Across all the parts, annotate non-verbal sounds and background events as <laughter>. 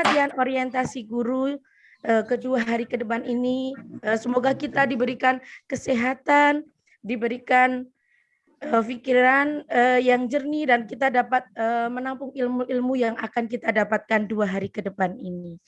pelatihan orientasi guru uh, kedua hari ke depan ini. Uh, semoga kita diberikan kesehatan, diberikan uh, pikiran uh, yang jernih dan kita dapat uh, menampung ilmu-ilmu yang akan kita dapatkan dua hari ke depan ini.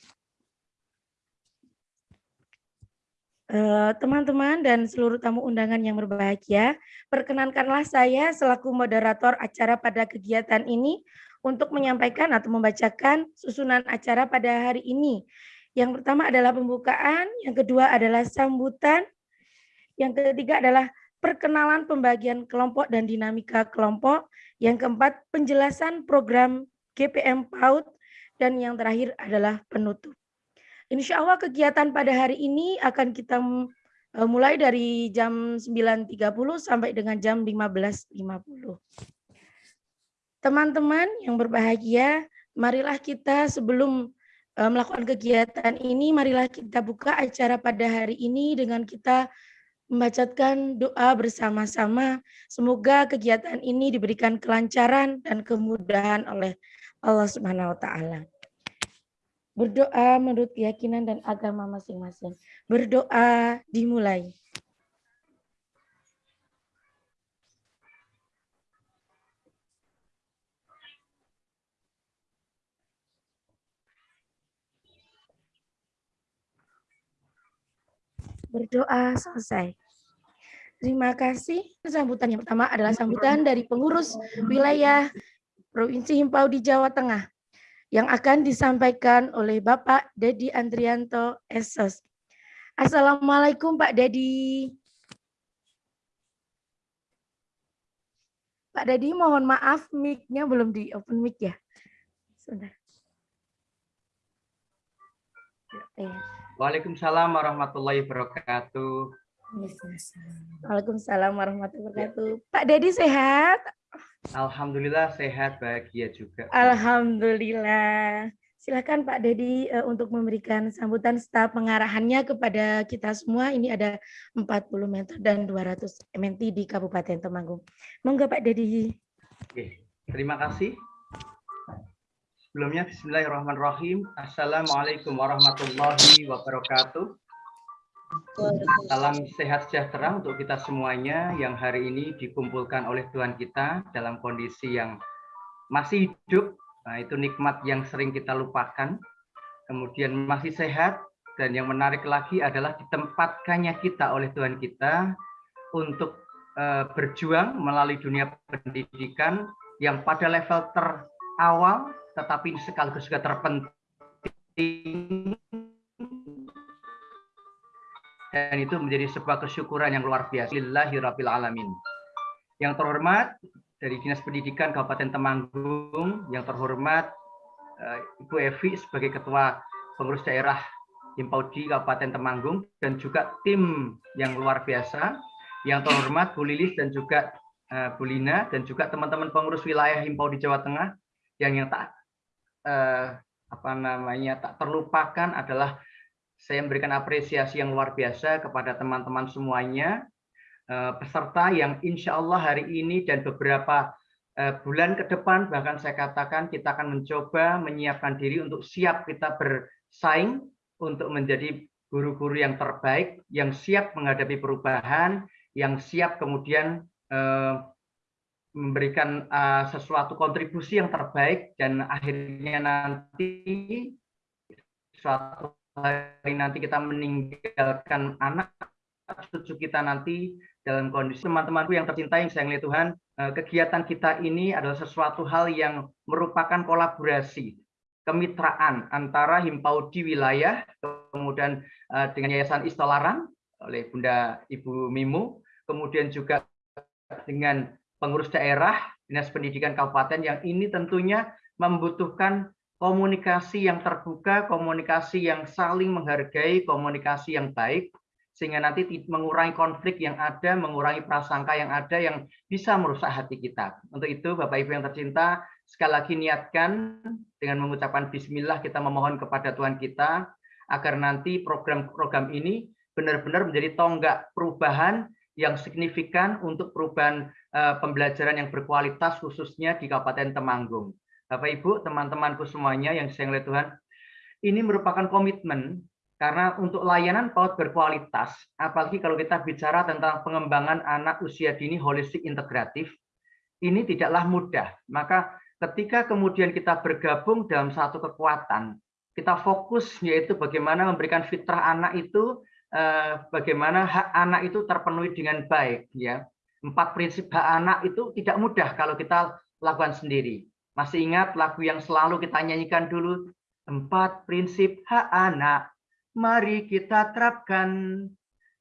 Teman-teman dan seluruh tamu undangan yang berbahagia, perkenankanlah saya selaku moderator acara pada kegiatan ini untuk menyampaikan atau membacakan susunan acara pada hari ini. Yang pertama adalah pembukaan, yang kedua adalah sambutan, yang ketiga adalah perkenalan pembagian kelompok dan dinamika kelompok. Yang keempat, penjelasan program GPM PAUD. Dan yang terakhir adalah penutup. Insya Allah kegiatan pada hari ini akan kita eh, mulai dari jam 9.30 sampai dengan jam 15.50. Teman-teman yang berbahagia, marilah kita sebelum eh, melakukan kegiatan ini, marilah kita buka acara pada hari ini dengan kita membacakan doa bersama-sama. Semoga kegiatan ini diberikan kelancaran dan kemudahan oleh Allah Subhanahu wa taala. Berdoa menurut keyakinan dan agama masing-masing. Berdoa dimulai. Berdoa selesai. Terima kasih. Sambutan yang pertama adalah sambutan dari pengurus wilayah Provinsi Himpau di Jawa Tengah yang akan disampaikan oleh Bapak Dedi Andrianto Esos. Assalamualaikum Pak Dedi. Pak Dedi mohon maaf mic-nya belum di open mic ya. Sebentar. Waalaikumsalam warahmatullahi wabarakatuh. Waalaikumsalam warahmatullahi wabarakatuh. Pak Dedi sehat? Alhamdulillah sehat, bahagia juga. Alhamdulillah. Silakan Pak Dedi uh, untuk memberikan sambutan staf pengarahannya kepada kita semua. Ini ada 40 meter dan 200 MNT di Kabupaten Temanggung. Monggo Pak Dedi. Oke, terima kasih. Sebelumnya Bismillahirrahmanirrahim. Assalamualaikum warahmatullahi wabarakatuh. Salam sehat sejahtera untuk kita semuanya yang hari ini dikumpulkan oleh Tuhan kita dalam kondisi yang masih hidup. Nah, itu nikmat yang sering kita lupakan. Kemudian masih sehat dan yang menarik lagi adalah ditempatkannya kita oleh Tuhan kita untuk uh, berjuang melalui dunia pendidikan yang pada level terawal tetapi sekaligus juga terpenting dan itu menjadi sebuah kesyukuran yang luar biasa. Lillahi Rabbil Alamin. Yang terhormat dari Dinas Pendidikan Kabupaten Temanggung, yang terhormat eh, Ibu Evi sebagai Ketua Pengurus Daerah Himpaudi Kabupaten Temanggung, dan juga tim yang luar biasa, yang terhormat Bu Lilis dan juga uh, Bu Lina, dan juga teman-teman pengurus wilayah Himpaudi Jawa Tengah, yang yang tak eh, apa namanya tak terlupakan adalah saya memberikan apresiasi yang luar biasa kepada teman-teman semuanya eh, peserta yang insya Allah hari ini dan beberapa eh, bulan ke depan bahkan saya katakan kita akan mencoba menyiapkan diri untuk siap kita bersaing untuk menjadi guru-guru yang terbaik yang siap menghadapi perubahan yang siap kemudian eh, memberikan uh, sesuatu kontribusi yang terbaik dan akhirnya nanti suatu hari nanti kita meninggalkan anak cucu kita nanti dalam kondisi teman-temanku yang tercinta yang saya Tuhan uh, kegiatan kita ini adalah sesuatu hal yang merupakan kolaborasi kemitraan antara Himpaudi wilayah kemudian uh, dengan Yayasan Istolaran oleh Bunda Ibu Mimu kemudian juga dengan pengurus daerah, dinas pendidikan kabupaten yang ini tentunya membutuhkan komunikasi yang terbuka, komunikasi yang saling menghargai, komunikasi yang baik, sehingga nanti mengurangi konflik yang ada, mengurangi prasangka yang ada yang bisa merusak hati kita. Untuk itu, Bapak Ibu yang tercinta, sekali lagi niatkan dengan mengucapkan bismillah kita memohon kepada Tuhan kita agar nanti program-program ini benar-benar menjadi tonggak perubahan yang signifikan untuk perubahan uh, pembelajaran yang berkualitas khususnya di Kabupaten Temanggung. Bapak Ibu, teman-temanku semuanya yang saya melihat Tuhan, ini merupakan komitmen karena untuk layanan PAUD berkualitas, apalagi kalau kita bicara tentang pengembangan anak usia dini holistik integratif, ini tidaklah mudah. Maka ketika kemudian kita bergabung dalam satu kekuatan, kita fokus yaitu bagaimana memberikan fitrah anak itu, eh, bagaimana hak anak itu terpenuhi dengan baik. ya Empat prinsip hak anak itu tidak mudah kalau kita lakukan sendiri. Masih ingat lagu yang selalu kita nyanyikan dulu? Empat prinsip hak anak mari kita terapkan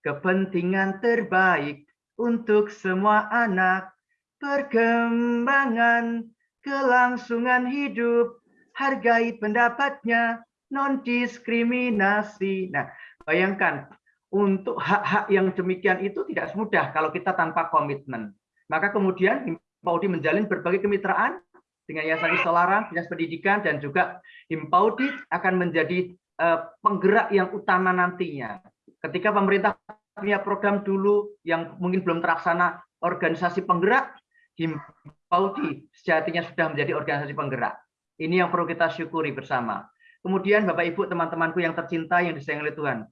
kepentingan terbaik untuk semua anak, perkembangan, kelangsungan hidup, hargai pendapatnya, non diskriminasi. Nah, bayangkan untuk hak-hak yang demikian itu tidak semudah kalau kita tanpa komitmen. Maka kemudian Himpaudi menjalin berbagai kemitraan dengan Yayasan Isolara, Dinas Pendidikan, dan juga Himpaudi akan menjadi Eh, penggerak yang utama nantinya. Ketika pemerintah punya program dulu yang mungkin belum terlaksana organisasi penggerak, Himpaudi sejatinya sudah menjadi organisasi penggerak. Ini yang perlu kita syukuri bersama. Kemudian Bapak Ibu teman-temanku yang tercinta yang disayang oleh Tuhan.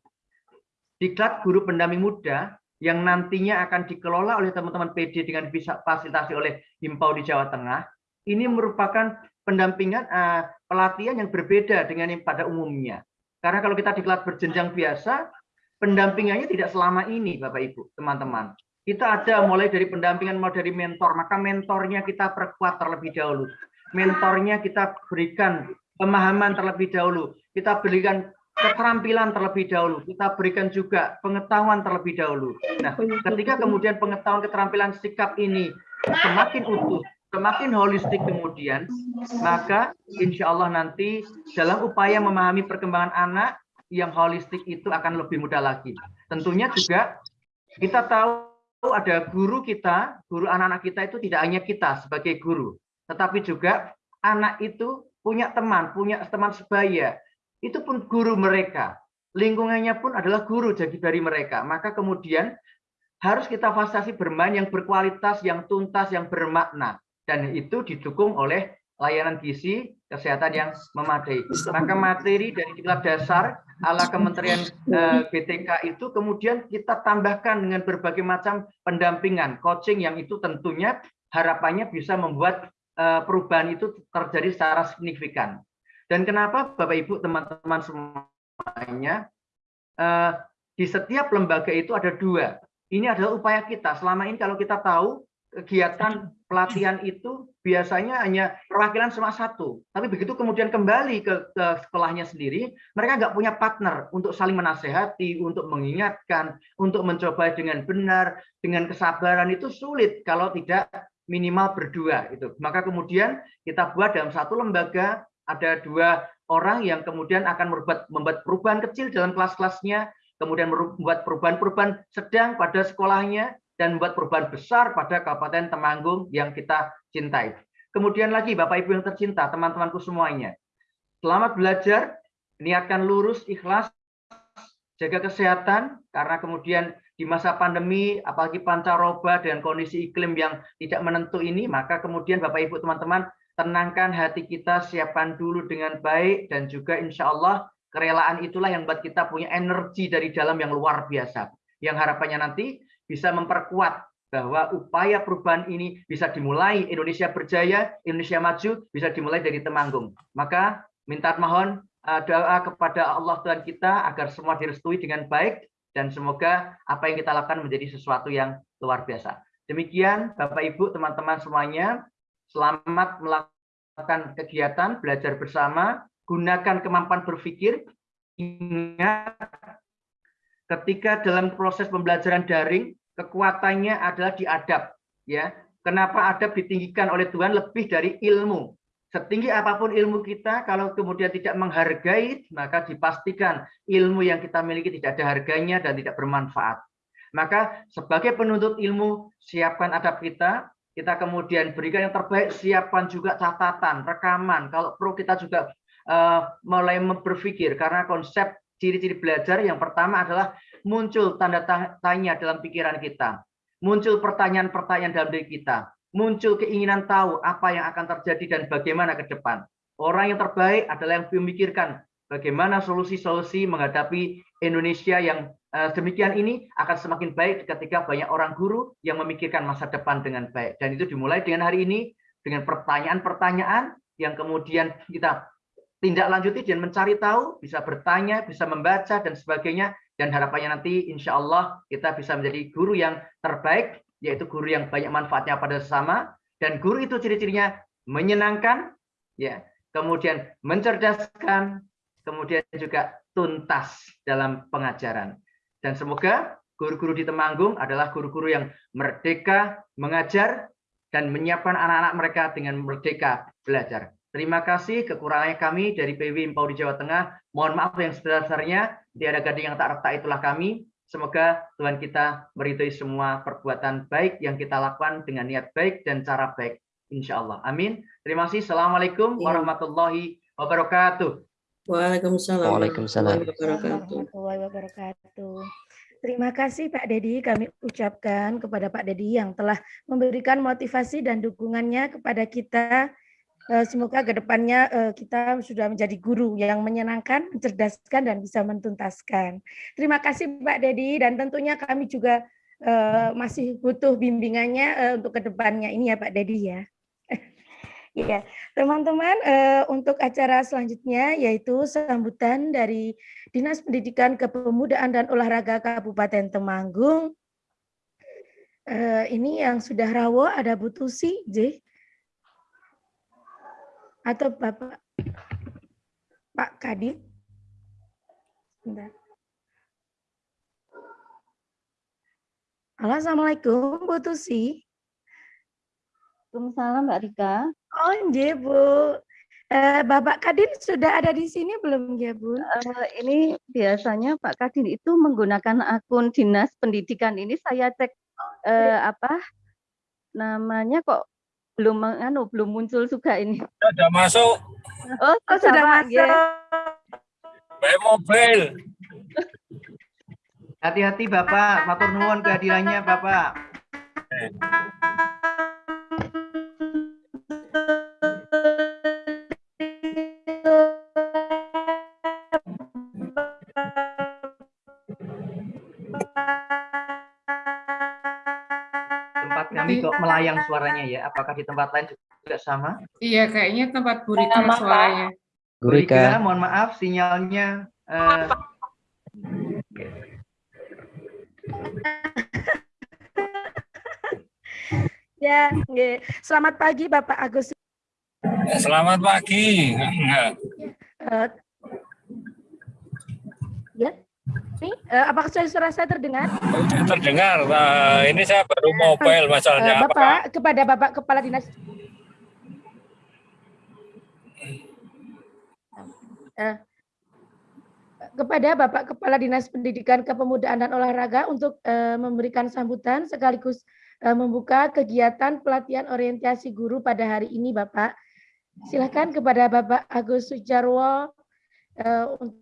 Diklat guru pendamping muda yang nantinya akan dikelola oleh teman-teman PD dengan bisa fasilitasi oleh Himpaudi Jawa Tengah, ini merupakan pendampingan uh, pelatihan yang berbeda dengan yang pada umumnya. Karena kalau kita diklat berjenjang biasa, pendampingannya tidak selama ini, Bapak Ibu, teman-teman. Kita ada mulai dari pendampingan, mulai dari mentor, maka mentornya kita perkuat terlebih dahulu. Mentornya kita berikan pemahaman terlebih dahulu. Kita berikan keterampilan terlebih dahulu. Kita berikan juga pengetahuan terlebih dahulu. Nah, ketika kemudian pengetahuan keterampilan sikap ini semakin utuh, semakin holistik kemudian, maka insya Allah nanti dalam upaya memahami perkembangan anak yang holistik itu akan lebih mudah lagi. Tentunya juga kita tahu ada guru kita, guru anak-anak kita itu tidak hanya kita sebagai guru, tetapi juga anak itu punya teman, punya teman sebaya, itu pun guru mereka. Lingkungannya pun adalah guru jadi dari mereka. Maka kemudian harus kita fasilitasi bermain yang berkualitas, yang tuntas, yang bermakna dan itu didukung oleh layanan gizi kesehatan yang memadai. Maka materi dari tingkat dasar ala Kementerian eh, BTK itu kemudian kita tambahkan dengan berbagai macam pendampingan, coaching yang itu tentunya harapannya bisa membuat eh, perubahan itu terjadi secara signifikan. Dan kenapa Bapak Ibu teman-teman semuanya eh, di setiap lembaga itu ada dua. Ini adalah upaya kita. Selama ini kalau kita tahu kegiatan pelatihan itu biasanya hanya perwakilan cuma satu. Tapi begitu kemudian kembali ke, ke sekolahnya sendiri, mereka nggak punya partner untuk saling menasehati, untuk mengingatkan, untuk mencoba dengan benar, dengan kesabaran itu sulit kalau tidak minimal berdua itu. Maka kemudian kita buat dalam satu lembaga ada dua orang yang kemudian akan membuat membuat perubahan kecil dalam kelas-kelasnya, kemudian membuat perubahan-perubahan sedang pada sekolahnya, dan membuat perubahan besar pada Kabupaten Temanggung yang kita cintai. Kemudian lagi Bapak Ibu yang tercinta, teman-temanku semuanya. Selamat belajar, niatkan lurus, ikhlas, jaga kesehatan, karena kemudian di masa pandemi, apalagi pancaroba dan kondisi iklim yang tidak menentu ini, maka kemudian Bapak Ibu teman-teman, tenangkan hati kita, siapkan dulu dengan baik, dan juga insya Allah kerelaan itulah yang buat kita punya energi dari dalam yang luar biasa. Yang harapannya nanti bisa memperkuat bahwa upaya perubahan ini bisa dimulai Indonesia berjaya, Indonesia maju, bisa dimulai dari Temanggung. Maka minta mohon uh, doa kepada Allah Tuhan kita agar semua direstui dengan baik dan semoga apa yang kita lakukan menjadi sesuatu yang luar biasa. Demikian Bapak Ibu, teman-teman semuanya, selamat melakukan kegiatan belajar bersama, gunakan kemampuan berpikir, ingat ketika dalam proses pembelajaran daring kekuatannya adalah di adab ya. Kenapa adab ditinggikan oleh Tuhan? Lebih dari ilmu. Setinggi apa pun ilmu kita kalau kemudian tidak menghargai maka dipastikan ilmu yang kita miliki tidak ada harganya dan tidak bermanfaat. Maka sebagai penuntut ilmu siapkan adab kita kita kemudian berikan yang terbaik siapkan juga catatan rekaman. Kalau perlu kita juga uh, mulai berpikir karena konsep ciri-ciri belajar yang pertama adalah muncul tanda tanya dalam pikiran kita, muncul pertanyaan-pertanyaan dalam diri kita, muncul keinginan tahu apa yang akan terjadi dan bagaimana ke depan. Orang yang terbaik adalah yang memikirkan bagaimana solusi-solusi menghadapi Indonesia yang uh, demikian ini akan semakin baik ketika banyak orang guru yang memikirkan masa depan dengan baik. Dan itu dimulai dengan hari ini dengan pertanyaan-pertanyaan yang kemudian kita tindak lanjuti dan mencari tahu, bisa bertanya, bisa membaca dan sebagainya. Dan harapannya nanti insya Allah kita bisa menjadi guru yang terbaik, yaitu guru yang banyak manfaatnya pada sesama. Dan guru itu ciri-cirinya menyenangkan, ya, kemudian mencerdaskan, kemudian juga tuntas dalam pengajaran. Dan semoga guru-guru di Temanggung adalah guru-guru yang merdeka mengajar dan menyiapkan anak-anak mereka dengan merdeka belajar. Terima kasih kekurangannya kami dari PW Impau di Jawa Tengah. Mohon maaf yang sebesar-besarnya. Tiada gading yang tak retak itulah kami. Semoga Tuhan kita meridhoi semua perbuatan baik yang kita lakukan dengan niat baik dan cara baik. Insya Allah. Amin. Terima kasih. Assalamualaikum iya. warahmatullahi wabarakatuh. Waalaikumsalam. Waalaikumsalam. Warahmatullahi wabarakatuh. Terima kasih Pak Dedi. Kami ucapkan kepada Pak Dedi yang telah memberikan motivasi dan dukungannya kepada kita. Eh, semoga ke depannya eh, kita sudah menjadi guru yang menyenangkan, mencerdaskan, dan bisa mentuntaskan. Terima kasih Pak Dedi, dan tentunya kami juga eh, masih butuh bimbingannya untuk ke depannya ini ya Pak Dedi ya. Ya, teman-teman, uh, untuk acara selanjutnya yaitu sambutan dari Dinas Pendidikan Kepemudaan dan Olahraga Kabupaten Temanggung. Uh, ini yang sudah rawo ada Bu Tusi, J. Atau Bapak Pak. Sebentar. Halo, Assalamualaikum, Bu Tusi. Waalaikumsalam Mbak Rika. Oh, iya Bu. Uh, Bapak Kadin sudah ada di sini belum ya Bu? Uh, ini biasanya Pak Kadin itu menggunakan akun dinas pendidikan ini saya cek uh, apa namanya kok belum anu belum muncul juga ini. Sudah masuk. Oh, oh sudah masuk. Ya. Baik mobil. Hati-hati Bapak, matur nuwun kehadirannya Bapak. Kami kok melayang suaranya ya. Apakah di tempat lain juga sama? Iya, kayaknya tempat Burika suaranya. Burika, mohon maaf sinyalnya uh, <laughs> Ya, selamat pagi Bapak Agus. Selamat pagi. Uh, ya, uh, apakah suara saya terdengar? Terdengar. Uh, ini saya baru mobile masalahnya. Uh, Bapak apakah? kepada Bapak Kepala Dinas. Uh, kepada Bapak Kepala Dinas Pendidikan Kepemudaan dan Olahraga untuk uh, memberikan sambutan sekaligus uh, membuka kegiatan pelatihan orientasi guru pada hari ini, Bapak. Silakan kepada Bapak Agus Sujarwo uh, untuk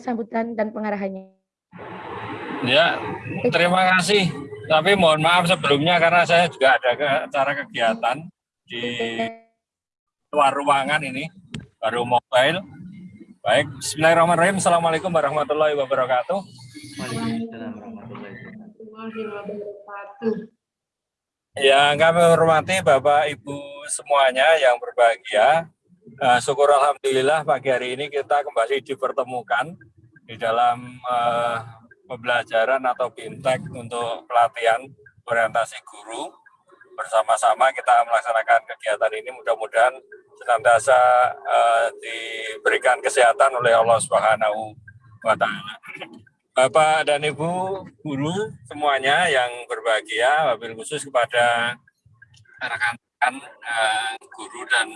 sambutan dan pengarahannya. Ya, terima kasih. Tapi mohon maaf sebelumnya karena saya juga ada acara kegiatan di luar ruangan ini, baru mobile. Baik, Bismillahirrahmanirrahim. Assalamualaikum warahmatullahi wabarakatuh. Waalaikumsalam warahmatullahi wabarakatuh. Yang kami hormati Bapak Ibu semuanya yang berbahagia. Uh, syukur Alhamdulillah pagi hari ini kita kembali dipertemukan di dalam uh, pembelajaran atau BIMTEK untuk pelatihan orientasi guru. Bersama-sama kita melaksanakan kegiatan ini mudah-mudahan senantiasa uh, diberikan kesehatan oleh Allah Subhanahu wa. Bapak dan Ibu guru semuanya yang berbahagia, wabil khusus kepada rekan-rekan uh, guru dan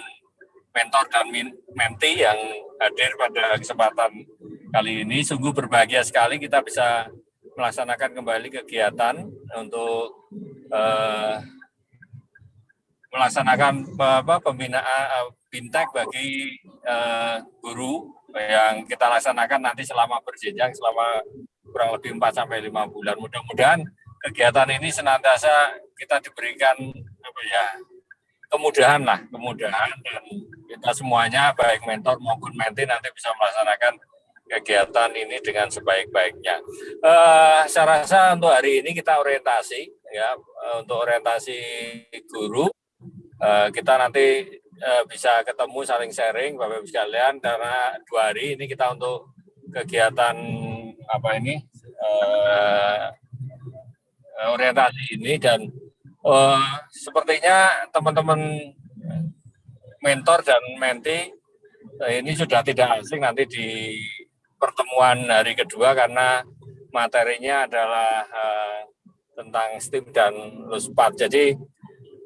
mentor dan menti yang hadir pada kesempatan kali ini. Sungguh berbahagia sekali kita bisa melaksanakan kembali kegiatan untuk uh, melaksanakan apa, pembinaan bintek bagi uh, guru yang kita laksanakan nanti selama berjenjang selama kurang lebih 4 sampai 5 bulan. Mudah-mudahan kegiatan ini senantiasa kita diberikan apa ya kemudahan lah, kemudahan dan kita semuanya baik mentor maupun menti nanti bisa melaksanakan kegiatan ini dengan sebaik-baiknya. Uh, saya rasa untuk hari ini kita orientasi ya untuk orientasi guru uh, kita nanti uh, bisa ketemu saling sharing Bapak Ibu sekalian karena dua hari ini kita untuk kegiatan apa ini uh, orientasi ini dan uh, sepertinya teman-teman mentor dan menti uh, ini sudah tidak asing nanti di pertemuan hari kedua karena materinya adalah uh, tentang STEAM dan LUSPAT. Jadi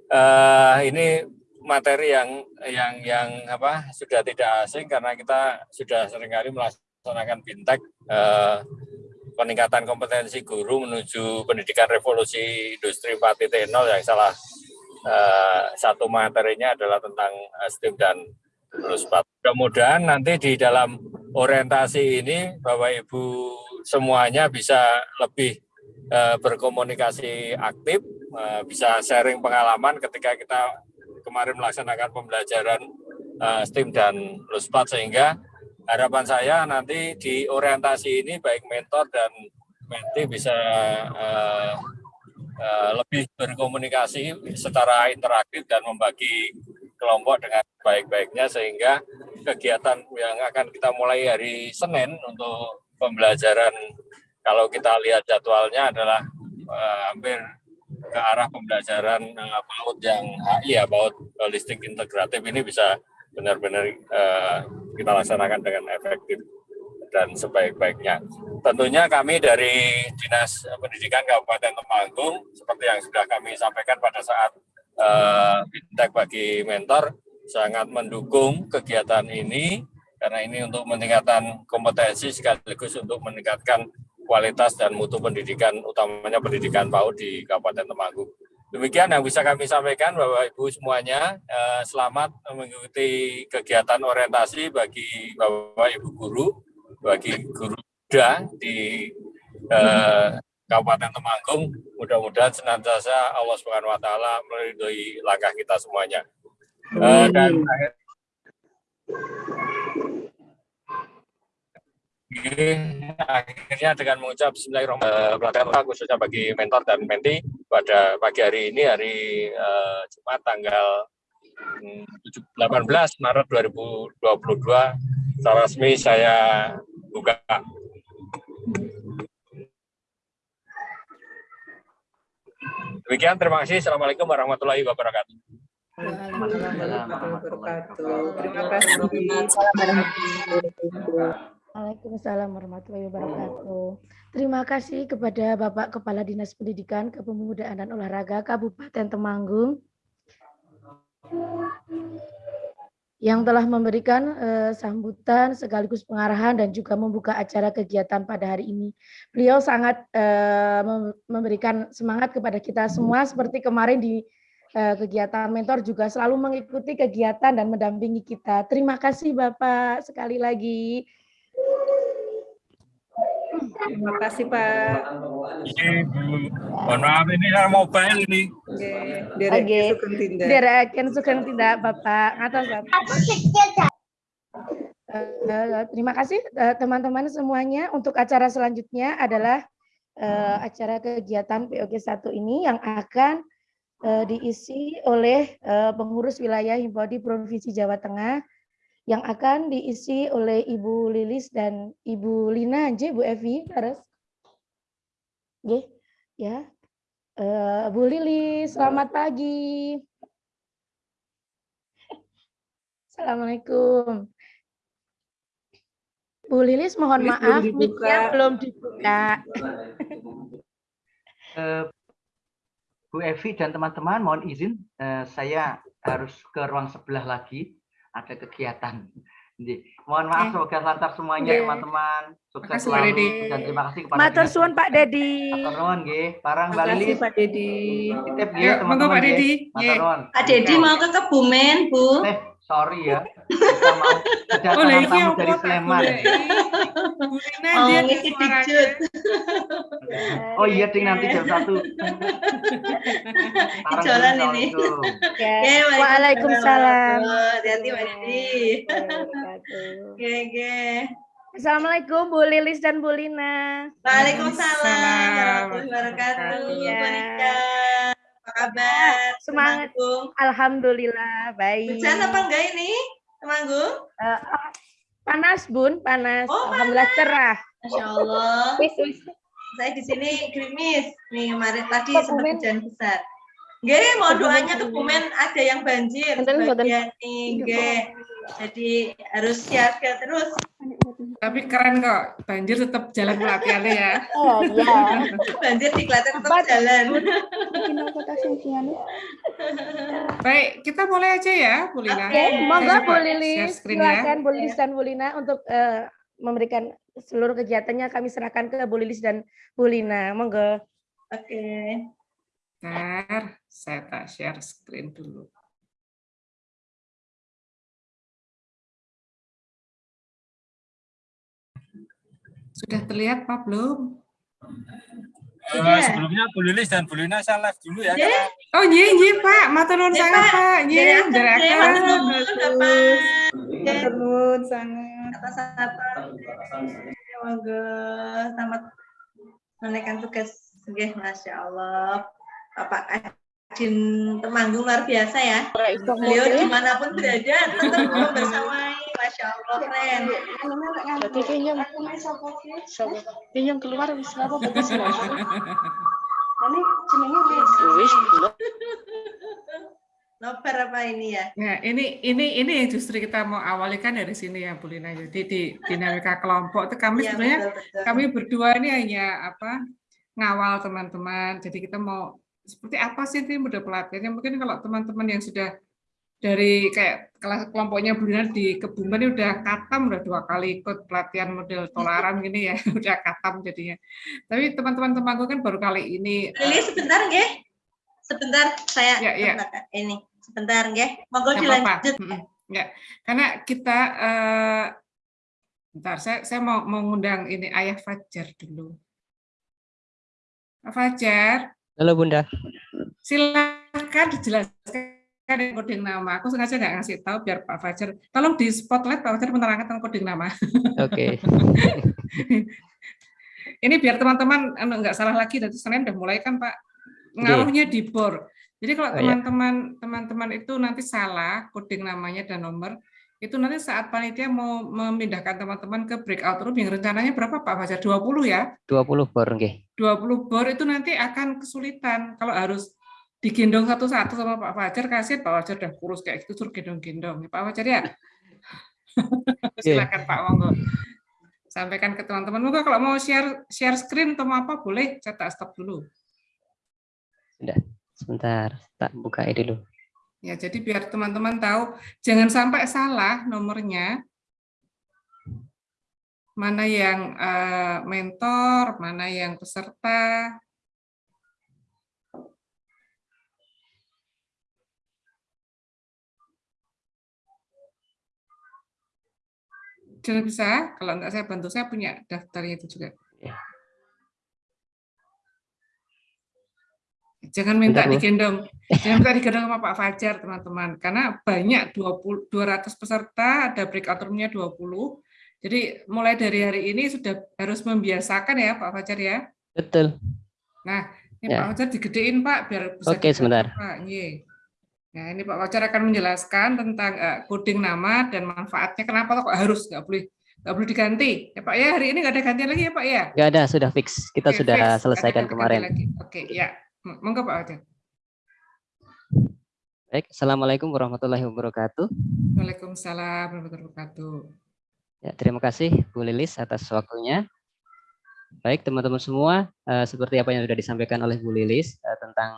uh, ini materi yang yang yang apa sudah tidak asing karena kita sudah sering kali melaksanakan bintek uh, peningkatan kompetensi guru menuju pendidikan revolusi industri 4.0 yang salah uh, satu materinya adalah tentang STEAM dan LUSPAT. Mudah-mudahan nanti di dalam orientasi ini Bapak Ibu semuanya bisa lebih uh, berkomunikasi aktif, uh, bisa sharing pengalaman ketika kita kemarin melaksanakan pembelajaran uh, STEAM dan LUSPAT sehingga harapan saya nanti di orientasi ini baik mentor dan menti bisa uh, uh, lebih berkomunikasi secara interaktif dan membagi kelompok dengan baik-baiknya sehingga kegiatan yang akan kita mulai hari Senin untuk pembelajaran kalau kita lihat jadwalnya adalah uh, hampir ke arah pembelajaran uh, PAUD yang HI ya PAUD holistik integratif ini bisa benar-benar uh, kita laksanakan dengan efektif dan sebaik-baiknya. Tentunya kami dari Dinas Pendidikan Kabupaten Temanggung seperti yang sudah kami sampaikan pada saat uh, bagi mentor sangat mendukung kegiatan ini karena ini untuk meningkatkan kompetensi sekaligus untuk meningkatkan kualitas dan mutu pendidikan utamanya pendidikan PAUD di Kabupaten Temanggung. Demikian yang bisa kami sampaikan Bapak Ibu semuanya. Eh, selamat mengikuti kegiatan orientasi bagi Bapak Ibu guru, bagi guru muda di eh, Kabupaten Temanggung. Mudah-mudahan senantiasa Allah Subhanahu wa taala meridhoi langkah kita semuanya. Uh, dan akhirnya dengan mengucap Bismillahirrahmanirrahim uh, khususnya bagi mentor dan menti pada pagi hari ini hari uh, Jumat tanggal 18 Maret 2022 secara resmi saya buka Demikian, terima kasih. Assalamualaikum warahmatullahi wabarakatuh. Terima kasih. Waalaikumsalam warahmatullahi wabarakatuh. Terima kasih kepada Bapak Kepala Dinas Pendidikan, Kepemudaan dan Olahraga Kabupaten Temanggung yang telah memberikan uh, sambutan sekaligus pengarahan dan juga membuka acara kegiatan pada hari ini. Beliau sangat uh, memberikan semangat kepada kita semua seperti kemarin di uh, kegiatan mentor juga selalu mengikuti kegiatan dan mendampingi kita. Terima kasih Bapak sekali lagi. Terima kasih Pak. Mohon maaf ini saya mobile ini. Oke, Tindak. Direk Sugeng Tindak Bapak. Atas Bapak. Uh, terima kasih eh, teman-teman uh, semuanya. Untuk acara selanjutnya adalah uh, acara kegiatan POG 1 ini yang akan uh, diisi oleh uh, pengurus wilayah Himpodi Provinsi Jawa Tengah yang akan diisi oleh Ibu Lilis dan Ibu Lina aja Bu Evi harus Oke, ya. Uh, Bu Lilis, selamat pagi. Assalamualaikum. Bu Lilis, mohon Lilis maaf, mic belum dibuka. Uh, <laughs> Bu Evi dan teman-teman, mohon izin, uh, saya harus ke ruang sebelah lagi ada kegiatan. Jadi, mohon maaf eh. semoga lancar semuanya teman-teman. Sukses selalu dan terima kasih kepada Matur suwun Pak Dedi. Matur nuwun nggih. Parang Mbak Lilis. Pak Dedi. Titip nggih teman-teman. Pak Dedi. Matur nuwun. Pak Dedi mau ke Kebumen, Bu. Eh, sorry ya. Kita mau kedatangan iki tamu dari Sleman. Oh. <laughs> Oh iya, Ding nanti jam satu. Jalan ini. <laughs> Oke, Waalaikumsalam. Hati-hati Mbak Didi. Oke, oke. Assalamualaikum Bu Lilis dan Bu Lina. Waalaikumsalam warahmatullahi wabarakatuh. Iya. Kabar? Semangat. Temanggung. Alhamdulillah baik. Hujan apa enggak ini? Temanggung? Ah, panas Bun, panas. Oh, Alhamdulillah cerah. Masya Allah. Wis wis. Saya di sini gerimis. Nih kemarin tadi sempat hujan besar. Nggih, mau doanya Kebumen. ada yang banjir sebagian nih, nggih. Jadi harus siaga terus. Tapi keren kok, banjir tetap jalan pelatihannya ya. Oh iya. <laughs> Banjir di Klaten tetap jalan. Baik, kita mulai aja ya, Bu Lina. Oke, monggo Bu Lilis, ya. silakan Bu Lilis dan Bu Lina untuk eh, memberikan seluruh kegiatannya kami serahkan ke Bu Lilis dan Bu Lina. Monggo. Oke. Bentar, saya tak share screen dulu. Sudah terlihat Pak belum? Eh, sebelumnya Bu Lilis dan Bu Lina saya live dulu ya. Karena Oh iya iya Pak, matur nuwun Ya, sangat Pak. Iya, Dari. Oke, nuwun sangat. Atas-atas. Semoga selamat menaikkan tugas. Oke, Masya Allah. Bapak Kadin Temanggung luar biasa ya. Beliau di mana pun berada tetap membersamai. Masya Allah, keren. yang keluar wis apa bagus Nobar apa ini ya? Nah, ini ini ini yang justru kita mau awali kan dari sini ya Bu Lina. Jadi di dinamika kelompok itu kami Iya, sebenarnya betul, betul. kami berdua ini hanya apa ngawal teman-teman. Jadi kita mau seperti apa sih ini model pelatihannya? Mungkin kalau teman-teman yang sudah dari kayak kelas kelompoknya Bu Lina di Kebumen ini udah katam udah dua kali ikut pelatihan model tolaran gini ya, <laughs> udah katam jadinya. Tapi teman-teman temanku kan baru kali ini Lili sebentar, nggih. Sebentar, saya Ya, ya. sebentar, ini. Sebentar, nggih. Monggo dilanjut. Mm-mm. Ya, karena kita eh bentar, saya saya mau mau ngundang ini Ayah Fajar dulu. Fajar, Halo Bunda. silakan dijelaskan coding nama. Aku sengaja nggak ngasih tahu biar Pak Fajar. Tolong di spotlight Pak Fajar menerangkan coding nama. Oke. <laughs> Ini biar teman-teman anu, nggak salah lagi dari Senin udah mulai kan Pak. Ngaruhnya di bor. Jadi kalau Oh, iya. teman-teman teman-teman itu nanti salah coding namanya dan nomor, itu nanti saat panitia mau memindahkan teman-teman ke breakout room yang rencananya berapa Pak Fajar? 20 ya? 20 bor nggih. 20 bor itu nanti akan kesulitan kalau harus digendong satu-satu sama Pak Fajar kasih Pak Fajar udah kurus kayak gitu suruh gendong-gendong. Pak Fajar ya. <laughs> Silakan Pak monggo. Sampaikan ke teman-teman. Monggo kalau mau share share screen atau apa boleh cetak stop dulu. Sebentar, tak buka ini dulu. Ya, jadi biar teman-teman tahu jangan sampai salah nomornya. Mana yang eh, mentor, mana yang peserta. Sudah bisa? Kalau enggak saya bantu, saya punya daftarnya itu juga. Ya. Jangan minta Bentar, digendong. Jangan minta digendong sama Pak Fajar, teman-teman. Karena banyak 20 200 peserta, ada breakout room-nya 20. Jadi mulai dari hari ini sudah harus membiasakan ya Pak Fajar ya. Betul. Ini Ya. Pak Fajar digedein Pak biar bisa Oke, sebentar. Pak. Iya. Nah, ini Pak Fajar akan menjelaskan tentang eh, coding nama dan manfaatnya. Kenapa kok harus nggak boleh nggak boleh diganti? Ya Pak ya, hari ini nggak ada gantian lagi ya Pak ya. Nggak ada, sudah fix. Kita Oke, sudah fix. Selesaikan kemarin. lagi. Oke, ya. Monggo Pak Fajar. Baik, Assalamualaikum warahmatullahi wabarakatuh. Waalaikumsalam warahmatullahi wabarakatuh. Ya, terima kasih Bu Lilis atas waktunya. Baik, teman-teman semua, eh, seperti apa yang sudah disampaikan oleh Bu Lilis eh, tentang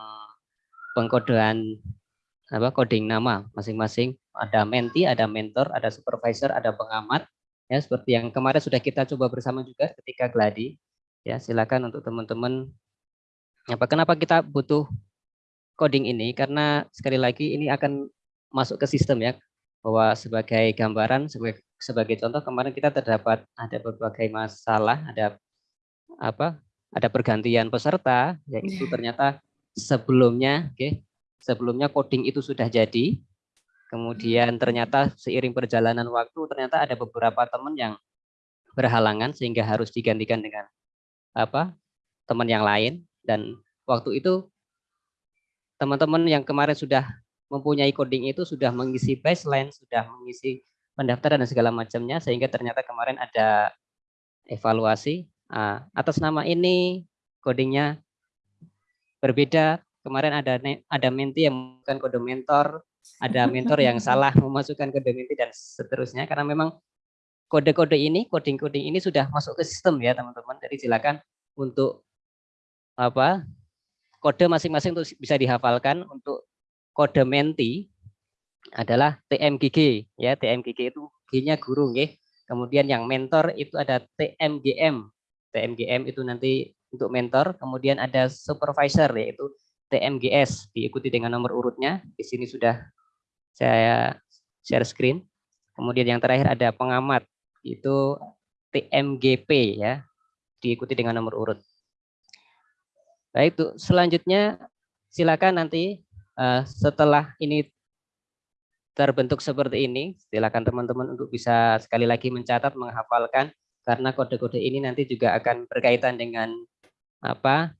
pengkodean apa coding nama masing-masing. Ada menti, ada mentor, ada supervisor, ada pengamat. Ya, seperti yang kemarin sudah kita coba bersama juga ketika gladi. Ya, silakan untuk teman-teman apa kenapa kita butuh coding ini karena sekali lagi ini akan masuk ke sistem ya. bahwa sebagai gambaran sebagai sebagai contoh kemarin kita terdapat ada berbagai masalah, ada apa? Ada pergantian peserta yaitu Iya. ternyata sebelumnya oke, sebelumnya coding itu sudah jadi. Kemudian ternyata seiring perjalanan waktu ternyata ada beberapa teman yang berhalangan sehingga harus digantikan dengan apa? teman yang lain dan waktu itu teman-teman yang kemarin sudah mempunyai coding itu sudah mengisi baseline, sudah mengisi pendaftaran dan segala macamnya sehingga ternyata kemarin ada evaluasi ah, atas nama ini codingnya berbeda. Kemarin ada ada menti yang bukan kode mentor, ada mentor yang <laughs> salah memasukkan kode menti dan seterusnya karena memang kode-kode ini, coding-coding ini sudah masuk ke sistem ya teman-teman. Jadi silakan untuk apa kode masing-masing untuk bisa dihafalkan untuk kode menti adalah TMGG ya TMGG itu G-nya guru nggih. Kemudian yang mentor itu ada TMGM. TMGM itu nanti untuk mentor, kemudian ada supervisor yaitu TMGS diikuti dengan nomor urutnya. Di sini sudah saya share screen. Kemudian yang terakhir ada pengamat itu TMGP ya diikuti dengan nomor urut. Baik, tuh selanjutnya silakan nanti eh, setelah ini terbentuk seperti ini, silakan teman-teman untuk bisa sekali lagi mencatat, menghafalkan karena kode-kode ini nanti juga akan berkaitan dengan apa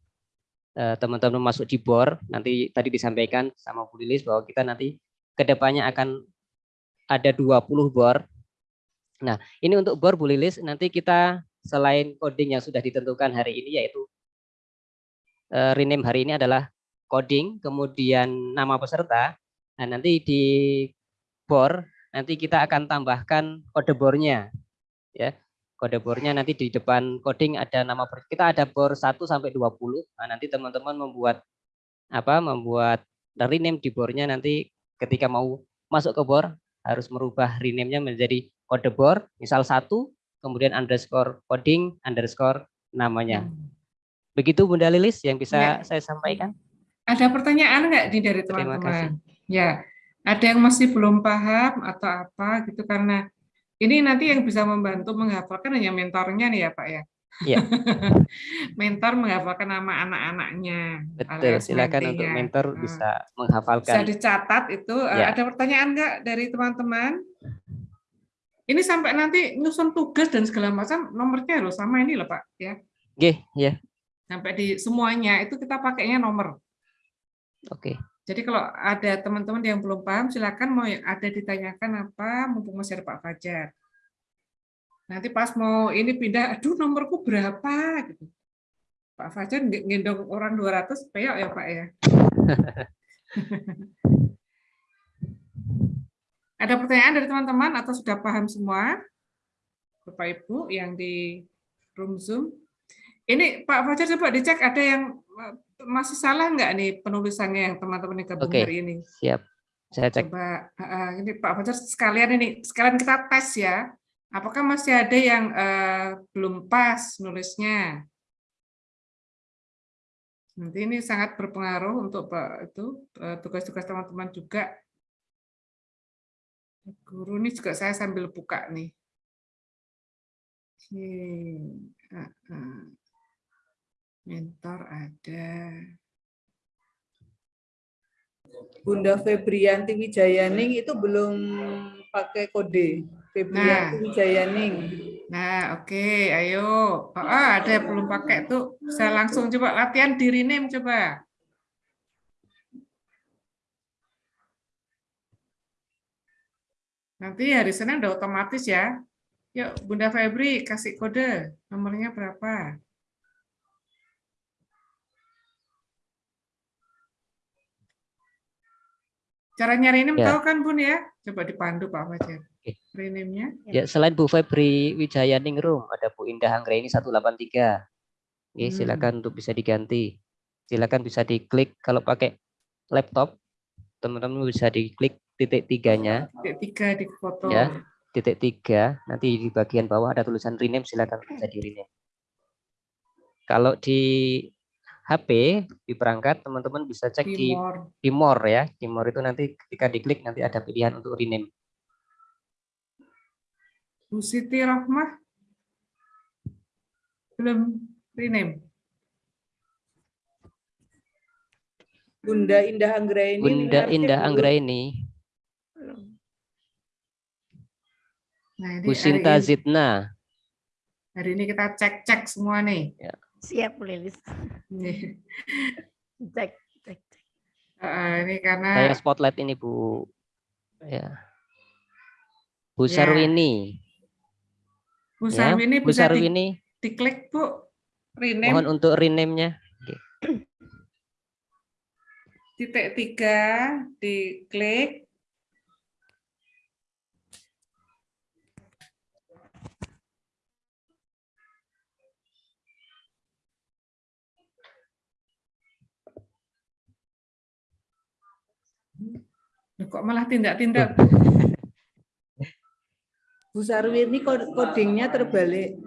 eh, teman-teman masuk di BOR. Nanti tadi disampaikan sama Bu Lilis bahwa kita nanti ke depannya akan ada 20 BOR. Nah, ini untuk BOR Bu Lilis nanti kita selain coding yang sudah ditentukan hari ini yaitu rename hari ini adalah coding, kemudian nama peserta. Nah, nanti di BOR nanti kita akan tambahkan kode bornya ya. Kode bornya nanti di depan coding ada nama per- kita ada bor 1 sampai 20. Nah, nanti teman-teman membuat apa? membuat rename di bornya nanti ketika mau masuk ke bor harus merubah rename-nya menjadi kode bor misal satu kemudian underscore coding underscore namanya. Begitu Bunda Lilis yang bisa Ya. saya sampaikan. Ada pertanyaan nggak nih dari Terima teman-teman? Ya, ada yang masih belum paham atau apa gitu karena ini nanti yang bisa membantu menghafalkan hanya mentornya nih ya Pak ya. Iya. <laughs> Mentor menghafalkan nama anak-anaknya. Betul, silakan untuk mentinya. mentor Hmm. bisa Bisa menghafalkan. dicatat itu. Eh, Ya. Ada pertanyaan nggak dari teman-teman? Ini sampai nanti nyusun tugas dan segala macam nomornya harus sama ini loh Pak ya. Oke, ya. Sampai di semuanya itu kita pakainya nomor. Oke. Jadi kalau ada teman-teman yang belum paham, silakan mau ada ditanyakan apa, mumpung masih ada Pak Fajar. Nanti pas mau ini pindah, aduh nomorku berapa gitu. Pak Fajar nge- ngendong orang 200 peok ya Pak ya. <laughs> ada pertanyaan dari teman-teman atau sudah paham semua? Bapak Ibu yang di room Zoom. Ini Pak Fajar coba dicek ada yang eh, masih salah nggak nih penulisannya yang teman-teman yang gabung Oke. hari ini? Siap. Saya cek. Coba ah, ini Pak Fajar sekalian ini sekalian kita tes ya. Apakah masih ada yang eh, belum pas nulisnya? Nanti ini sangat berpengaruh untuk Pak itu tugas-tugas teman-teman juga. Guru ini juga saya sambil buka nih. Oke. ah, ah. Mentor ada. Bunda Febrianti Wijayaning itu belum pakai kode. Febrianti Nah. Wijayaning. Nah, oke, ayo. Oh, ah, ada yang belum pakai tuh. Saya langsung coba latihan di rename coba. Nanti hari Senin udah otomatis ya. Yuk, Bunda Febri kasih kode. Nomornya berapa? Cara nyari rename Ya. tahu kan Bun ya? Coba dipandu Pak Fajar. Oke. Rename-nya. Ya, selain Bu Febri Wijaya Ningrum, ada Bu Indah Anggraini 183. Oke, Hmm. silakan untuk bisa diganti. Silakan bisa diklik kalau pakai laptop, teman-teman bisa diklik titik tiganya, Titik tiga di foto. Ya. titik tiga, nanti di bagian bawah ada tulisan rename, silakan bisa di rename. Kalau di HP, di perangkat, teman-teman bisa cek Di more ya. Di more itu nanti ketika diklik nanti ada pilihan untuk rename. Bu Siti Rohmah belum rename. Bunda Indah Anggraini. Bunda Indah. Anggraini, Nah, ini Bu hari Sinta ini, Zidna, hari ini kita cek-cek semua nih. Siap, Bu Lilis. Nih, Cek, cek, cek. eh, ini karena saya spotlight ini Bu. Ya. Bu Ya. Sarwini, Bu ya. Sarwini Bu bisa di- Sarwini, diklik Bu, rename mohon untuk rename-nya. titik tiga, diklik. Kok malah tindak-tindak? <laughs> Bu Sarwini kod- codingnya terbalik.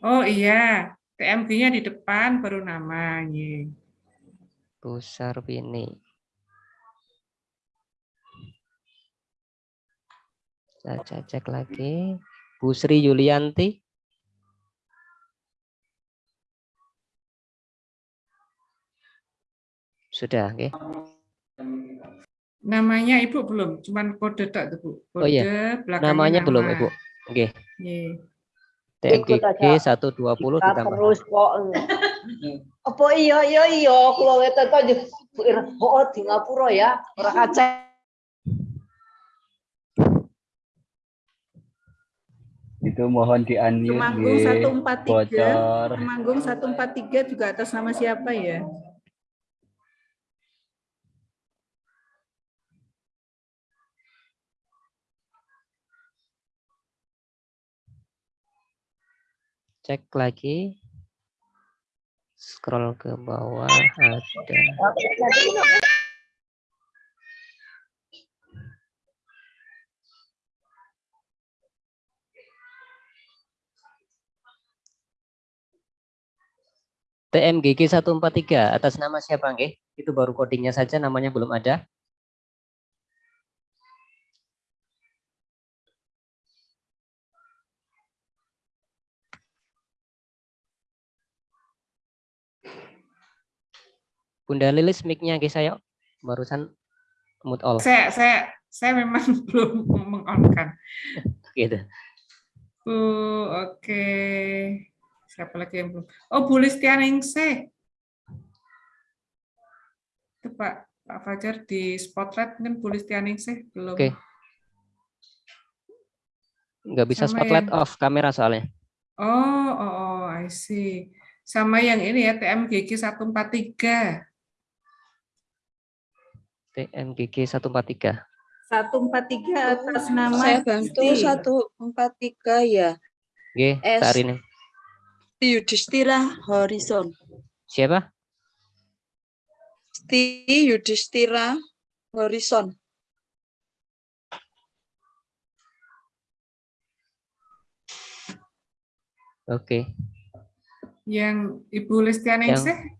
Oh iya, TMG-nya di depan baru nama. Ye. Bu Sarwini. Saya cek lagi. Bu Sri Yulianti. Sudah, oke. Namanya Ibu belum, cuman kode tak tuh, Bu. Kode Oh iya, belakangnya Namanya belum, nama. Ibu. Oke. Ye. TMGG aja. 120 Kita ditambah. terus kok. <laughs> Apa iya iya iya kula weten to oh di ngapura ya, ora kacek. Itu mohon di unmute Temanggung nggih. 143. Bocor. Temanggung 143 juga atas nama siapa ya? Cek lagi. Scroll ke bawah ada. TMGG 143 atas nama siapa nggih? Itu baru codingnya saja namanya belum ada. Bunda Lilis mic-nya nggih saya barusan mute all Saya saya saya memang <laughs> belum mengonkan. gitu. Bu, oke. Siapa lagi yang belum? Oh, Bu Listianingsih. Itu Pak Pak Fajar di spotlight mungkin Bu Listianingsih belum. Oke. Nggak bisa Sama spotlight yang- off kamera soalnya. Oh, oh, oh, I see. Sama yang ini ya TMGG 143. TMGG 143. 143 atas nama Saya bantu Gusti. 143 ya. Oke, S. saat ini. Yudhistira Horizon. Siapa? Sti Yudhistira Horizon. Oke. Yang Ibu Listianingsih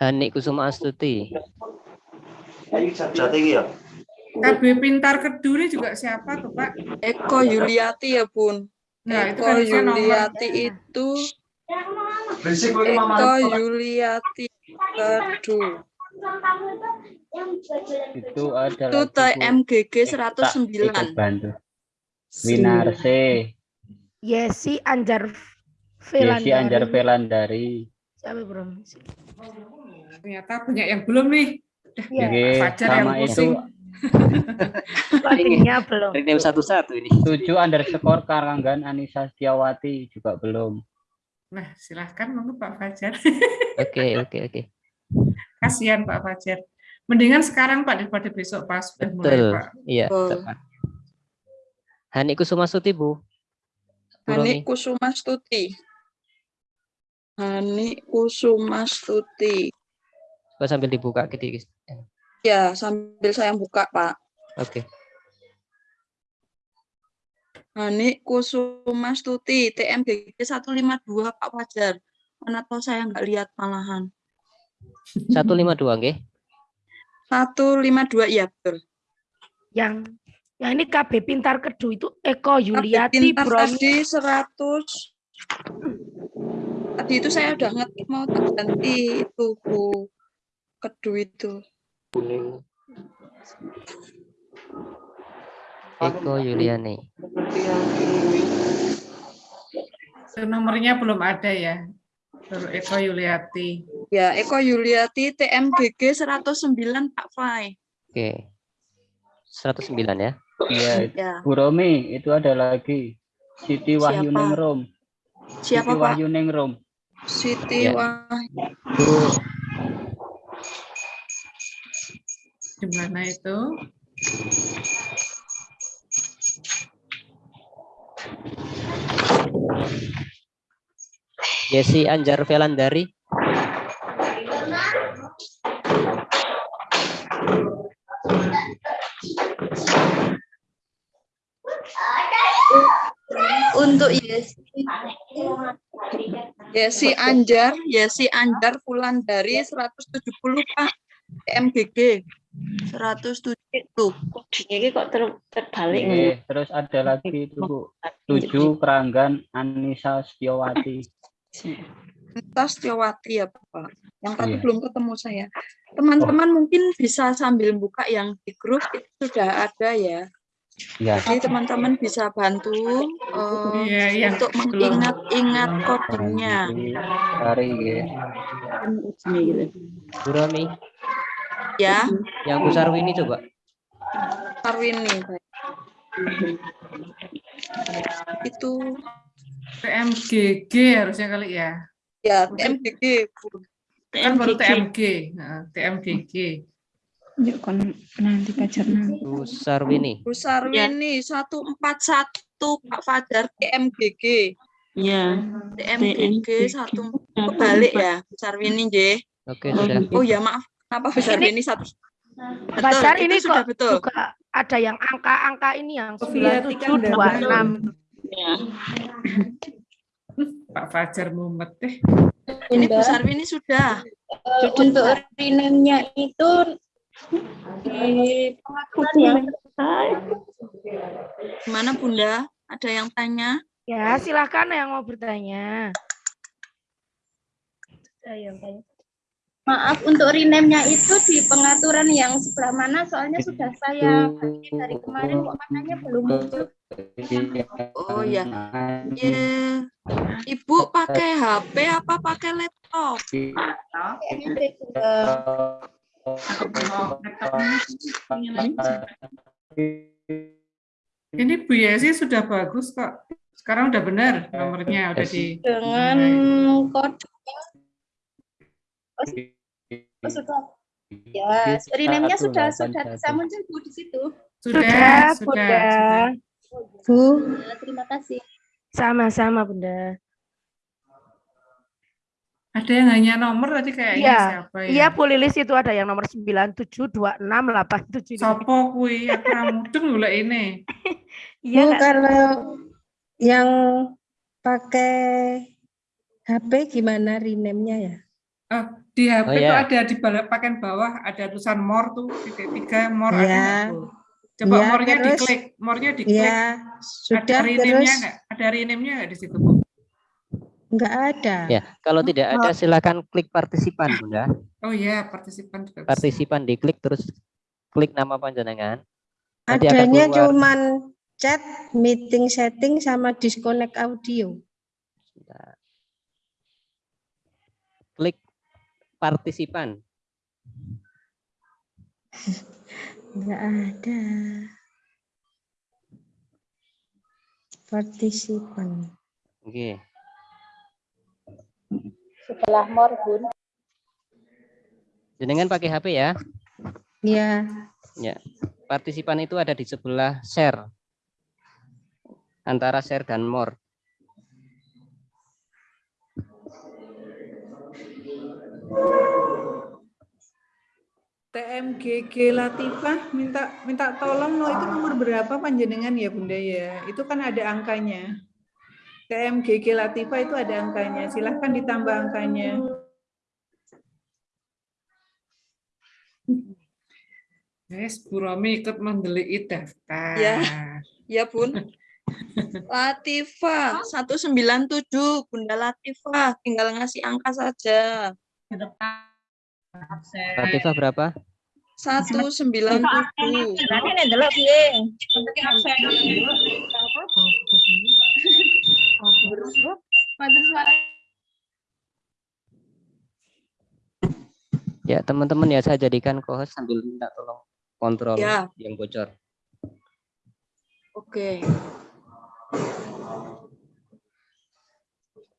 Hani Kusuma Astuti. Strategi ya? KB Pintar Keduri juga siapa tuh Pak? Eko Yuliati ya Bun. Nah, itu Eko kan harusnya nomor- Yuliati itu. Eko Yuliati Kedu. Itu adalah Itu TMGG Tak 109. ikut bantu. Winarse, Yesi Anjar Yesi Velandari. Anjar Velandari. Siapa belum? Ternyata banyak yang belum nih. Oke, Pak Fajar yang sama itu pusing. <laughs> Codingnya belum. Rename satu-satu ini. 7 underscore Karanggan Anissa Setiawati juga belum. Nah, silahkan monggo Pak Fajar. <laughs> Oke, oke, oke. Kasihan Pak Fajar. Mendingan sekarang Pak daripada besok pas sudah mulai Betul. Pak. Iya, Oh. tepat. Hani Kusuma Suti, Bu. Hani. Kusumastuti. Hani Kusumastuti. Coba sambil dibuka gitu. Ya, sambil saya buka, Pak. Oke. Hani Kusumastuti, TMGG 152, Pak Fajar. Mana tahu saya nggak lihat malahan. 152 nggih. 152, iya betul. Yang yang ini KB Pintar Kedu itu Eko Yuliati pintar Bromi. tadi 100. Tadi itu saya udah ngetik mau tak ganti itu Bu Kedu itu. Eko Yuliani. Nomornya belum ada ya. Baru Eko Yuliati. Ya, Eko Yuliati TMGG 109 Pak Fai. Oke. 109 ya. Iya, Ya. Bu Romi, itu ada lagi. Siti Wahyu Siapa? Ningrum. Siapa, Siti Pak? Wahyu Ningrum. Siti Ya. Wahyu. Di mana itu? Yesi Anjar Velandari. Untuk Yesi. Yesi Anjar, Yesi Anjar Wulandari 170 Pak. TMGG 107 tuh. Ini kok ter terbalik Oke, terus ada lagi itu Bu. Tujuh Keranggan Anissa Setiawati. Kita Setiawati ya Pak. Yang tadi Iya. belum ketemu saya. Teman-teman mungkin bisa sambil buka yang di grup itu sudah ada ya. Ya. Jadi teman-teman bisa bantu eh, Iya, yang untuk belum. mengingat-ingat codingnya. Hari ya. Bu Romi. Ya, Yang Bu Sarwini coba. Arwini. baik. Itu TMGG harusnya kali ya. ya TMGG. Kan baru. TMG. Nah, TMGG. Yuk kon nanti pacar nanti. Bu Sarwini. Bu Sarwini 141 Pak Fajar TMGG. Ya. TMGG satu kebalik ya Bu Sarwini nggih. Oke, sudah. Oh ya maaf. Kenapa Bu Sarwini satu? Betul, Pacar itu ini sudah kok betul. juga ada yang angka-angka ini yang Sofia 9726. Pak Fajar Mumet deh. Ini Bu Sarwini sudah. Untuk rename-nya itu di pengakuan ya. Gimana Bunda? Ada yang tanya? Ya, silakan yang mau bertanya. Ada yang tanya. Maaf untuk rename-nya itu di pengaturan yang sebelah mana soalnya sudah saya dari kemarin kok makanya belum muncul. Oh ya. Ya. Ibu pakai HP apa pakai laptop? Ini Bu Yesi sudah bagus kok. Sekarang udah benar nomornya udah di dengan kode oh, sudah ya rename-nya sudah sudah bisa muncul Bu di situ. Sudah, Sudah, sudah, Bunda. Bu. Ya, terima kasih. Sama-sama, Bunda. Ada yang hanya nomor tadi kayaknya Iya, siapa ya? iya Bu Lilis itu ada yang nomor 972687. Sopo kui aku ra mudeng lho lek ini. <laughs> Iya Bu, kalau yang pakai HP gimana rename-nya ya? Oh, di HP Oh, itu ya. ada di pakai bawah ada tulisan more tuh titik tiga more ada Ya. nggak, Bu? Coba Ya, more-nya diklik, more-nya diklik. Ya, ada sudah rename-nya terus nggak? Ada rename-nya nggak di situ, Bu? enggak ada. Ya, kalau tidak ada silakan klik partisipan, Bunda. Oh iya, partisipan juga. Partisipan diklik terus klik nama panjenengan. Nanti Adanya cuman chat, meeting setting sama disconnect audio. Klik partisipan. Enggak ada. Partisipan. Oke. Setelah more Bun. Jenengan pakai HP ya. Ya. Ya. Partisipan itu ada di sebelah share. Antara share dan more. TMGG Latifah minta minta tolong no itu nomor berapa panjenengan ya Bunda ya? Itu kan ada angkanya. TMGG Latifah itu ada angkanya. Silahkan ditambah angkanya. Yes, Bu Romi ikut mendelik daftar. Ya, ya Bun. Latifah 197 Bunda Latifah tinggal ngasih angka saja. Latifah berapa? 197. Ya, teman-teman ya saya jadikan co-host sambil minta tolong kontrol Ya. yang bocor. Oke.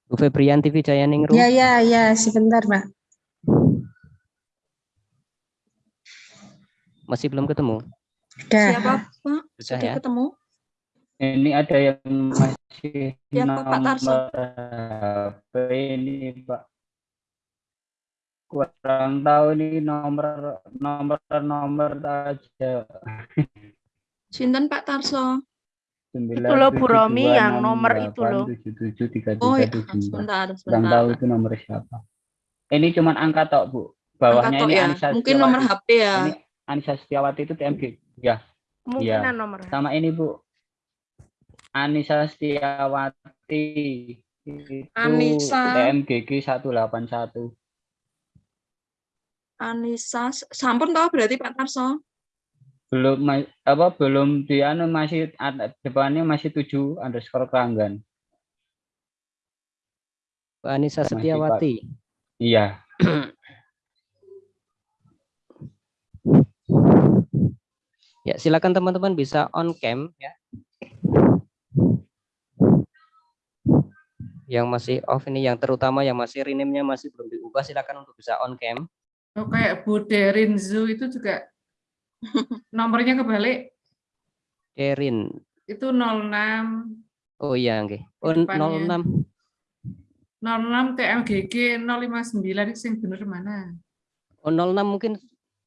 Bu Febrian TV Jaya Ningrum. Ya, ya, ya, sebentar, Pak. Masih belum ketemu? Sudah. Siapa, Pak? Sudah ya? ketemu? Ini ada yang masih Ya, Pak, Pak Tarso. nomor HP ini Pak. Kurang tahu ini nomor nomor nomor aja. Sinten Pak Tarso? Itu loh, Bu Romi, yang nomor itu loh. Oh, ya. sebentar, Kurang sebentar. tahu itu nomor siapa. Ini cuman angka tok, Bu. Bawahnya tok ini ya? Anissa Mungkin nomor. HP ya? Ini Anissa Setiawati itu TMG. Ya. Kemungkinan Iya. nomor. Sama ini, Bu. Anissa Setiawati itu Anissa. TMGG 181. Anissa, sampun tahu berarti Pak Tarso? belum apa belum di anu masih ada depannya masih tujuh underscore keranggan Bu Anissa. Setiawati. iya <clears throat> Ya, silakan teman-teman bisa on cam ya. Yang masih off ini yang terutama yang masih rename-nya masih belum diubah silakan untuk bisa on cam. Oh, kayak Bu Derinzu itu juga <laughs> nomornya kebalik. Erin. Itu 06 Oh iya. Oh, Depannya. 06. 06 TMGG 059 itu yang bener mana? Oh, 06 mungkin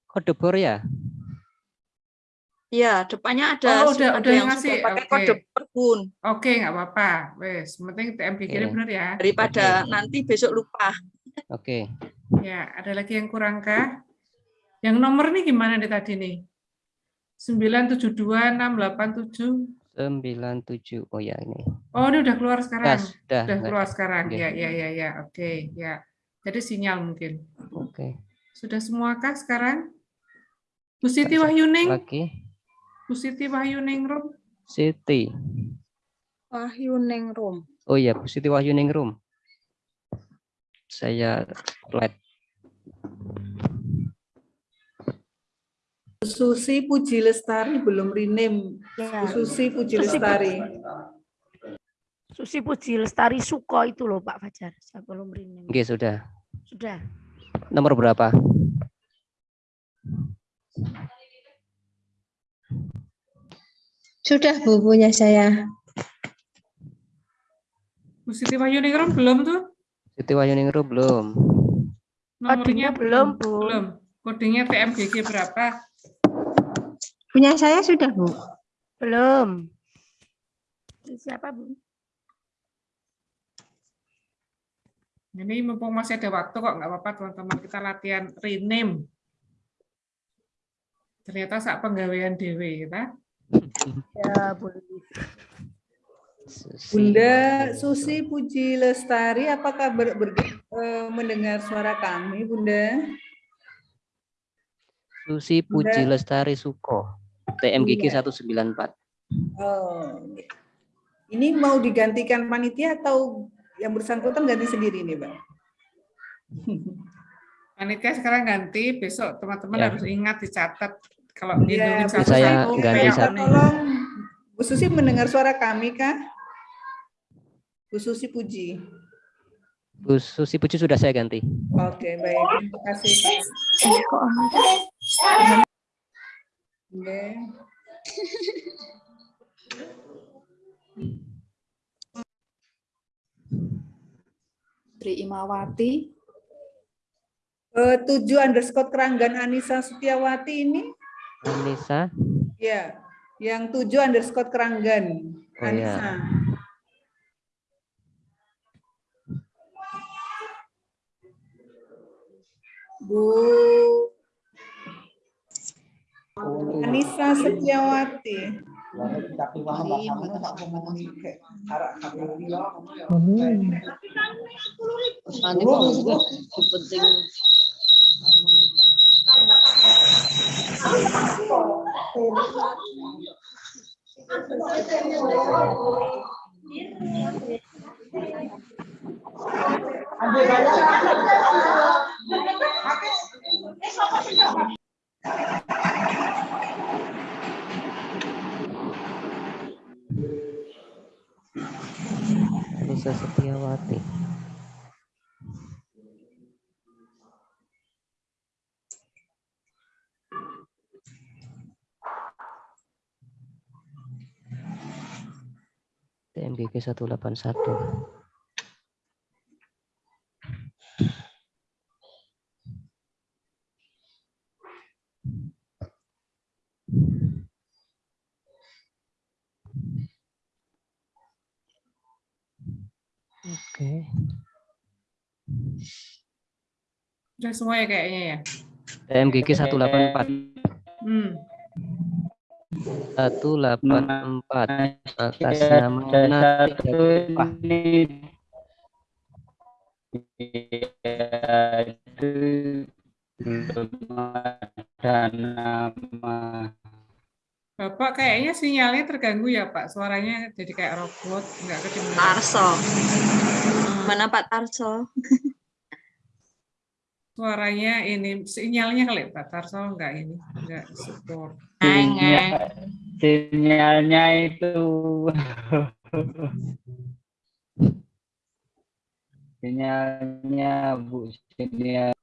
kode bor ya? Iya, depannya ada Oh, udah ada udah yang ngasih. sudah pakai Oke. kode perbun. Oke, nggak apa-apa. Wes, penting TMGG ini Oke. bener ya. Daripada nanti besok lupa. Oke. Ya, ada lagi yang kurang kah? Yang nomor nih gimana nih tadi nih? 972687. 97. Oh ya ini. Oh, ini udah keluar sekarang. Udah dah. keluar sekarang. Oke. Ya, ya, ya, ya. Oke, ya. Jadi sinyal mungkin. Oke. Sudah semua kah sekarang? Bu Siti Wahyuning? Lagi Bu Siti Wahyuning Rum? Siti. Wahyu Ningrum. Oh iya, Bu Siti Wahyuningrum. Saya slide. Susi Puji Lestari belum rename. Ya. Susi Puji Susi Lestari. Susi Puji Lestari Suko itu loh Pak Fajar. Saya belum rename. Oke, sudah. Sudah. Nomor berapa? Sudah Bu punya saya. Bu Siti Wahyuning Rum belum tuh? Siti Wahyuningrum belum. Nomornya belum, Bu. Belum. Kodenya TMGG berapa? Punya saya sudah Bu. Belum. Siapa Bu? Ini mumpung masih ada waktu kok, nggak apa-apa teman-teman kita latihan rename. Ternyata saat penggawean dewe kita. Ya, boleh. Bunda Susi Puji Lestari, apakah ber- ber- eh, mendengar suara kami, Bunda? Susi Puji Bunda. Lestari Suko. TMGG Iya. 194. Oh, ini mau digantikan panitia atau yang bersangkutan ganti sendiri nih, Mbak? Panitia sekarang ganti, besok teman-teman Ya. harus ingat dicatat kalau Ya, ngitungin Bu Saya satu-satu. ganti satu. Tolong, Bu Susi mendengar suara kami kah? Bu Susi Puji. Bu Susi Puji sudah saya ganti. Oke, baik. Terima kasih, Pak. Oke. Tri Imawati, Eh, tujuh underscore keranggan Anissa Setiawati ini, Anissa. ya, yang tujuh underscore keranggan Oh ya. Anissa. Bu Anissa Setiawati. Nanti Anissa Setiawati. TMGG 181. Oke. Udah semua ya kayaknya ya. TMGG 184. Hmm. 184 atas nama Nati Jatipah. itu ada nama Bapak kayaknya sinyalnya terganggu ya Pak. Suaranya jadi kayak robot, nggak kedengaran. Tarso. Mana Pak Tarso? <laughs> Suaranya ini sinyalnya kali Pak Tarso nggak ini, nggak support. sinyal, sinyalnya itu sinyalnya bu sinyal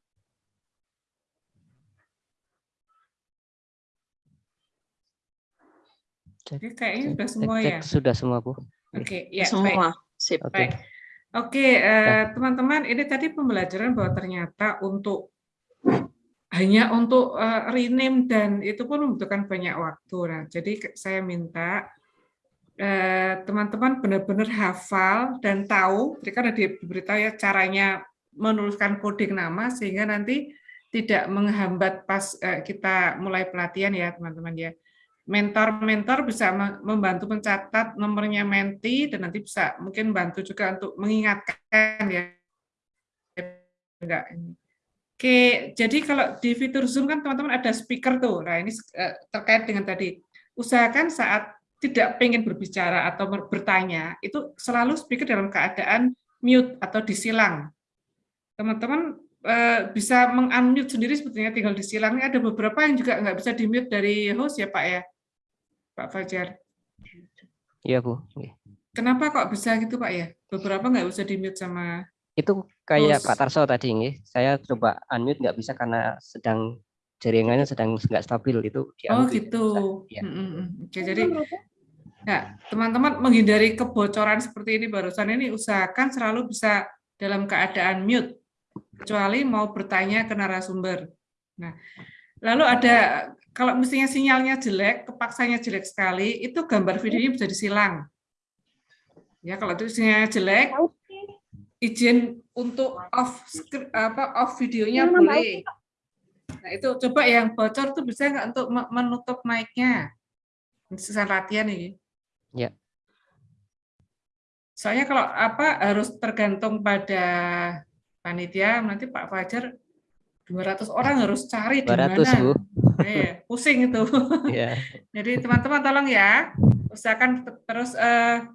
Oke, kayaknya sudah semua cek, ya. sudah semua Bu. Oke, ya Semua. baik. Sip. Oke. Baik. Oke, eh, teman-teman, ini tadi pembelajaran bahwa ternyata untuk hanya untuk eh, rename dan itu pun membutuhkan banyak waktu. Nah, jadi saya minta eh, teman-teman benar-benar hafal dan tahu, kan ada diberitahu ya caranya menuliskan koding nama sehingga nanti tidak menghambat pas kita mulai pelatihan ya, teman-teman ya mentor-mentor bisa me- membantu mencatat nomornya menti dan nanti bisa mungkin bantu juga untuk mengingatkan ya enggak ini. Oke, jadi kalau di fitur Zoom kan teman-teman ada speaker tuh. Nah, ini eh, terkait dengan tadi. Usahakan saat tidak pengen berbicara atau ber- bertanya, itu selalu speaker dalam keadaan mute atau disilang. Teman-teman eh, bisa meng-unmute sendiri sebetulnya tinggal disilang. Ini ada beberapa yang juga nggak bisa di-mute dari host ya, Pak ya? Pak Fajar. Iya Bu. Oke. Kenapa kok bisa gitu Pak ya? Beberapa nggak bisa di-mute sama Itu kayak Host. Pak Tarso tadi nggih. Saya coba unmute nggak bisa karena sedang jaringannya sedang nggak stabil itu di Oh gitu. Iya. Mm, mm, mm. Oke, jadi nah, teman-teman menghindari kebocoran seperti ini barusan ini usahakan selalu bisa dalam keadaan mute kecuali mau bertanya ke narasumber. Nah, lalu ada kalau mestinya sinyalnya jelek, kepaksanya jelek sekali, itu gambar videonya bisa disilang. Ya, kalau itu sinyalnya jelek, izin untuk off screen- apa off videonya boleh. Nah, itu coba yang bocor tuh bisa nggak untuk me- menutup mic-nya? Sisa latihan ini. Ya. Soalnya kalau apa harus tergantung pada panitia, nanti Pak Fajar 200 orang harus cari di 200 mana. Bu. Eh, pusing itu. Iya. <laughs> Jadi teman-teman tolong ya, usahakan te- terus eh,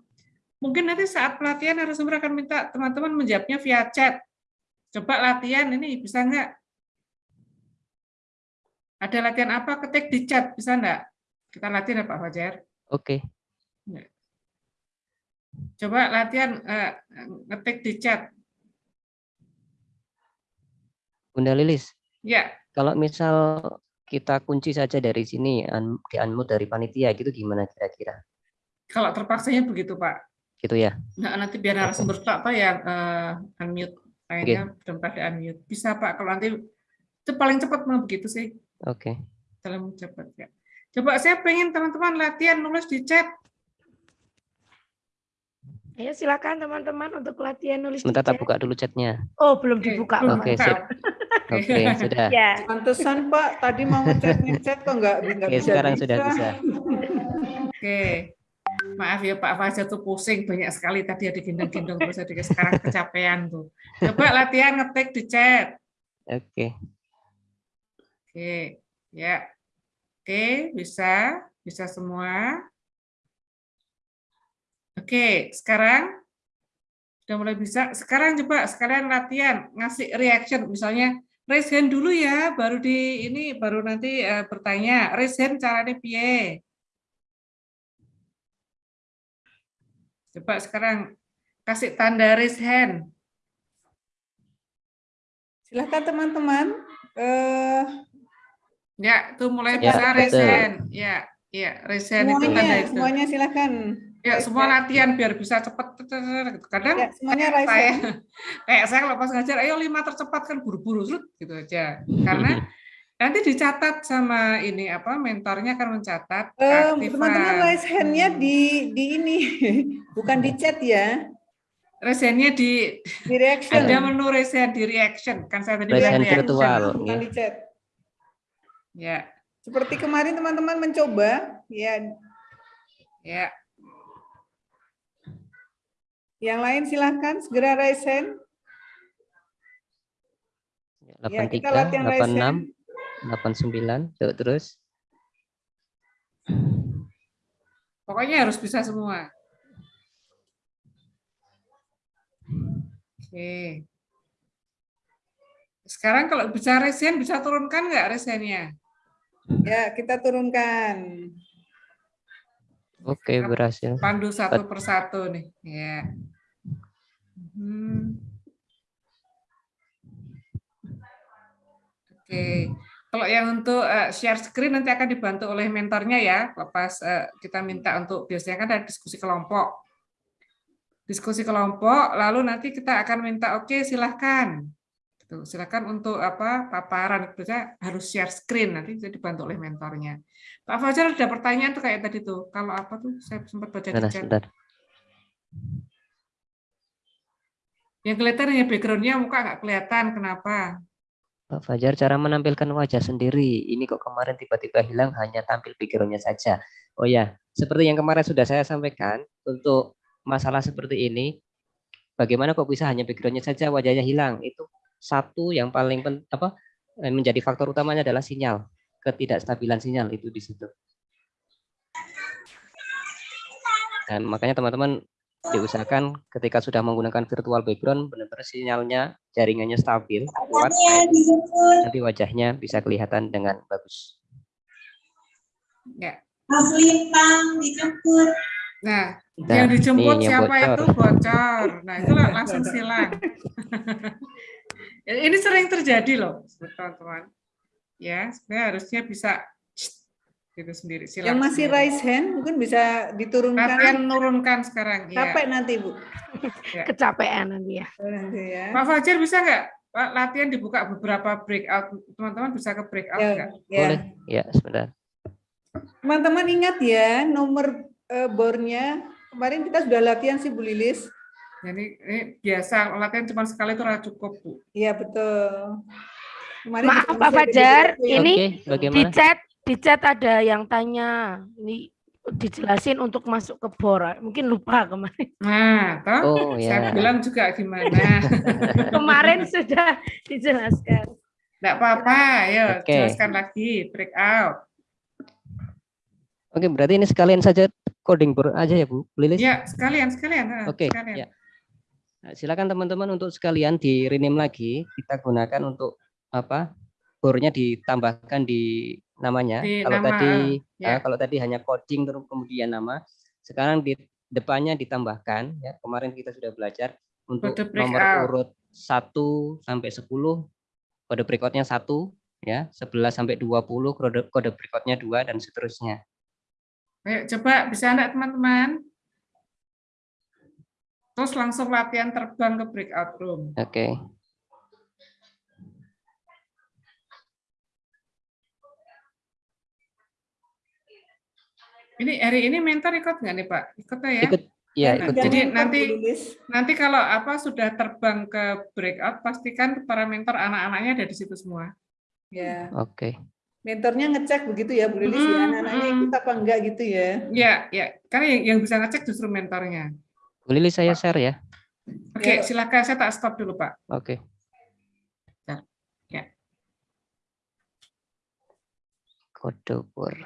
mungkin nanti saat pelatihan narasumber akan minta teman-teman menjawabnya via chat. Coba latihan ini bisa nggak? Ada latihan apa? Ketik di chat bisa nggak? Kita latihan ya Pak Fajar. Oke. Coba latihan eh, ngetik di chat. Bunda Lilis, Ya, kalau misal kita kunci saja dari sini un- di unmute dari panitia gitu gimana kira-kira? kalau terpaksanya begitu Pak. Gitu ya. Nah, nanti biar narasumber apa yang eh, unmute, lainnya dalam keadaan mute. Bisa Pak, kalau nanti Itu paling cepat memang begitu sih Oke. dalam cepat ya. Coba saya pengen teman-teman latihan nulis di chat. Ayo silakan teman-teman untuk latihan nulis di Sebentar tak buka dulu chatnya. Oh, belum dibuka. Oke, sip. Oke, sudah. Ya. Pantesan Pak, tadi mau ngechat ngechat kok nggak nggak Oke, bisa. sekarang sudah bisa. Oke. Maaf ya Pak Fajar tuh pusing banyak sekali tadi ada gendong-gendong terus ada sekarang kecapean tuh. Coba latihan ngetik di chat. Oke. Oke, ya. Oke, bisa, bisa semua. Oke, sekarang sudah mulai bisa. Sekarang coba sekalian latihan ngasih reaction, misalnya raise hand dulu ya, baru di ini baru nanti eh, bertanya. Raise hand caranya piye? Coba sekarang kasih tanda raise hand. Silahkan teman-teman. Eh, Ya, itu mulai Ya, bisa raise hand. Ya, ya, raise hand itu tanda semuanya, itu. semuanya silahkan. Ya, semua latihan biar bisa gitu. Kadang Ya, semuanya kayak saya, kayak saya kalau pas ngajar, ayo lima tercepat kan buru-buru gitu aja. Karena nanti dicatat sama ini apa mentornya akan mencatat keaktifan. teman-teman raise hand-nya di di ini, <laughs> bukan di chat ya. Raise hand-nya di Di reaction. ada menu raise hand di reaction. Kan saya tadi bilang virtual. bukan nggih. di chat. Ya, Seperti kemarin teman-teman mencoba, ya. ya. Yang lain silahkan segera raise hand. Ya, kita 83, latihan raise 86, 89, tuh, terus. Pokoknya harus bisa semua. Oke. Sekarang kalau bisa raise hand, bisa turunkan nggak raise hand-nya? Ya, kita turunkan. Oke, berhasil. Pandu satu persatu nih. Ya. Hmm. Oke. Kalau yang untuk eh, share screen nanti akan dibantu oleh mentornya ya. Lepas eh, kita minta untuk biasanya kan ada diskusi kelompok. Diskusi kelompok, lalu nanti kita akan minta oke silahkan. Gitu. Silakan untuk apa paparan biasanya harus share screen nanti bisa dibantu oleh mentornya. Pak Fajar ada pertanyaan tuh kayak tadi tuh. Kalau apa tuh saya sempat baca di chat. Yang kelihatan hanya background-nya muka nggak kelihatan. Kenapa? Pak Fajar, cara menampilkan wajah sendiri. Ini kok kemarin tiba-tiba hilang hanya tampil background-nya saja. Oh ya, seperti yang kemarin sudah saya sampaikan, untuk masalah seperti ini, bagaimana kok bisa hanya background-nya saja, wajahnya hilang? Itu satu yang paling pen, apa eh, menjadi faktor utamanya adalah sinyal, ketidakstabilan sinyal itu di situ. Dan makanya teman-teman diusahakan ketika sudah menggunakan virtual background benar-benar sinyalnya jaringannya stabil kuat nanti wajahnya bisa kelihatan dengan bagus Ya. Lintang dijemput. Nah, Nah, yang dijemput siapa bocor. itu bocor. Nah, itu langsung silang. <laughs> Ini sering terjadi loh, teman-teman. Ya, sebenarnya harusnya bisa gitu sendiri. Silang Yang masih raise hand mungkin bisa diturunkan. Latihan nurunkan sekarang. ya. Capek nanti, Bu. Ya. Kecapean nanti ya. Nanti ya. Pak Fajar bisa nggak Pak, latihan dibuka beberapa breakout? Teman-teman bisa ke breakout Ya, nggak? ya. boleh ya sebentar Teman-teman ingat ya nomor eh, bornya kemarin kita sudah latihan sih Bu Lilis. Jadi ini biasa latihan cuma sekali itu udah cukup bu. Iya betul. Kemarin Maaf Pak Fajar, ya. ini Oke, di chat di chat ada yang tanya. Ini dijelasin untuk masuk ke bor. Mungkin lupa kemarin. Nah, toh Oh, saya ya. bilang juga gimana. <laughs> Kemarin sudah dijelaskan. Enggak apa-apa, ayo Oke. jelaskan lagi breakout. Oke, berarti ini sekalian saja coding board aja ya Bu Lilis? Ya, sekalian sekalian. ah, Oke, sekalian. ya. Nah, silakan teman-teman untuk sekalian di rename lagi. Kita gunakan untuk apa? Bornya ditambahkan di namanya. Di kalau nama, tadi ya. eh, kalau tadi hanya coding terus kemudian nama, sekarang di depannya ditambahkan ya. Kemarin kita sudah belajar untuk Kode nomor breakout. urut 1 sampai 10 kode breakoutnya 1 ya, 11 sampai 20 kode kode breakoutnya 2 dan seterusnya. Ayo coba bisa enggak teman-teman? Terus langsung latihan terbang ke breakout room. Oke. Okay. Ini hari ini mentor ikut nggak nih Pak? Ikut ya? Ikut. Ya, nah. Jadi nanti nanti kalau apa sudah terbang ke breakout pastikan para mentor anak-anaknya ada di situ semua. Ya. Oke. Okay. Mentornya ngecek begitu ya Bu Lilis hmm, ya anak-anaknya hmm. ikut apa enggak gitu ya? Ya, ya. Karena yang, yang bisa ngecek justru mentornya. Bu Lilis saya share ya. Oke, silakan saya tak stop dulu Pak. Oke. Ya. Kode bor.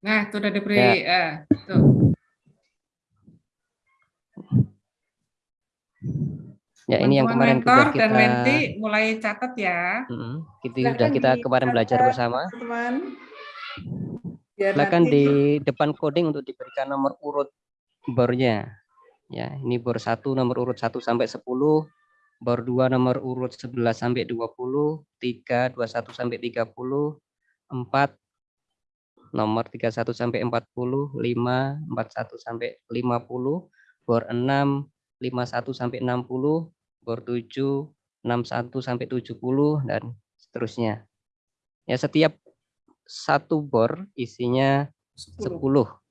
Nah, itu udah diberi Ya. eh, tuh. Ya ini yang kemarin mentor sudah dan kita menti mulai catat ya. Mm, itu sudah kita kemarin belajar bersama. Teman. Biar Silakan nanti di depan coding untuk diberikan nomor urut bornya. Ya, ini bor 1 nomor urut 1 sampai 10, bor 2 nomor urut 11 sampai 20, 3 21 sampai 30, 4 nomor 31 sampai 40, 5 41 sampai 50, bor 6 51 sampai 60, bor 7 61 sampai 70 dan seterusnya. Ya, setiap satu bor isinya 10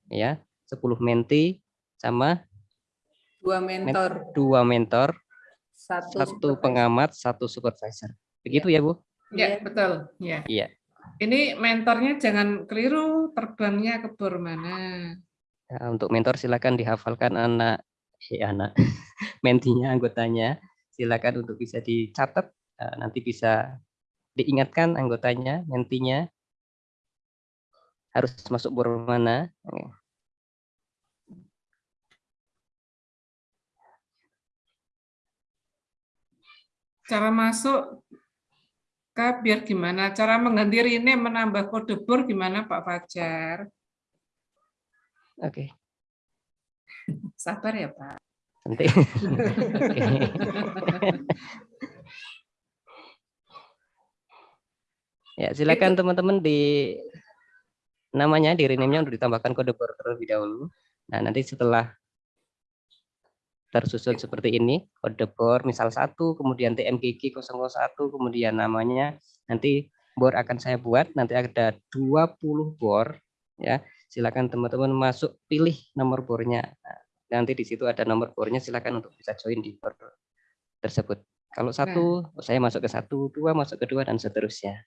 ya, 10 menti sama dua men- mentor, dua mentor, satu, satu pengamat, satu supervisor. Begitu ya, Bu? Ya, betul. Ya. Iya. Ini mentornya jangan keliru terbangnya ke bor mana. Nah, untuk mentor silakan dihafalkan anak ya anak <laughs> mentinya anggotanya silakan untuk bisa dicatat eh, nanti bisa diingatkan anggotanya mentinya harus masuk bor mana Cara masuk ke biar gimana? Cara mengganti rename menambah kode bor gimana Pak Fajar? oke <laughs> Sabar ya Pak. Nanti. <laughs> Ya silakan teman-teman di namanya di rename-nya untuk ditambahkan kode bor terlebih dahulu. Nah nanti setelah tersusun seperti ini kode bor misal satu kemudian TMGG 001 kemudian namanya nanti bor akan saya buat. Nanti ada 20 bor ya. Silakan teman-teman masuk pilih nomor bornya. Nah, nanti di situ ada nomor bornya silakan untuk bisa join di bor tersebut kalau satu saya masuk ke satu dua masuk ke dua dan seterusnya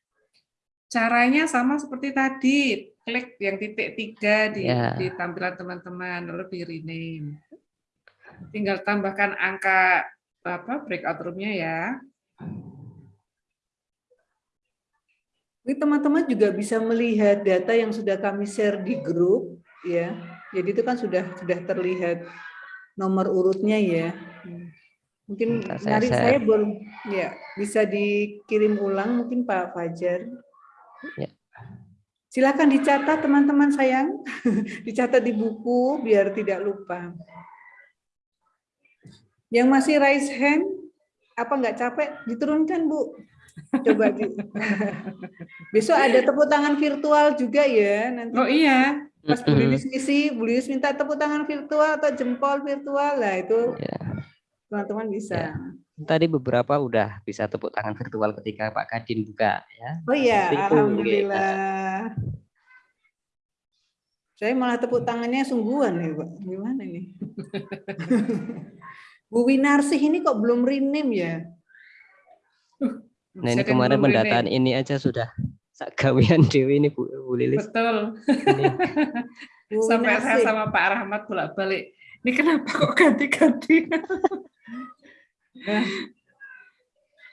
Caranya sama seperti tadi, klik yang titik tiga di, Ya. di tampilan teman-teman, lalu di rename. Tinggal tambahkan angka apa breakout room-nya ya. Ini teman-teman juga bisa melihat data yang sudah kami share di grup ya. Jadi itu kan sudah sudah terlihat nomor urutnya ya. Mungkin Bentar, saya share. saya belum ya bisa dikirim ulang mungkin Pak Fajar. Ya. Silakan dicatat teman-teman sayang. <laughs> dicatat di buku biar tidak lupa. Yang masih raise hand apa nggak capek diturunkan Bu. Coba di <laughs> Besok ada tepuk tangan virtual juga ya nanti. Oh iya. Pas Bu Lilis ngisi, Bu Lilis minta tepuk tangan virtual atau jempol virtual lah itu teman-teman bisa. tadi beberapa udah bisa tepuk tangan virtual ketika Pak Kadin buka ya Oh iya, Seperti itu, gitu. alhamdulillah. Saya malah tepuk tangannya sungguhan ya, Pak. Gimana ini? <laughs> Bu Winarsih ini kok belum rename ya? Nah ini kan kemarin pendataan ini aja sudah gawian Dewi ini Bu, Bu Lilis. Betul. Bu <laughs> Sampai saya sama Pak Rahmat bolak-balik. Ini kenapa kok ganti-ganti? Nah,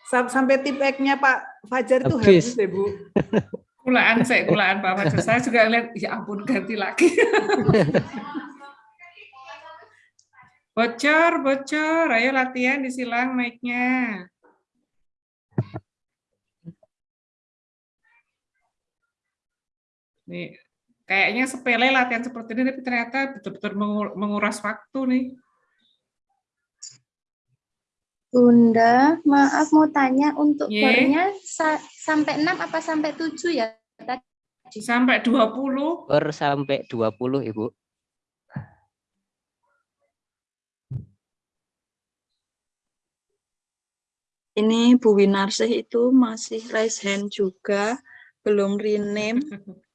sam- sampai tip X-nya Pak Fajar itu Habis. ya, Bu. Kulaan saya, kulaan Pak Fajar. Saya juga lihat, ya ampun ganti lagi. <laughs> bocor, bocor. Ayo latihan disilang mic-nya. Nih, kayaknya sepele latihan seperti ini, tapi ternyata betul-betul mengu- menguras waktu nih. Bunda, maaf mau tanya untuk Ye. bornya sa- sampai 6 apa sampai 7 ya? Tadi? Sampai 20. Bor sampai 20 Ibu. Ini Bu Winarsih itu masih raise hand juga, belum rename. <laughs>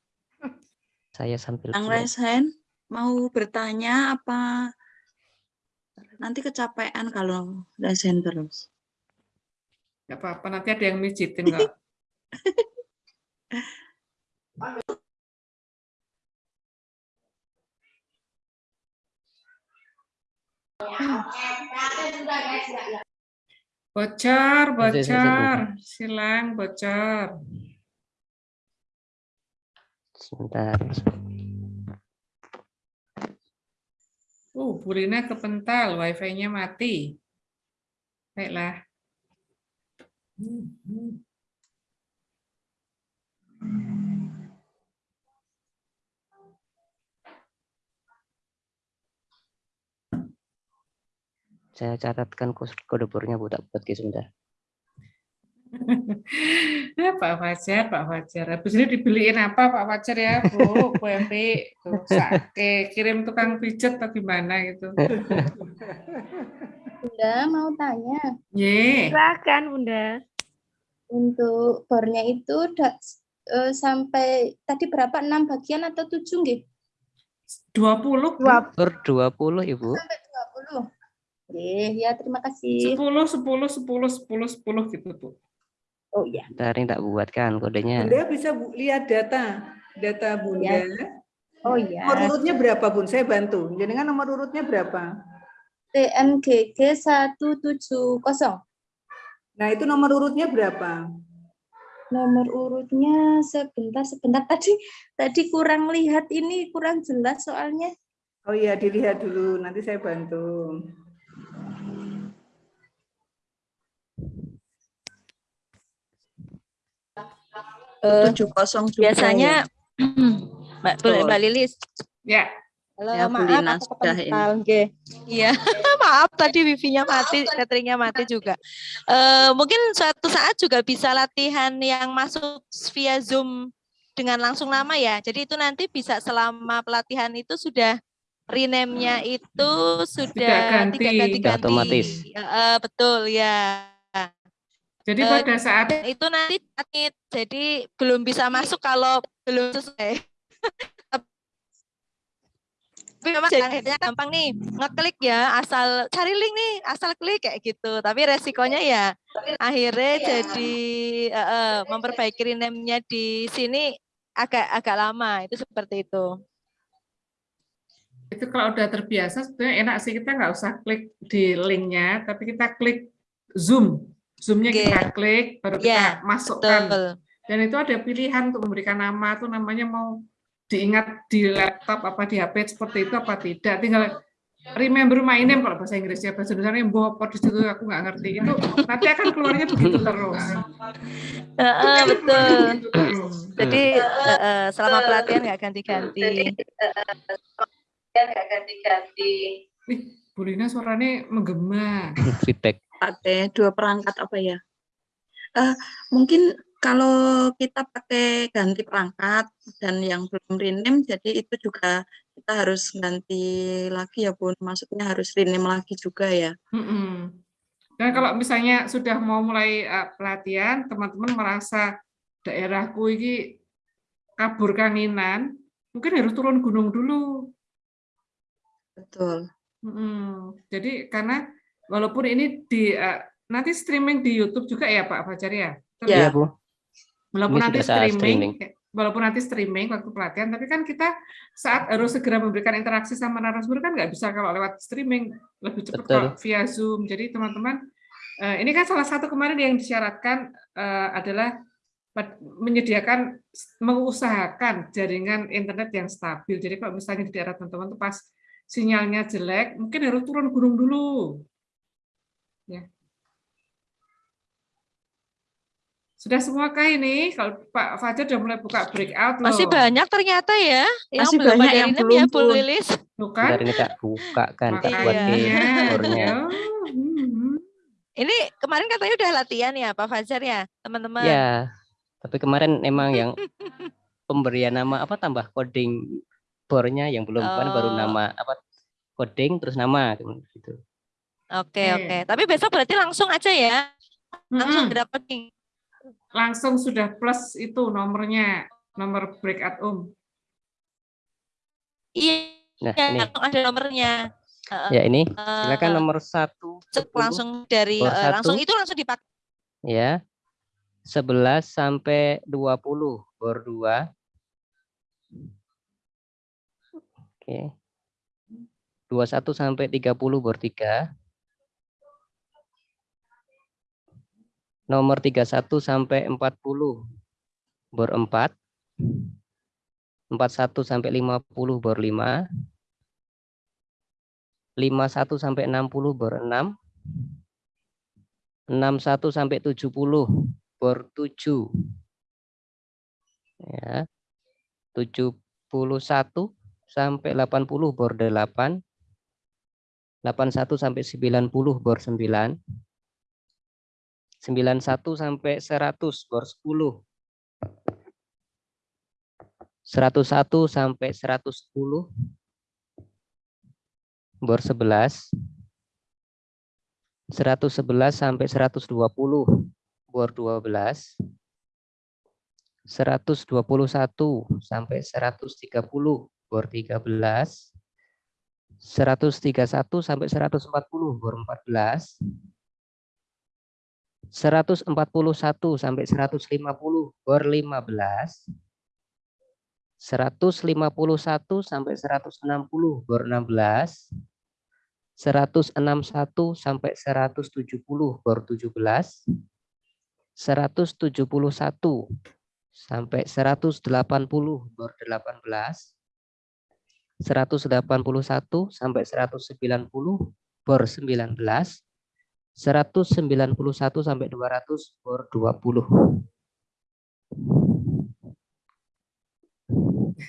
Saya sambil raise hand mau bertanya apa nanti kecapean kalau raise hand terus. Nggak apa-apa, nanti ada yang mijitin kok. <laughs> Bocor, bocor. Silang, bocor. Sebentar. Uh, Bu Rina kepental, wifi-nya mati. Baiklah. Saya catatkan kode bornya buat Ki, sebentar. Ya, Pak Fajar, Pak Fajar. Habis ini dibeliin apa Pak Fajar ya, Bu? Bu tuh, sake, kirim tukang pijet atau gimana gitu. Bunda mau tanya. Ye. Silakan Bunda. Untuk bornya itu da- eh, sampai tadi berapa? 6 bagian atau 7 nggih? 20, Bu. Per 20 Ibu. Sampai 20. Nggih, ya terima kasih. 10, 10, 10, 10, 10 gitu, Bu. Oh iya. Bentar ini tak buatkan kodenya. Bunda bisa Bu- lihat data, data Bunda. Oh iya. Nomor urutnya berapa Bun? Saya bantu. Jadi kan nomor urutnya berapa? TMGG 170. Nah itu nomor urutnya berapa? Nomor urutnya sebentar sebentar <laughs> tadi tadi kurang lihat ini kurang jelas soalnya. Oh iya dilihat dulu, nanti saya bantu. Eh, 702 biasanya ya. <clears throat> Mbak. Mbak Lilis. Ya. Halo, Ya, maaf Lina aku sudah ini. kepental, nggih. Iya, <laughs> maaf tadi wifi-nya mati, cateringnya mati juga. Eh mungkin suatu saat juga bisa latihan yang masuk via Zoom dengan langsung nama ya. Jadi itu nanti bisa selama pelatihan itu sudah rename-nya itu sudah ganti. tidak ganti-ganti. Otomatis. Eh, betul ya. Jadi Eh, pada saat itu nanti sakit, jadi belum bisa masuk kalau belum sesuai. Tapi memang akhirnya gampang nih, ngeklik ya, asal cari link nih, asal klik kayak gitu. Tapi resikonya ya akhirnya jadi eh, eh, memperbaiki rename-nya di sini agak agak lama, itu seperti itu. itu kalau udah terbiasa sebetulnya enak sih kita nggak usah klik di linknya, tapi kita klik Zoom. Zoom-nya Oke. kita klik, baru kita Ya, masukkan. betul. Dan itu ada pilihan untuk memberikan nama tuh namanya mau diingat di laptop apa di HP seperti itu apa tidak. Tinggal remember my name kalau bahasa Inggrisnya bahasa Indonesia bopo di situ aku nggak ngerti itu nanti akan keluarnya begitu terus. Eh, eh, betul. terus. Jadi eh, eh, selama pelatihan nggak ganti-ganti. ganti-ganti. Ih, Bu Lina suaranya menggema. Feedback. Pakai dua perangkat apa ya? Eh, mungkin kalau kita pakai ganti perangkat dan yang belum rename, jadi itu juga kita harus ganti lagi ya Bun. Maksudnya harus rename lagi juga ya. Mm-mm. Dan kalau misalnya sudah mau mulai uh, pelatihan, teman-teman merasa daerahku ini kabur kanginan, mungkin harus turun gunung dulu. Betul. Mm-mm. Jadi karena walaupun ini di uh, nanti streaming di YouTube juga ya Pak Fajar ya. Tapi Iya, Bu. Walaupun Ini nanti streaming, streaming. walaupun nanti streaming waktu pelatihan, tapi kan kita saat harus segera memberikan interaksi sama narasumber kan nggak bisa kalau lewat streaming lebih cepat Betul. kalau via Zoom. Jadi teman-teman, eh, ini kan salah satu kemarin yang disyaratkan eh, adalah menyediakan, mengusahakan jaringan internet yang stabil. Jadi kalau misalnya di daerah teman-teman tuh pas sinyalnya jelek, mungkin harus turun gunung dulu. Ya. Sudah semua kah ini? Kalau Pak Fajar sudah mulai buka breakout loh. Masih banyak ternyata ya yang Masih belum banyak yang belum, ya Bu. Lilis. Kan? Bentar ini tak buka kan, tak buat Iya, ya. Mhm. Ini kemarin katanya udah latihan ya Pak Fajar ya, teman-teman. Ya, tapi kemarin emang yang <laughs> pemberian nama apa tambah coding bornya yang belum kan baru Oh. nama apa coding terus nama gitu. Oke, Oke. oke. Tapi besok berarti langsung aja ya. langsung dapetin. Langsung sudah plus itu nomornya, nomor breakout um. Iya, Nah, ini. langsung ada nomornya. Heeh. Ya ini, silakan nomor satu. cek langsung dari Bor eh, langsung itu langsung dipakai. Ya, 11 sampai 20 bor 2. Oke. 21 sampai 30 bor 3. Nomor 31 sampai 40 bor 4. 41 sampai 50 bor 5. 51 sampai 60 bor 6. 61 sampai 70 bor 7. Ya. 71 sampai 80 bor 8. 81 sampai 90 bor 9. 91 sampai 100 bor 10. 101 sampai 110 bor 11. 111 sampai 120 bor 12. 121 sampai 130 bor 13. 131 sampai 140 bor 14. 141 sampai 150 bor 15. 151 sampai 160 bor 16. 161 sampai 170 bor 17. 171 sampai 180 bor 18. 181 sampai 190 bor 19. 191 sampai 200 bor 20.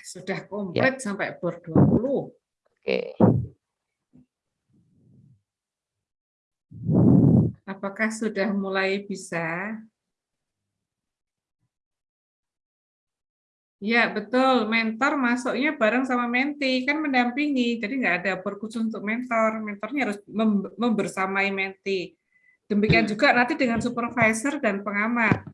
Sudah Ya. komplit sampai bor 20. Oke. Apakah sudah mulai bisa? Ya, betul. Mentor masuknya bareng sama menti, kan mendampingi. Jadi nggak ada bor khusus untuk mentor. Mentornya harus mem- membersamai menti. Demikian juga nanti dengan supervisor dan pengamat.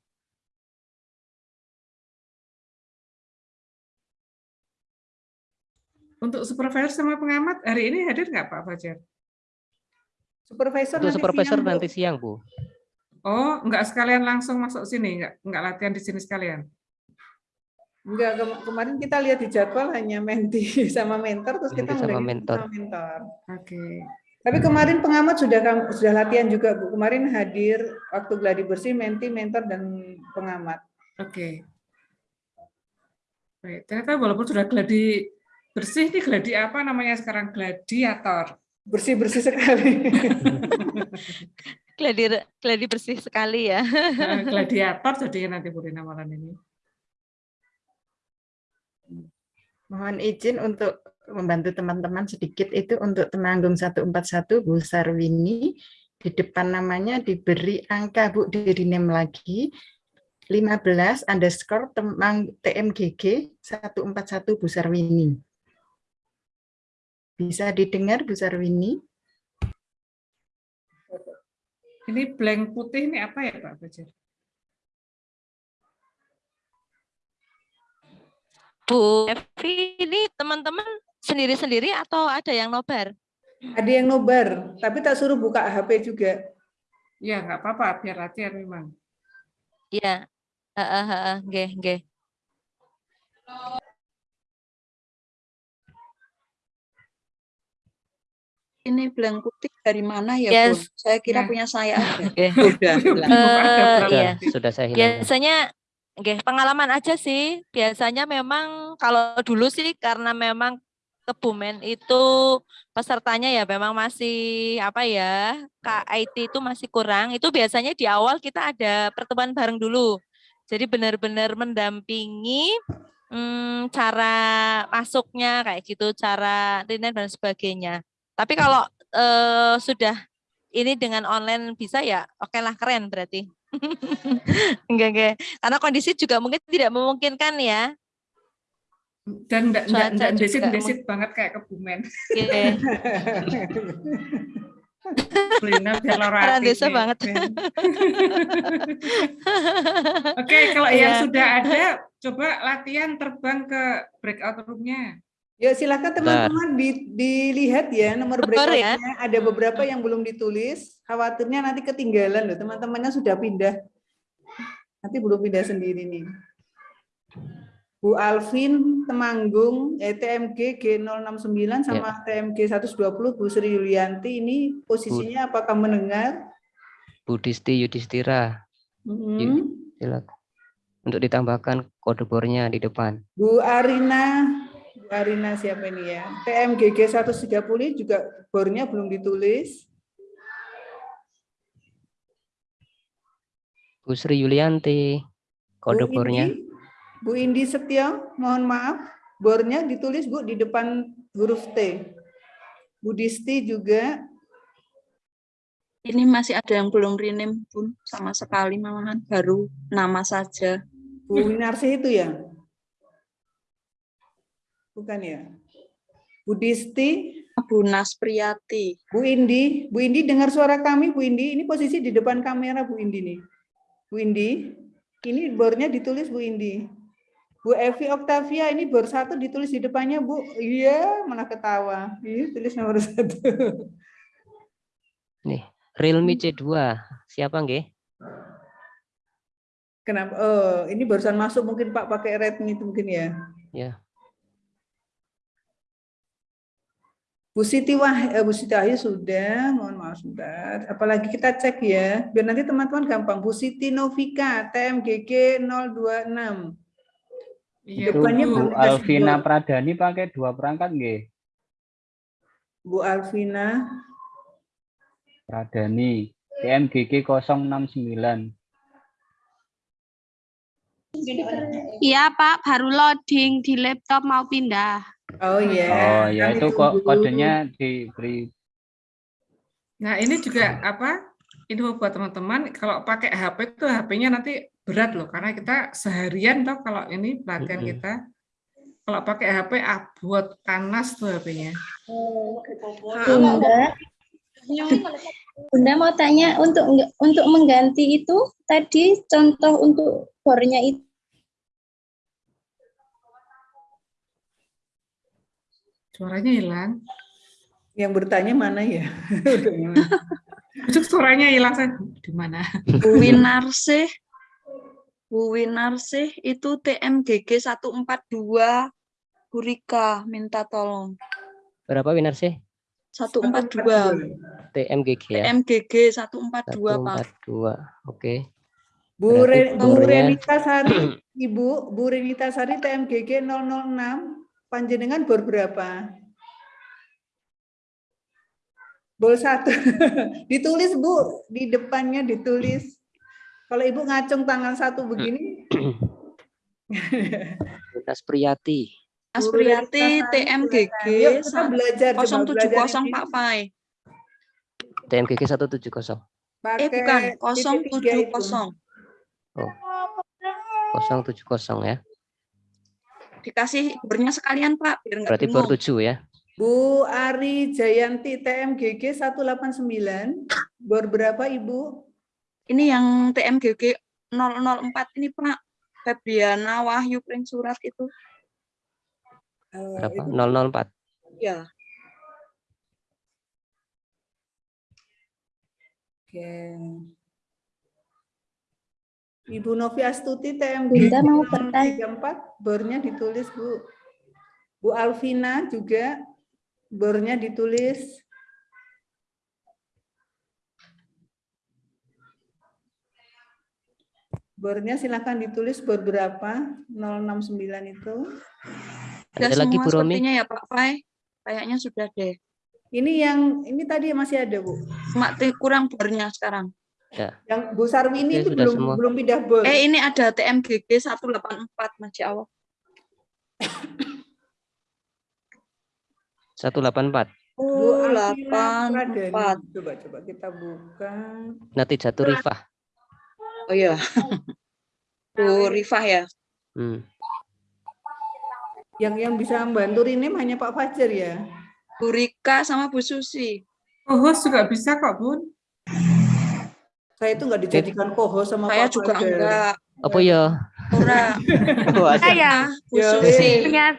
Untuk supervisor sama pengamat, hari ini hadir nggak Pak Fajar? Supervisor Untuk nanti supervisor siang, Bu. nanti siang, Bu. Oh, nggak sekalian langsung masuk sini, nggak nggak latihan di sini sekalian. Enggak, kema- kemarin kita lihat di jadwal hanya menti <laughs> sama mentor, terus kita sama mulai mentor. sama mentor. Oke. Tapi kemarin pengamat sudah sudah latihan juga, Bu. Kemarin hadir waktu gladi bersih, menti, mentor, dan pengamat. Oke. Baik, ternyata walaupun sudah gladi bersih, ini gladi apa namanya sekarang? Gladiator. Bersih-bersih sekali. Gladi gladi bersih sekali ya. Nah, gladiator jadinya nanti Bu Rina malam ini. Mohon izin untuk membantu teman-teman sedikit itu untuk Temanggung 141 Bu Sarwini di depan namanya diberi angka Bu di rename lagi 15 underscore temang TMGG 141 Bu Sarwini. Bisa didengar Bu Sarwini? Ini blank putih ini apa ya Pak Fajar? Bu Evi, ini teman-teman sendiri-sendiri atau ada yang nobar? Ada yang nobar, tapi tak suruh buka HP juga. Ya, nggak apa-apa, biar latihan memang. Iya. Heeh, heeh, nggih, nggih. Ini blank putih dari mana ya, Yes. Bu? Saya kira Nah. punya saya. Oke. Eh, Sudah, iya. sudah saya hilangkan. Biasanya nggih, pengalaman aja sih. Biasanya memang kalau dulu sih karena memang Kebumen itu pesertanya ya memang masih apa ya, KIT itu masih kurang. Itu biasanya di awal kita ada pertemuan bareng dulu. Jadi benar-benar mendampingi hmm, cara masuknya kayak gitu, cara rinen dan sebagainya. Tapi kalau eh, sudah ini dengan online bisa ya, oke lah keren berarti. <laughs> enggak, enggak. Karena kondisi juga mungkin tidak memungkinkan ya. Dan enggak enggak enggak desit-desit banget kayak kebumen. Iya. <laughs> Biar Orang hati desa banget. <laughs> Oke, kalau yang Iya. sudah ada, coba latihan terbang ke breakout room-nya. Ya silakan teman-teman di- dilihat ya nomor Betul ya. Ada beberapa yang belum ditulis. Khawatirnya nanti ketinggalan loh. Teman-temannya sudah pindah. Nanti belum pindah sendiri nih. Bu Alvin Temanggung, eh, TMG G069 sama TMG 120 Bu Sri Yulianti ini posisinya apakah mendengar? Budisti Yudhistira. Mm-mm. Yuk, silakan. Untuk ditambahkan kode bornya di depan. Bu Arina, Bu Arina siapa ini ya? TMGG 130 juga bornya belum ditulis. Bu Sri Yulianti, kode Bu bornya. Indi, Bu Indi Setio, mohon maaf, bornya ditulis Bu di depan huruf T. Bu Disti juga, Ini masih ada yang belum rename pun sama sekali malahan baru nama saja. Bu Winarsi itu ya? Bukan ya? Bu Disti, Bu Naspriyati. Bu Indi, Bu Indi dengar suara kami Bu Indi, ini posisi di depan kamera Bu Indi nih. Bu Indi, ini bornya ditulis Bu Indi. Bu Evi Octavia ini bor satu ditulis di depannya Bu. Iya, malah ketawa. Iya, tulis nomor satu. Nih, Realme C2. Siapa nggih? Kenapa? Oh, ini barusan masuk mungkin Pak pakai Redmi itu mungkin ya. Ya. Bu Siti Wah, eh, Bu Siti Wahyu sudah, mohon maaf sebentar. Apalagi kita cek ya, biar nanti teman-teman gampang. Bu Siti Novika, TMGG 026. Iya, Depannya Bu Alvina bor. Pradani pakai dua perangkat nggih? Bu Alvina, Pradani TMGG 069. Iya Pak, baru loading di laptop mau pindah. Oh iya. Oh ya itu kok kodenya diberi Nah, ini juga apa? Info buat teman-teman, kalau pakai HP itu HP-nya nanti berat loh, karena kita seharian toh kalau ini pelatihan Mm-mm. kita. Kalau pakai HP abot panas tuh HP-nya. Bunda, Bunda mau tanya untuk untuk mengganti itu tadi contoh untuk bornya itu Suaranya hilang. Yang bertanya mana ya? <laughs> Itu suaranya hilang saya. Di mana? Bu Winarsih. Bu Winarsih itu TMGG 142 Bu Rika minta tolong. Berapa winar sih? 142. TMGG ya. TMGG 142, Pak. 142. Oke. Bu, Re- Bu Renita Sari, <clears throat> Ibu, Bu Renita Sari TMGG 006, panjenengan bor berapa? Bol satu. <laughs> ditulis Bu, di depannya ditulis. Kalau Ibu ngacung tangan satu begini, Lunas Priyati. Aspriyati TMGG Yuk, kita belajar, coba 070 belajar ini. Pak Pai. TMGG 170. Eh bukan, titik tiga itu. 070. Oh. 070 ya. Dikasih bornya sekalian, Pak, biar Berarti bor bingung. 7 ya. Bu Ari Jayanti TMGG 189, bor berapa Ibu? Ini yang TMGG 004 ini, Pak. Febriana Wahyu Pring Surat itu. Berapa? 004. Ya. Oke. Ibu Novi Astuti TMG Bunda mau bertanya. 34 bornya ditulis Bu. Bu Alvina juga bornya ditulis. Bornya silakan ditulis bor berapa? 069 itu. Sudah Ada lagi semua Bu Romi? sepertinya ya, Pak Pai. Kayaknya sudah deh. Ini yang ini tadi masih ada, Bu. Cuma kurang bornya sekarang. Ya. Yang Bu Sarwini Ya, itu sudah belum semua. belum pindah bor. Eh, ini ada TMGG 184, Masya Allah. 184. Bu Oh, Alvina Pradani. 84. Coba coba kita buka. Nanti jatuh Rifah. Oh iya. Bu Rifah ya. Hmm. Yang yang bisa membantu ini hanya Pak Fajar ya. Bu Rika sama Bu Susi. Co-host juga bisa kok, Bun. Saya itu nggak dijadikan co-host sama Saya Pak juga Fajar. enggak. Apa ya? Ora. <laughs> Oh. Saya Bu Ya,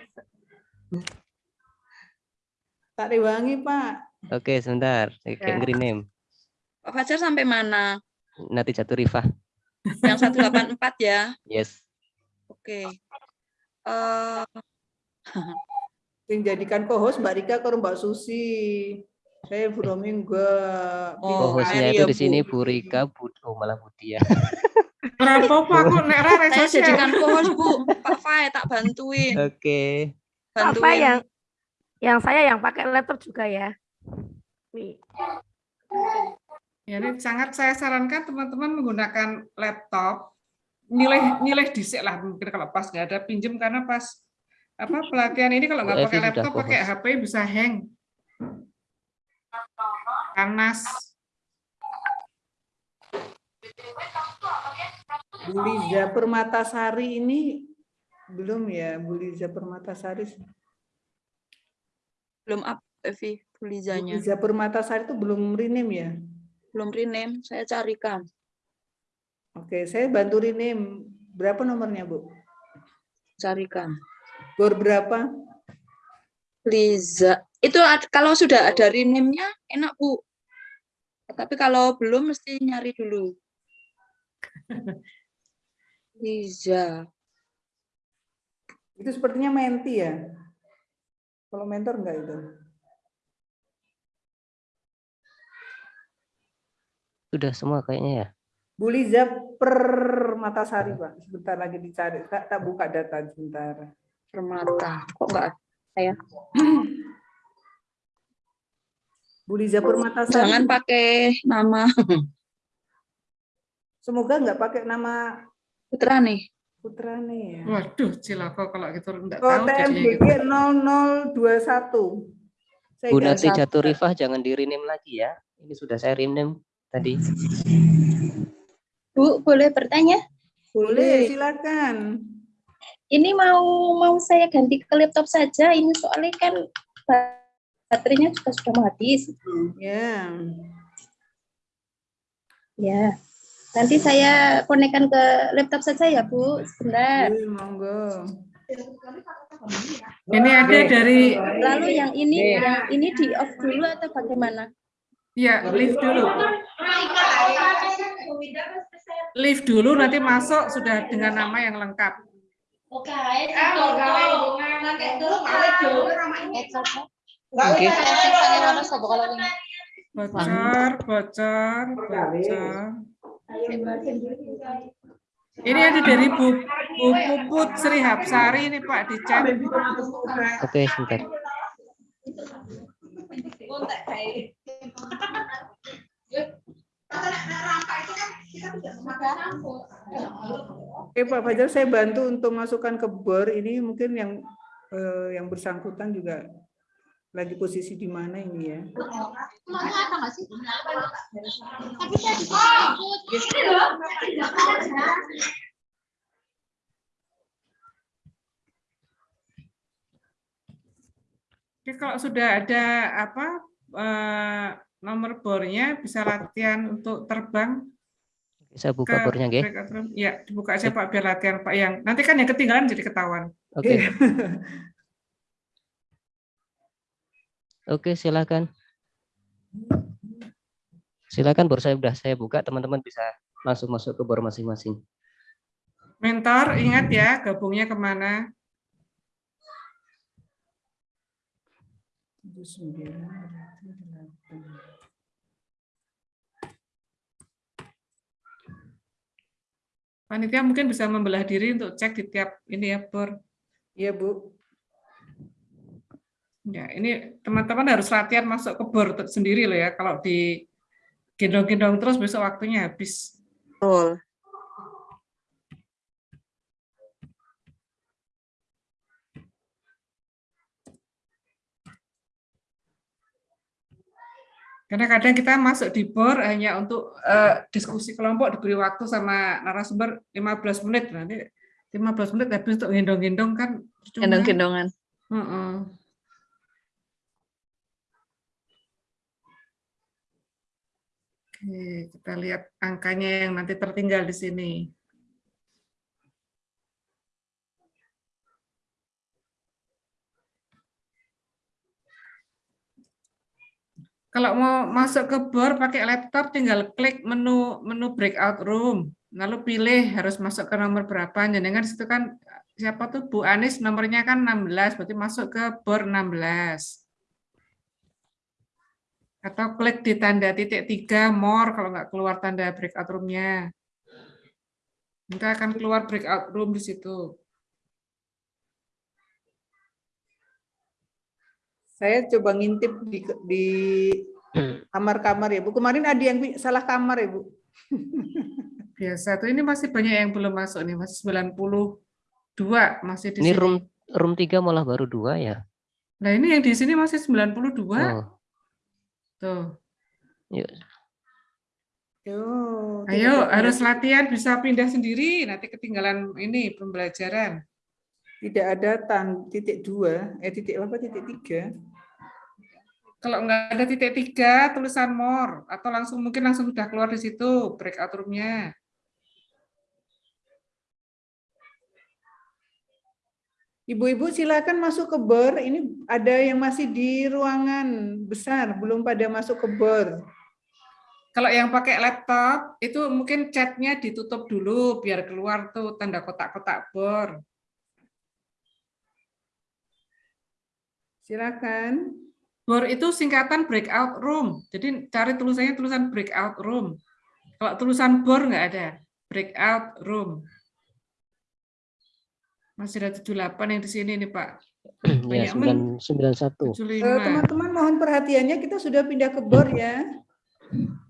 Tak rewangi, Pak. Oke, sebentar. Saya Ya. green name. Pak Fajar sampai mana? Nanti jatuh Rifah. Yang 184 ya. Yes. Oke. Eh <laughs> Yang jadikan co-host Mbak Rika kalau Mbak Susi. Saya Bu Romi enggak. Oh, Co-hostnya air itu ya, di sini Bu. Rika, Bu, oh malah Budi ya. Berapa <laughs> apa aku nek ra saya jadikan co-host, Bu. Pak Fai tak bantuin. Oke. apa Bantuin. yang yang saya yang pakai laptop juga ya. Nih. Ya, ini sangat saya sarankan teman-teman menggunakan laptop. Nilai nilai disik lah mungkin kalau pas nggak ada pinjem karena pas apa pelatihan ini kalau nggak pakai laptop pakai. HP bisa hang. Panas. Bu Liza Permatasari ini belum ya, Bu Liza Permatasari. Belum up, Evi, Bu Bulizanya. Liza Permatasari itu belum rename ya? Belum rename, saya carikan. Oke, saya bantu rename. Berapa nomornya, Bu? Carikan. Gor berapa? Liza. Itu kalau sudah ada rename-nya enak, Bu. Tapi kalau belum mesti nyari dulu. <laughs> Liza. Itu sepertinya menti ya? Kalau mentor enggak itu? Sudah semua kayaknya ya. Bu Liza Permatasari, Pak. Sebentar lagi dicari. Tak, tak buka data sebentar. Permata. Kok enggak ada ya? <clears throat> Bu Liza Permatasari. Jangan pakai nama Semoga enggak pakai nama putra nih. putra nih ya. Waduh, cilaka kalau gitu enggak Oh, tahu jadinya TMBG gitu. 0021. Saya Bu ganti. Nati jatuh Rifah jangan di rename lagi ya. Ini sudah saya rename tadi. Bu, boleh bertanya? Boleh, silakan. Ini mau mau saya ganti ke laptop saja. Ini soalnya kan baterainya juga sudah mau habis. Ya. Ya. Nanti saya konekkan ke laptop saja ya, Bu. Sebentar. Boleh, monggo. Ini ada dari Lalu yang ini Oke. yang ini di off dulu atau bagaimana? ya lift dulu. Lift dulu nanti masuk sudah dengan nama yang lengkap. Bocor, bocor, bocor. Ini ada dari Bu, Bu Puput Sri Hapsari ini Pak di chat. Oke, sebentar. Oke Pak Fajar, saya bantu untuk masukkan ke BOR ini mungkin yang eh, yang bersangkutan juga lagi posisi di mana ini ya. Jadi kalau sudah ada apa eh, nomor bornya bisa latihan untuk terbang Saya buka ke bornya, room. Ya, dibuka aja Pak biar latihan Pak yang nanti kan yang ketinggalan jadi ketahuan. Oke. <laughs> Oke, silakan. Silakan bor saya sudah saya buka, teman-teman bisa langsung masuk ke bor masing-masing. Mentor ingat ya gabungnya ke mana? Panitia mungkin bisa membelah diri untuk cek di tiap ini ya bor. Iya Bu. Ya, ini teman-teman harus latihan masuk ke bor sendiri loh ya. Kalau di gendong-gendong terus besok waktunya habis. Betul. Karena kadang kita masuk di bor hanya untuk eh, diskusi kelompok diberi waktu sama narasumber 15 menit nanti 15 menit habis untuk gendong-gendong kan. Gendong-gendongan. Heeh. Kita lihat angkanya yang nanti tertinggal di sini. Kalau mau masuk ke BOR pakai laptop, tinggal klik menu menu breakout room, lalu pilih harus masuk ke nomor berapa. Jangan situ kan siapa tuh Bu Anis nomornya kan 16, berarti masuk ke BOR 16. Atau klik di tanda titik tiga more kalau nggak keluar tanda breakout room-nya. Nanti akan keluar breakout room di situ. Saya coba ngintip di di kamar-kamar ya Bu. Kemarin ada yang salah kamar ya Bu. <laughs> Biasa tuh ini masih banyak yang belum masuk nih, masih 92 masih di Ini sini. room room 3 malah baru dua ya. Nah, ini yang di sini masih 92. Oh, Tuh. yuk. Oh, Ayo, harus latihan bisa pindah sendiri, nanti ketinggalan ini pembelajaran. Tidak ada tan titik dua, eh titik apa titik tiga. Kalau nggak ada titik tiga, tulisan more, atau langsung mungkin langsung sudah keluar di situ breakout room-nya. Ibu-ibu silakan masuk ke bor. Ini ada yang masih di ruangan besar, belum pada masuk ke bor. Kalau yang pakai laptop, itu mungkin chatnya ditutup dulu biar keluar tuh tanda kotak-kotak bor. Silakan. Bor itu singkatan breakout room. Jadi cari tulisannya tulisan breakout room. Kalau tulisan bor nggak ada. Breakout room. Masih ada 78 yang di sini nih Pak. <clears throat> ya, Banyak men. 991. 75. Eh, Teman-teman mohon perhatiannya kita sudah pindah ke bor ya. <clears throat>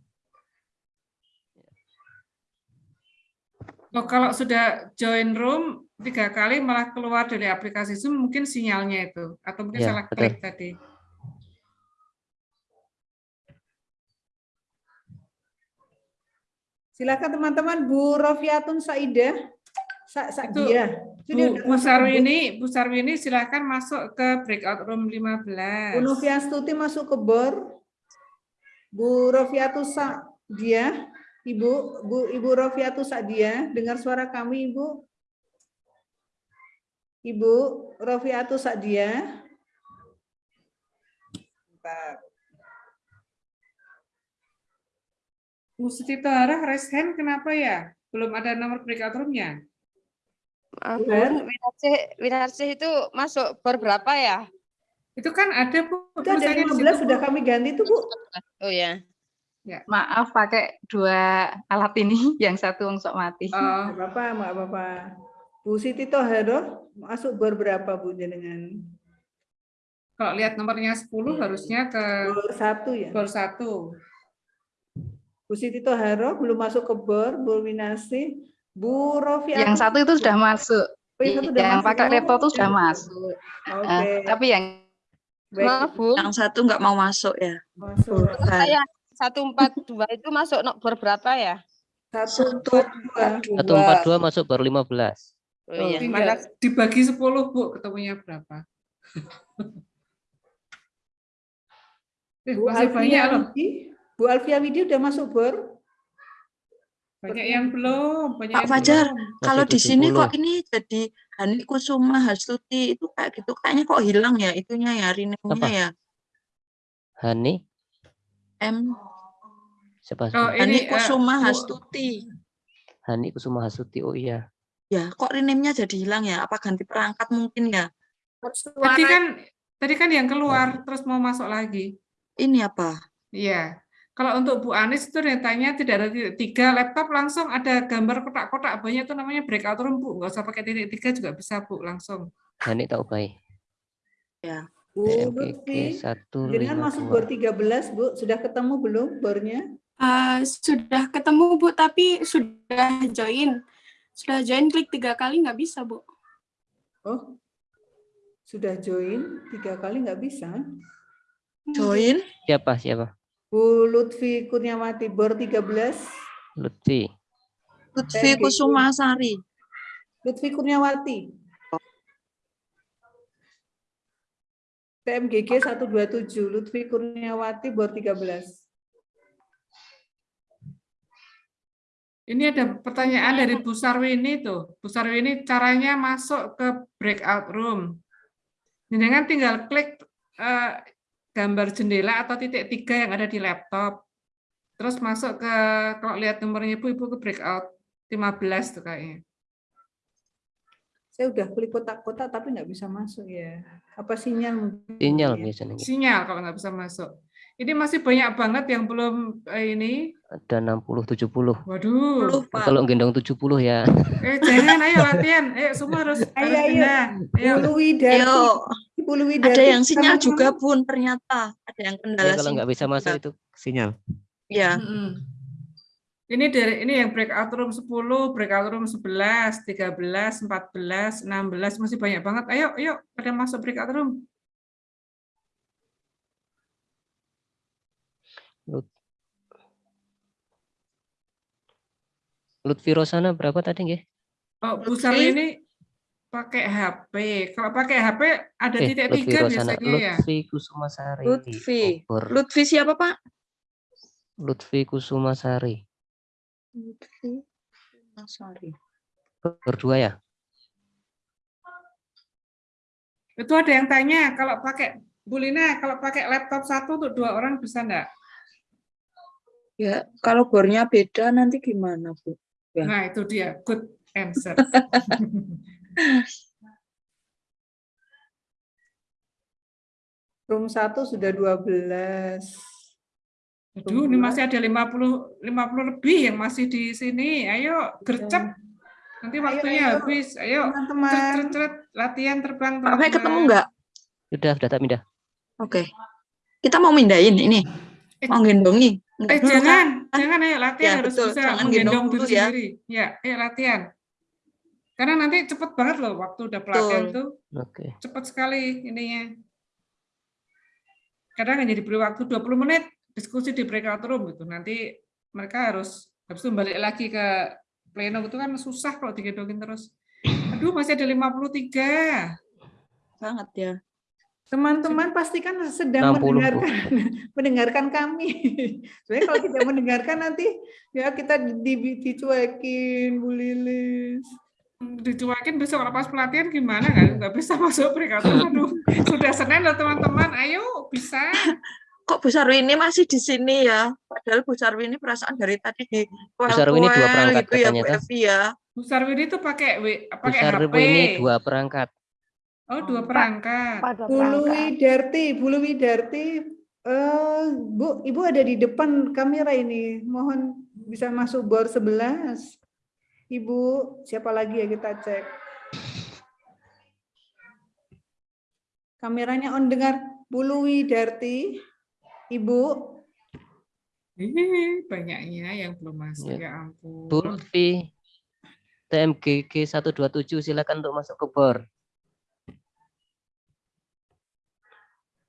Oh, kalau sudah join room tiga kali malah keluar dari aplikasi Zoom mungkin sinyalnya itu atau mungkin Ya, salah betul. klik tadi. Silakan teman-teman Bu Rofiatun Saidah. Sa Itu Sadia. Itu dia Bu, Bu Sarwini, Bu Sarwini silakan masuk ke breakout room 15. Bu Noviastuti masuk ke bor. Bu Rofiatu Sadia, Ibu, Bu Ibu Rofiatu Sadia, dengar suara kami Ibu. Ibu Rofiatu Sadia. Bentar. Bu Siti Tohara raise hand kenapa ya? Belum ada nomor breakout room-nya? Winarsih, Winarsih itu masuk bor berapa ya? Itu kan ada Bu. Itu ada tulisannya di 15 situ, sudah kami ganti tuh Bu. Oh ya. Ya. Maaf pakai dua alat ini, <laughs> yang satu sok mati. Oh. Apa-apa, nggak apa-apa. Bu Siti Tohara masuk bor berapa Bu jenengan? Kalau lihat nomornya 10 harusnya ke Bor satu ya. bor satu. Bu Siti Tohara belum masuk ke bor, Bu Winasi, Bu Rofi. Yang satu itu sudah masuk. Oh, yang satu udah yang masuk. pakai Oh, laptop itu sudah oke. masuk. Oke. Eh, tapi yang Baik. Maaf, Bu. Yang satu nggak mau masuk ya. Masuk. Saya 142 itu masuk no- bor berapa ya? Satu empat dua. 142 masuk baru 15. Oh iya, mana dibagi 10 Bu, ketemunya berapa? Eh, Bu masih banyak Alfia loh. Widi, Bu Alfia Widi udah masuk bor? Banyak yang belum, banyak Pak yang Fajar, belum. kalau di sini 70. kok ini jadi Hani Kusuma Hastuti itu kayak gitu, kayaknya kok hilang ya itunya ya, rename-nya Apa? ya. Hani M siapa? Oh, Hani ini eh, Kusuma Bu- Hastuti. Hani Kusuma Hasuti. Oh iya. Ya, kok rename-nya jadi hilang ya? Apa ganti perangkat mungkin ya? Tadi kan tadi kan yang keluar terus mau masuk lagi. Ini apa? Iya. Kalau untuk Bu Anis itu datanya tidak ada titik tiga laptop langsung ada gambar kotak-kotak banyak itu namanya breakout room Bu. Nggak usah pakai titik tiga juga bisa Bu langsung. Hani tak upai. Ya. Bu Lutfi, jenengan masuk bor 13 Bu, sudah ketemu belum bornya? Eh, sudah ketemu Bu, tapi sudah join. Sudah join klik tiga kali nggak bisa Bu. Oh, sudah join tiga kali nggak bisa. Join? Siapa? Siapa? Bu Lutfi Kurniawati bor 13. Lutfi. Lutfi Kusuma Sari. Lutfi Kurniawati. TMGG 127, Lutfi Kurniawati bor 13. Ini ada pertanyaan dari Bu Sarwini tuh. Bu Sarwini caranya masuk ke breakout room. Jangan tinggal klik eh, gambar jendela atau titik tiga yang ada di laptop. Terus masuk ke, kalau lihat nomornya Ibu, Ibu ke breakout 15 tuh kayaknya. Saya udah klik kotak-kotak tapi nggak bisa masuk ya. Apa sinyal? mungkin Sinyal ya? biasanya. Sinyal kalau nggak bisa masuk. Ini masih banyak banget yang belum eh, ini. Ada 60 70. Waduh. Kalau gendong 70 ya. Eh jangan, ayo latihan. Ayo semua harus Ayo, harus ayo. pindah. Ayo. Ayo. Bulu Widarti. Ada yang sinyal sama- juga pun ternyata. Ada yang kendala Ya, kalau nggak bisa masuk itu sinyal. Ya. Mm-mm. Ini dari ini yang breakout room 10, breakout room 11, 13, 14, 16 masih banyak banget. Ayo, ayo pada masuk breakout room. Lut Lutfi Rosana berapa tadi nggih? Oh, Bu Sarwi ini pakai HP. Kalau pakai HP ada Eh, titik Lutfi tiga Rosana, biasanya ya. Lutfi Kusumasari. Lutfi. Bogor. Lutfi siapa, Pak? Lutfi Kusumasari. Lutfi. Sorry. Berdua ya? Itu ada yang tanya kalau pakai Bu Lina, kalau pakai laptop satu untuk dua orang bisa enggak? Ya, kalau bornya beda nanti gimana, Bu? Ya. Nah, itu dia good answer. <laughs> Room 1 sudah 12. Aduh, ini masih ada 50 50 lebih yang masih di sini. Ayo, gercep. Nanti waktunya ayo, habis. Ayo, teman-teman. ceret, ceret, ceret. latihan terbang. Pak Fai ketemu teman-teman. nggak? Sudah, sudah tak pindah. Oke. Kita mau mindahin ini. Mau gendongi. Eh, jangan, kan? jangan ayo latihan Ya, harus betul. bisa Jangan menggendong gendong diri ya. sendiri. Ya, ayo latihan. Karena nanti cepet banget loh waktu udah pelatihan Betul. tuh. Oke. Cepat sekali ininya. Kadang hanya diberi waktu 20 menit diskusi di breakout room gitu. Nanti mereka harus habis itu balik lagi ke pleno itu kan susah kalau digendongin terus. Aduh, masih ada 53. Sangat ya. Teman-teman pastikan sedang 60, Bu. mendengarkan <laughs> mendengarkan kami. Sebenarnya kalau tidak mendengarkan nanti ya kita di, di- dicuekin Bu Lilis. Dicuekin besok kalau pas pelatihan gimana kan? Nggak bisa masuk room. Aduh, sudah Senin loh teman-teman. Ayo, bisa. <laughs> Kok Bu Sarwini masih di sini ya? Padahal Bu Sarwini perasaan dari tadi di Bu Sarwini dua perangkat gitu ya Bu katanya, toh. Evi ya. Bu Sarwini itu pakai W, pakai Besar HP. ini dua perangkat. Oh, dua perangkat. Bulu Widarti, Bulu Widarti, eh, Bu, Ibu ada di depan kamera ini. Mohon bisa masuk bor 11. Ibu, siapa lagi ya kita cek. Kameranya on dengar Bulu Widarti. Ibu, Ih, banyaknya yang belum masuk, Ya. ya ampun. Bu Lutfi TMGG 127 silakan untuk masuk ke bor.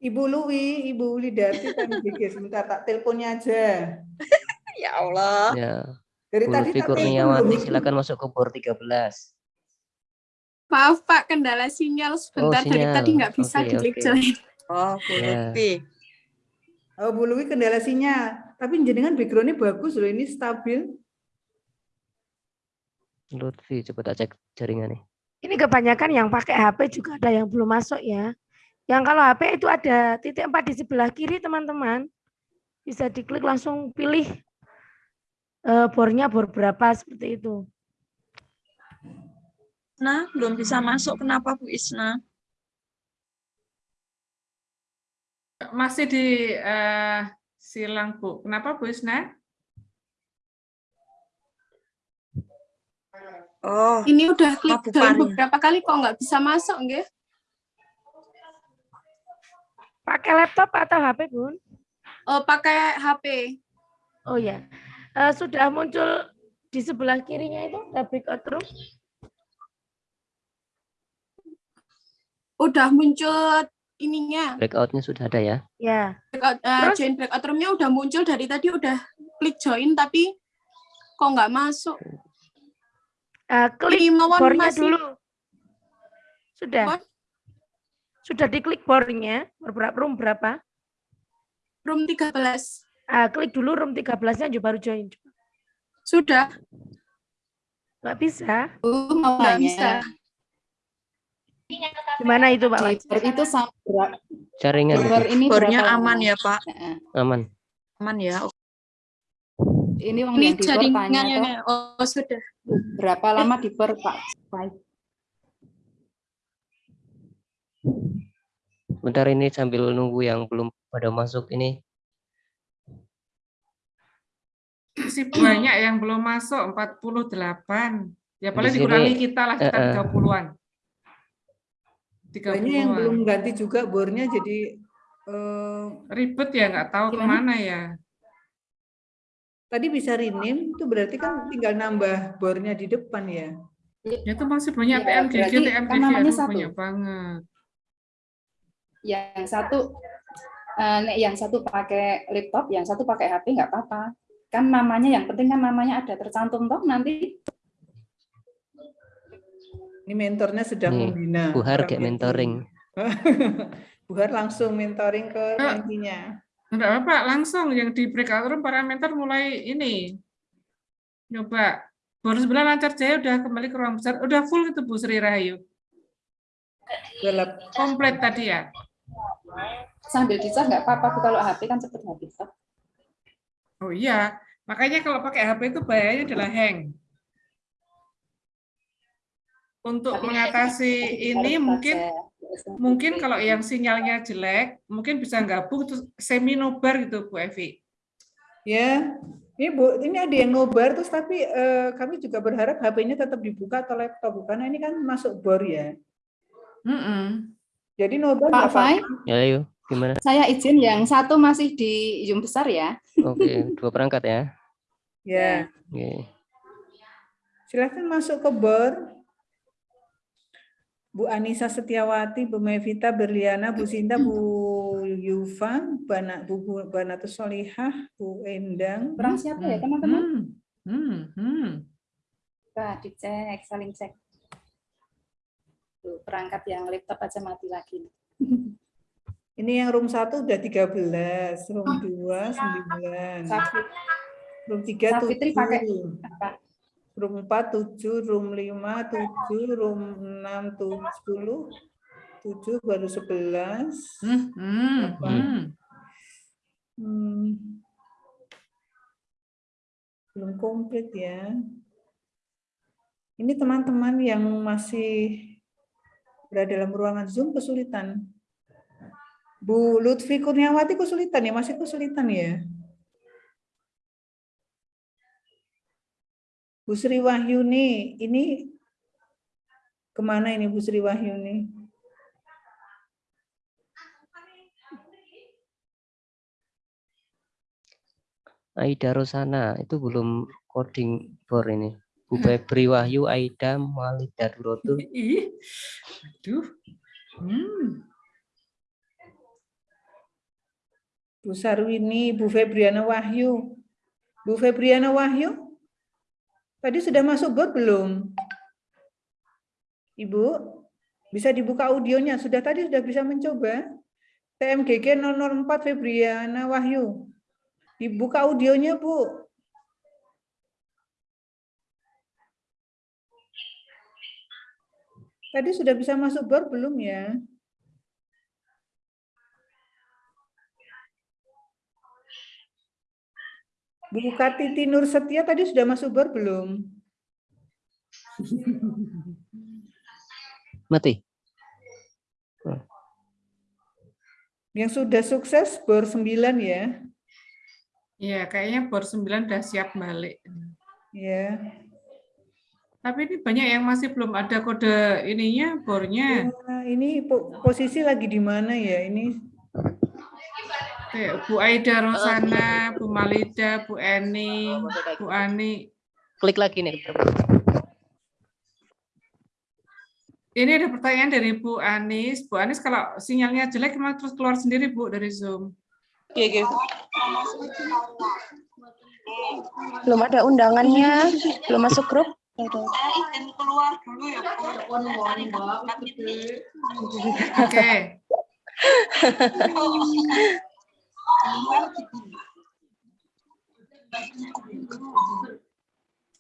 Ibu Lui, Ibu Widarti kan GG sebentar tak teleponnya aja. <laughs> Ya Allah. Ya. Dari Bu tadi Kurniawati silakan masuk ke bor 13. Maaf Pak, kendala sinyal sebentar dari sinyal. tadi nggak bisa Oke, di-klik join. Oh, Bu. Lutfi. Oh, Bu Lui kendala sinyal. Tapi jenengan backgroundnya bagus loh, ini stabil. Lutfi coba tak cek jaringannya. Ini kebanyakan yang pakai HP juga ada yang belum masuk ya. Yang kalau HP itu ada titik empat di sebelah kiri teman-teman. Bisa diklik langsung pilih eh, bornya bor berapa seperti itu. Nah, belum bisa masuk. Kenapa Bu Isna? Masih di eh, silang, Bu. Kenapa, Bu Isna? Oh, Ini udah klik Pari. beberapa kali kok nggak bisa masuk nggih? Pakai laptop atau HP, Bun? Oh, pakai HP. Oh ya. Eh, sudah muncul di sebelah kirinya itu ada breakout room. Udah muncul ininya. Breakoutnya sudah ada ya. Ya. Breakout, eh, Terus? join breakout room-nya udah muncul dari tadi udah klik join tapi kok nggak masuk. Eh, klik bornya masih- dulu. Sudah. Sudah diklik bornya, bor berapa, room berapa? Room 13. Ah, klik dulu room 13-nya juga baru join. Sudah. Nggak bisa. Bu, mau Nggak bisa. Gimana itu Pak? Itu sama berapa? Jaringan ini Bornya aman ya, Pak? Aman. Aman ya. Ini yang Ini jaringannya. toh, Oh, sudah. berapa lama di per Pak? Baik. Bentar ini sambil nunggu yang belum pada masuk ini. Masih banyak yang belum masuk 48. Ya paling Di dikurangi kita lah kita eh. 30-an. Banyak yang 30-an. belum ganti juga bornya jadi eh, Ribet ya nggak tahu Gimana? ke mana ya. tadi bisa rename itu berarti kan tinggal nambah bornya di depan ya. Ya itu masih banyak Ya, kan TMGG, namanya aduh, satu. banyak banget. Yang satu eh, nek yang satu pakai laptop, yang satu pakai HP nggak apa-apa. Kan namanya yang penting kan namanya ada tercantum toh nanti. Ini mentornya sedang Nih, membina. Bu Har orang kayak mentoring. <laughs> Bu Har langsung mentoring ke nantinya. Enggak apa-apa, langsung yang di breakout room para mentor mulai ini. Coba. Baru sebelah lancar jaya udah kembali ke ruang besar. Udah full itu Bu Sri Rahayu. Komplit tadi ya. Sambil dicas nggak apa-apa Bu, kalau HP kan cepet habis toh. Oh iya, makanya kalau pakai HP itu bahayanya adalah hang. Untuk Tapi mengatasi ini mungkin mungkin kalau yang sinyalnya jelek, mungkin bisa gabung terus semi nobar gitu Bu Evi. Ya, ini Bu, ini ada yang nobar terus tapi eh, kami juga berharap HP-nya tetap dibuka atau laptop karena ini kan masuk bor ya. Mm-mm. Jadi nobar Pak Fai. Ya yuk, gimana? saya izin yang satu masih di Zoom besar ya. Oke, dua perangkat ya. Ya, Oke. silahkan masuk ke bor. Bu Anissa Setiawati, Bu Mevita Berliana, Bu Sinta, Bu Yufa, Bana, Bu, Bu Banatus Solihah, Bu Endang. Kurang siapa ya teman-teman? Hmm, hmm. Coba dicek, saling cek. Tuh, perangkat yang laptop aja mati lagi. Ini yang room 1 udah 13, room 2 9, Safit, room 3 Safitri pakai 7, apa? room 4 7, room 5 7, room 6 10, 7 baru 11. Hmm, hmm, hmm. Hmm. Belum komplit ya. Ini teman-teman yang masih berada dalam ruangan Zoom kesulitan. Bu Lutfi Kurniawati kesulitan ya, masih kesulitan ya. Bu Sri Wahyuni, ini ke mana ini Bu Sri Wahyuni? Aida Rosana itu belum coding for ini. Bu Febri Wahyu, Aida, Malida Durotul. Ih, aduh. Hmm. Bu Sarwini, Bu Febriana Wahyu. Bu Febriana Wahyu, tadi sudah masuk bot belum? Ibu, bisa dibuka audionya. Sudah tadi sudah bisa mencoba. TMGG 004 Febriana Wahyu. Dibuka audionya, Bu. Tadi sudah bisa masuk bor belum ya? Bu Kartiti Nur Setia tadi sudah masuk bor belum? Mati. Yang sudah sukses bor 9 ya. Iya, kayaknya bor 9 udah siap balik. Ya. Tapi ini banyak yang masih belum ada kode ininya, bornya. Nah, ini po- posisi lagi di mana ya? Ini Bu Aida Rosana, Bu Malida, Bu Eni, Bu Ani. Klik lagi nih. Ini ada pertanyaan dari Bu Anis. Bu Anis, kalau sinyalnya jelek, emang terus keluar sendiri, Bu, dari Zoom. Iya, Belum ada undangannya, belum masuk grup. izin keluar dulu ya Oke. <laughs>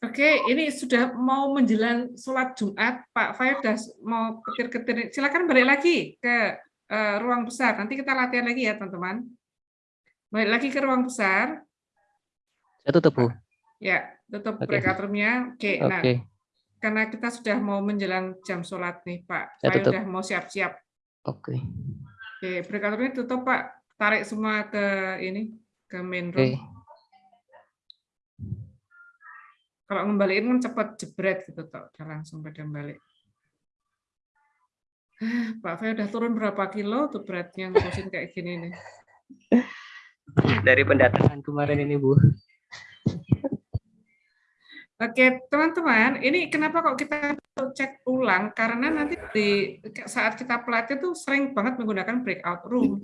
Oke, ini sudah mau menjelang sholat Jumat, Pak Faib sudah mau ketir-ketir. Silakan balik lagi ke uh, ruang besar. Nanti kita latihan lagi ya, teman-teman. Balik lagi ke ruang besar. Saya tutup, Bu. Ya, tutup Oke. breakout room-nya. Oke, nah, Oke. karena kita sudah mau menjelang jam sholat nih, Pak. Saya tutup. sudah mau siap-siap. Oke. Oke, breakout room-nya tutup, Pak. Tarik semua ke ini, ke main room. Oke. Kalau ngembaliin kan cepat jebret gitu toh, udah langsung pada balik. <sighs> Pak Fe udah turun berapa kilo tuh beratnya ngurusin kayak gini nih. Dari pendataan kemarin ini, Bu. Oke, teman-teman, ini kenapa kok kita cek ulang? Karena nanti di saat kita pelatih tuh sering banget menggunakan breakout room.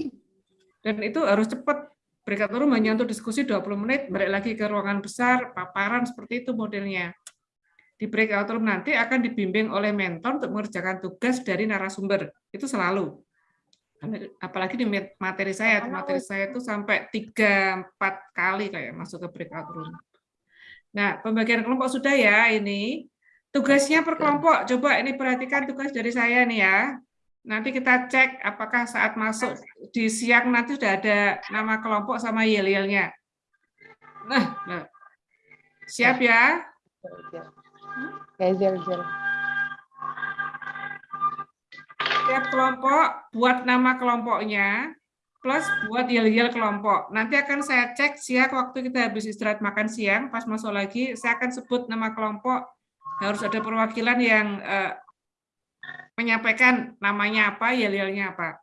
Dan itu harus cepat. Breakout room hanya untuk diskusi 20 menit, balik lagi ke ruangan besar, paparan seperti itu modelnya. Di breakout room nanti akan dibimbing oleh mentor untuk mengerjakan tugas dari narasumber. Itu selalu. Apalagi di materi saya, materi saya itu sampai 3-4 kali kayak masuk ke breakout room. Nah, pembagian kelompok sudah ya ini. Tugasnya per kelompok. Coba ini perhatikan tugas dari saya nih ya. Nanti kita cek apakah saat masuk di siang nanti sudah ada nama kelompok sama yel-yelnya. Nah, nah. siap ya? Tiap kelompok buat nama kelompoknya plus buat yel-yel kelompok. Nanti akan saya cek siang waktu kita habis istirahat makan siang, pas masuk lagi saya akan sebut nama kelompok. Harus ada perwakilan yang eh, menyampaikan namanya apa, yel-yelnya apa.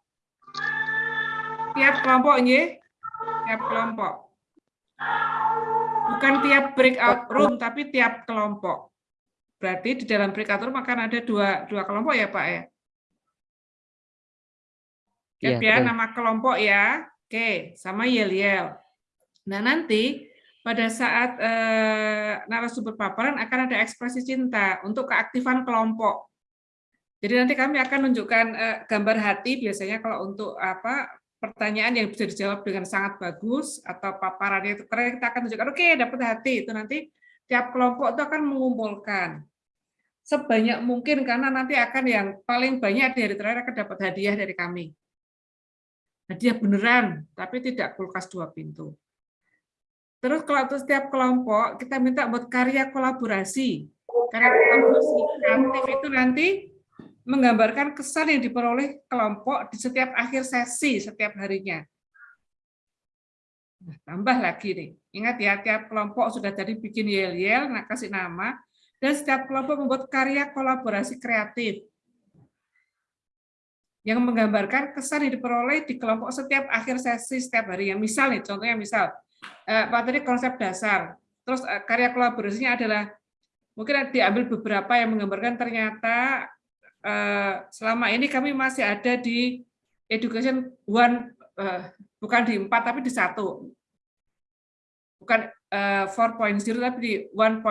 Tiap kelompok ini, tiap kelompok. Bukan tiap breakout room, tapi tiap kelompok. Berarti di dalam breakout room akan ada dua, dua kelompok ya Pak ya? Ya, betul. nama kelompok ya. Oke, sama yel-yel. Nah, nanti pada saat eh, narasumber paparan akan ada ekspresi cinta untuk keaktifan kelompok. Jadi nanti kami akan menunjukkan eh, gambar hati biasanya kalau untuk apa pertanyaan yang bisa dijawab dengan sangat bagus atau paparannya itu keren kita akan tunjukkan oke dapat hati itu nanti tiap kelompok itu akan mengumpulkan sebanyak mungkin karena nanti akan yang paling banyak di hari terakhir akan dapat hadiah dari kami. Hadiah beneran, tapi tidak kulkas dua pintu. Terus kalau untuk setiap kelompok, kita minta buat karya kolaborasi. Karya kolaborasi kreatif itu nanti menggambarkan kesan yang diperoleh kelompok di setiap akhir sesi setiap harinya. Nah, tambah lagi nih, ingat ya, tiap kelompok sudah tadi bikin yel-yel, nah kasih nama, dan setiap kelompok membuat karya kolaborasi kreatif yang menggambarkan kesan yang diperoleh di kelompok setiap akhir sesi setiap hari. Yang misal nih, contohnya misal, eh, Pak tadi konsep dasar, terus eh, karya kolaborasinya adalah mungkin diambil beberapa yang menggambarkan ternyata selama ini kami masih ada di education one, eh, bukan di empat tapi di satu, bukan eh, 4.0 tapi di 1.0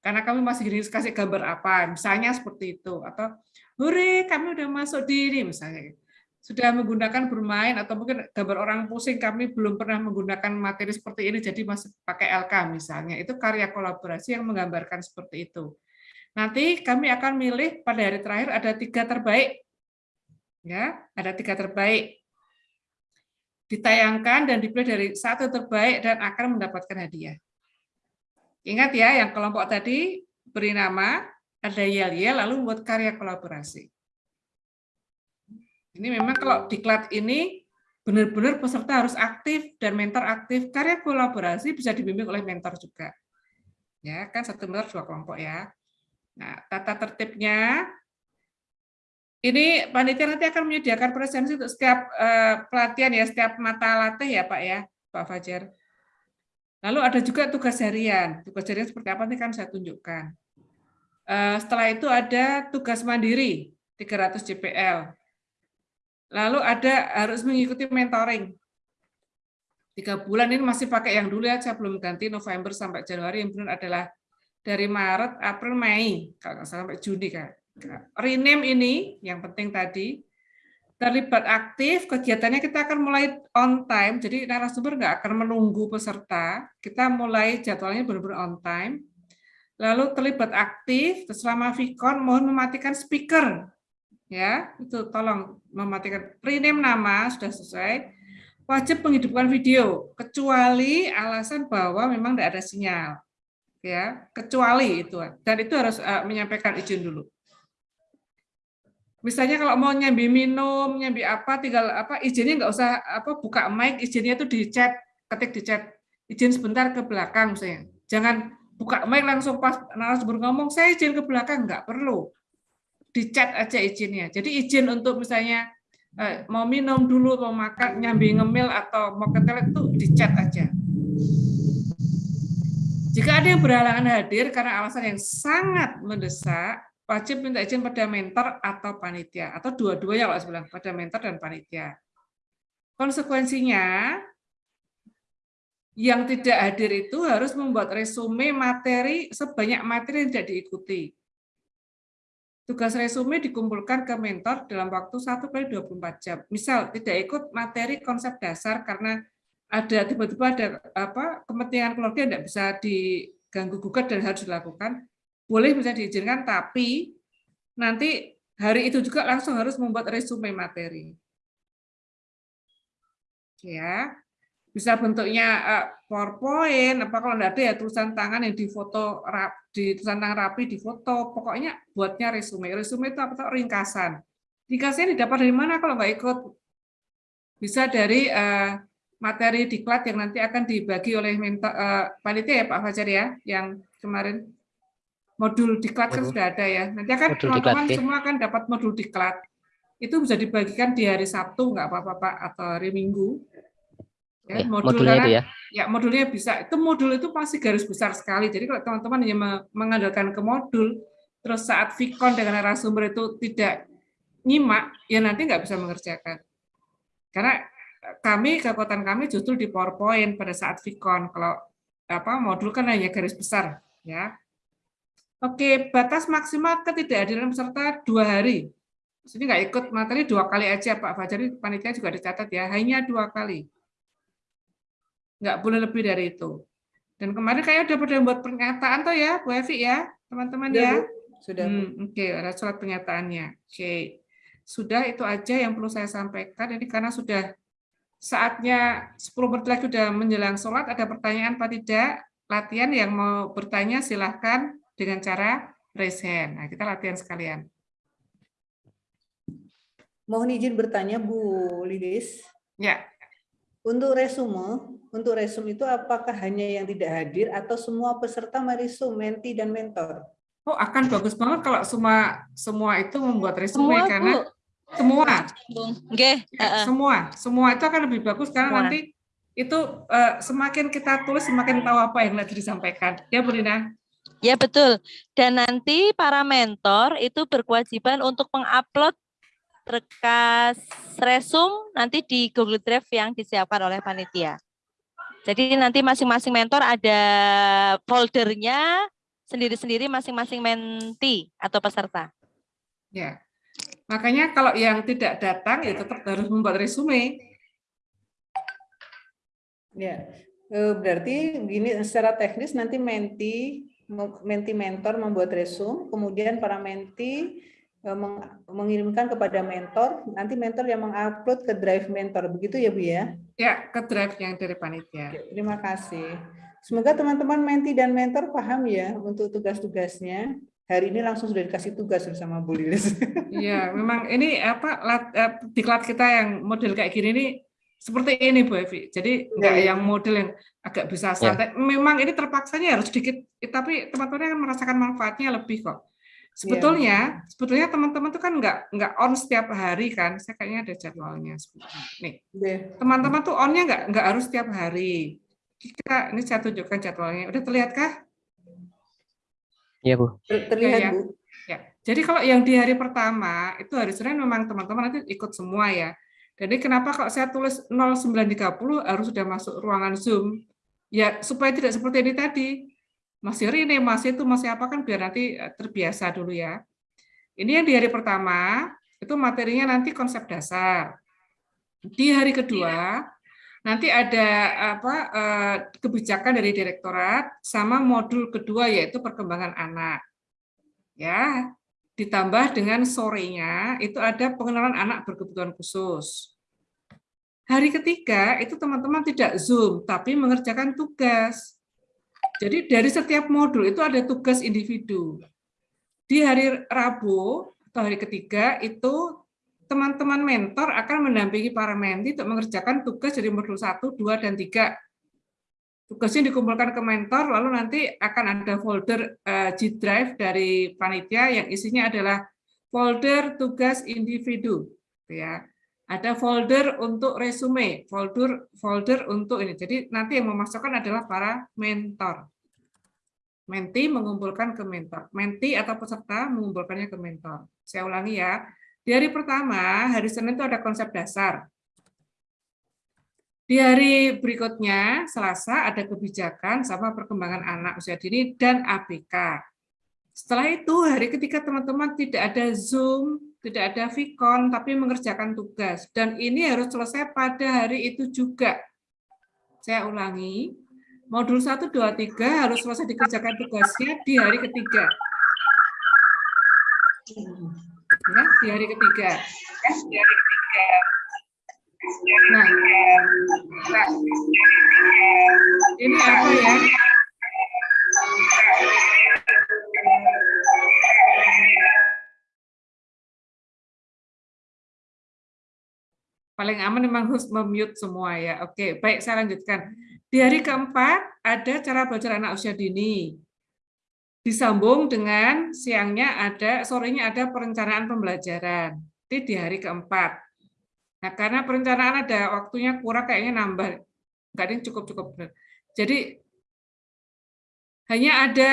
karena kami masih gini kasih gambar apa, misalnya seperti itu, atau hore kami udah masuk di ini misalnya, sudah menggunakan bermain atau mungkin gambar orang pusing kami belum pernah menggunakan materi seperti ini jadi masih pakai LK misalnya, itu karya kolaborasi yang menggambarkan seperti itu. Nanti kami akan milih pada hari terakhir ada tiga terbaik, ya ada tiga terbaik ditayangkan dan dipilih dari satu terbaik dan akan mendapatkan hadiah. Ingat ya, yang kelompok tadi beri nama, ada yel-yel, lalu membuat karya kolaborasi. Ini memang kalau diklat ini benar-benar peserta harus aktif dan mentor aktif. Karya kolaborasi bisa dibimbing oleh mentor juga. Ya, kan satu mentor dua kelompok ya. Nah, tata tertibnya ini panitia nanti akan menyediakan presensi untuk setiap eh, pelatihan ya, setiap mata latih ya, Pak ya, Pak Fajar. Lalu ada juga tugas harian. Tugas harian seperti apa nanti kan saya tunjukkan. Eh, Setelah itu ada tugas mandiri 300 JPL. Lalu ada harus mengikuti mentoring. Tiga bulan ini masih pakai yang dulu ya, saya belum ganti November sampai Januari. Yang benar adalah dari Maret, April, Mei, kalau nggak salah sampai Juni kan. Rename ini yang penting tadi terlibat aktif kegiatannya kita akan mulai on time jadi narasumber nggak akan menunggu peserta kita mulai jadwalnya benar-benar on time lalu terlibat aktif, selama Vicon mohon mematikan speaker. Ya, itu tolong mematikan rename nama sudah selesai. Wajib menghidupkan video kecuali alasan bahwa memang tidak ada sinyal. Ya, kecuali itu. Dan itu harus uh, menyampaikan izin dulu. Misalnya kalau mau nyambi minum, nyambi apa, tinggal apa izinnya nggak usah apa buka mic, izinnya itu di chat, ketik di chat, izin sebentar ke belakang misalnya. Jangan buka mic langsung pas narasumber ngomong saya izin ke belakang nggak perlu di chat aja izinnya jadi izin untuk misalnya eh, mau minum dulu mau makan nyambi ngemil atau mau ke toilet itu di chat aja jika ada yang berhalangan hadir karena alasan yang sangat mendesak wajib minta izin pada mentor atau panitia atau dua-duanya kalau bilang pada mentor dan panitia konsekuensinya yang tidak hadir itu harus membuat resume materi sebanyak materi yang tidak diikuti. Tugas resume dikumpulkan ke mentor dalam waktu 1 kali 24 jam. Misal tidak ikut materi konsep dasar karena ada tiba-tiba ada apa kepentingan keluarga tidak bisa diganggu gugat dan harus dilakukan, boleh bisa diizinkan tapi nanti hari itu juga langsung harus membuat resume materi. Ya, bisa bentuknya uh, PowerPoint, apa kalau tidak ada ya tulisan tangan yang difoto di tulisan tangan rapi difoto, pokoknya buatnya resume. Resume itu apa? Ringkasan. Ringkasannya didapat dari mana kalau nggak ikut? Bisa dari uh, materi diklat yang nanti akan dibagi oleh mentor, uh, panitia ya Pak Fajar ya, yang kemarin modul diklat kan sudah ada ya. Nanti akan teman-teman semua akan dapat modul diklat. Itu bisa dibagikan di hari Sabtu nggak apa-apa Pak atau hari Minggu Ya, modul modulnya karena, itu ya? Ya, modulnya bisa. Itu modul itu pasti garis besar sekali. Jadi kalau teman-teman hanya mengandalkan ke modul, terus saat Vicon dengan narasumber itu tidak nyimak, ya nanti nggak bisa mengerjakan. Karena kami, kekuatan kami justru di PowerPoint pada saat Vicon. Kalau apa modul kan hanya garis besar. ya. Oke, batas maksimal ketidakhadiran peserta dua hari. Sini nggak ikut materi dua kali aja Pak Fajar, panitia juga dicatat ya, hanya dua kali nggak boleh lebih dari itu. Dan kemarin kayak udah pada buat pernyataan tuh ya, Bu Evi ya, teman-teman ya. Sudah. Hmm, Oke, okay, ada surat pernyataannya. Oke, okay. sudah itu aja yang perlu saya sampaikan. Ini karena sudah saatnya 10 menit lagi sudah menjelang sholat, ada pertanyaan apa tidak? Latihan yang mau bertanya silahkan dengan cara raise hand. Nah, kita latihan sekalian. Mohon izin bertanya Bu Lidis. Ya. Untuk resume, untuk resume itu apakah hanya yang tidak hadir atau semua peserta meresum, menti dan mentor? Oh, akan bagus banget kalau semua semua itu membuat resume semua, karena Bu. Semua. Okay. Ya, semua, semua itu akan lebih bagus karena semua. nanti itu uh, semakin kita tulis semakin tahu apa yang nanti disampaikan. Ya, Bu Lina? Ya, betul. Dan nanti para mentor itu berkewajiban untuk mengupload berkas resum nanti di Google Drive yang disiapkan oleh panitia. Jadi nanti masing-masing mentor ada foldernya sendiri-sendiri masing-masing menti atau peserta. Ya, makanya kalau yang tidak datang ya tetap harus membuat resume. Ya, eh, berarti begini secara teknis nanti menti menti mentor membuat resume, kemudian para menti Eh, mengirimkan kepada mentor, nanti mentor yang mengupload ke drive mentor, begitu ya Bu ya? Ya, ke drive yang dari panitia. Terima kasih. Semoga teman-teman menti dan mentor paham ya untuk tugas-tugasnya. Hari ini langsung sudah dikasih tugas bersama Bu Lilis. <laughs> Iya, memang ini apa eh, diklat kita yang model kayak gini nih seperti ini Bu Evi. Jadi enggak ya, ya. yang model yang agak bisa santai. Ya. Memang ini terpaksanya harus sedikit, tapi teman-teman akan merasakan manfaatnya lebih kok. Sebetulnya, yeah. sebetulnya teman-teman tuh kan nggak nggak on setiap hari kan. Saya kayaknya ada jadwalnya. Nih, teman-teman tuh onnya nggak nggak harus setiap hari. Kita ini saya tunjukkan jadwalnya. Udah terlihat kah? Iya bu. Terlihat ya, bu. Ya. Jadi kalau yang di hari pertama itu hari Senin memang teman-teman nanti ikut semua ya. Jadi kenapa kalau saya tulis 0930 harus sudah masuk ruangan Zoom? Ya supaya tidak seperti ini tadi masih Rine, masih itu, masih apa kan biar nanti eh, terbiasa dulu ya. Ini yang di hari pertama, itu materinya nanti konsep dasar. Di hari kedua, Nanti ada apa eh, kebijakan dari direktorat sama modul kedua yaitu perkembangan anak. Ya, ditambah dengan sorenya itu ada pengenalan anak berkebutuhan khusus. Hari ketiga itu teman-teman tidak Zoom tapi mengerjakan tugas. Jadi dari setiap modul itu ada tugas individu. Di hari Rabu atau hari ketiga itu teman-teman mentor akan mendampingi para menti untuk mengerjakan tugas dari modul 1, 2, dan 3. Tugasnya dikumpulkan ke mentor, lalu nanti akan ada folder uh, G Drive dari panitia yang isinya adalah folder tugas individu. ya Ada folder untuk resume, folder folder untuk ini. Jadi nanti yang memasukkan adalah para mentor. Menti mengumpulkan ke mentor. Menti atau peserta mengumpulkannya ke mentor. Saya ulangi ya di hari pertama, hari Senin itu ada konsep dasar. Di hari berikutnya, Selasa, ada kebijakan sama perkembangan anak usia dini dan ABK. Setelah itu, hari ketiga teman-teman tidak ada Zoom, tidak ada Vicon, tapi mengerjakan tugas. Dan ini harus selesai pada hari itu juga. Saya ulangi, modul 1, 2, 3 harus selesai dikerjakan tugasnya di hari ketiga ya, di hari ketiga. Nah, ini apa ya? Paling aman memang harus memute semua ya. Oke, baik saya lanjutkan. Di hari keempat ada cara belajar anak usia dini disambung dengan siangnya ada, sorenya ada perencanaan pembelajaran. Itu di hari keempat. Nah, karena perencanaan ada waktunya kurang, kayaknya nambah. Enggak ada cukup-cukup. Jadi, hanya ada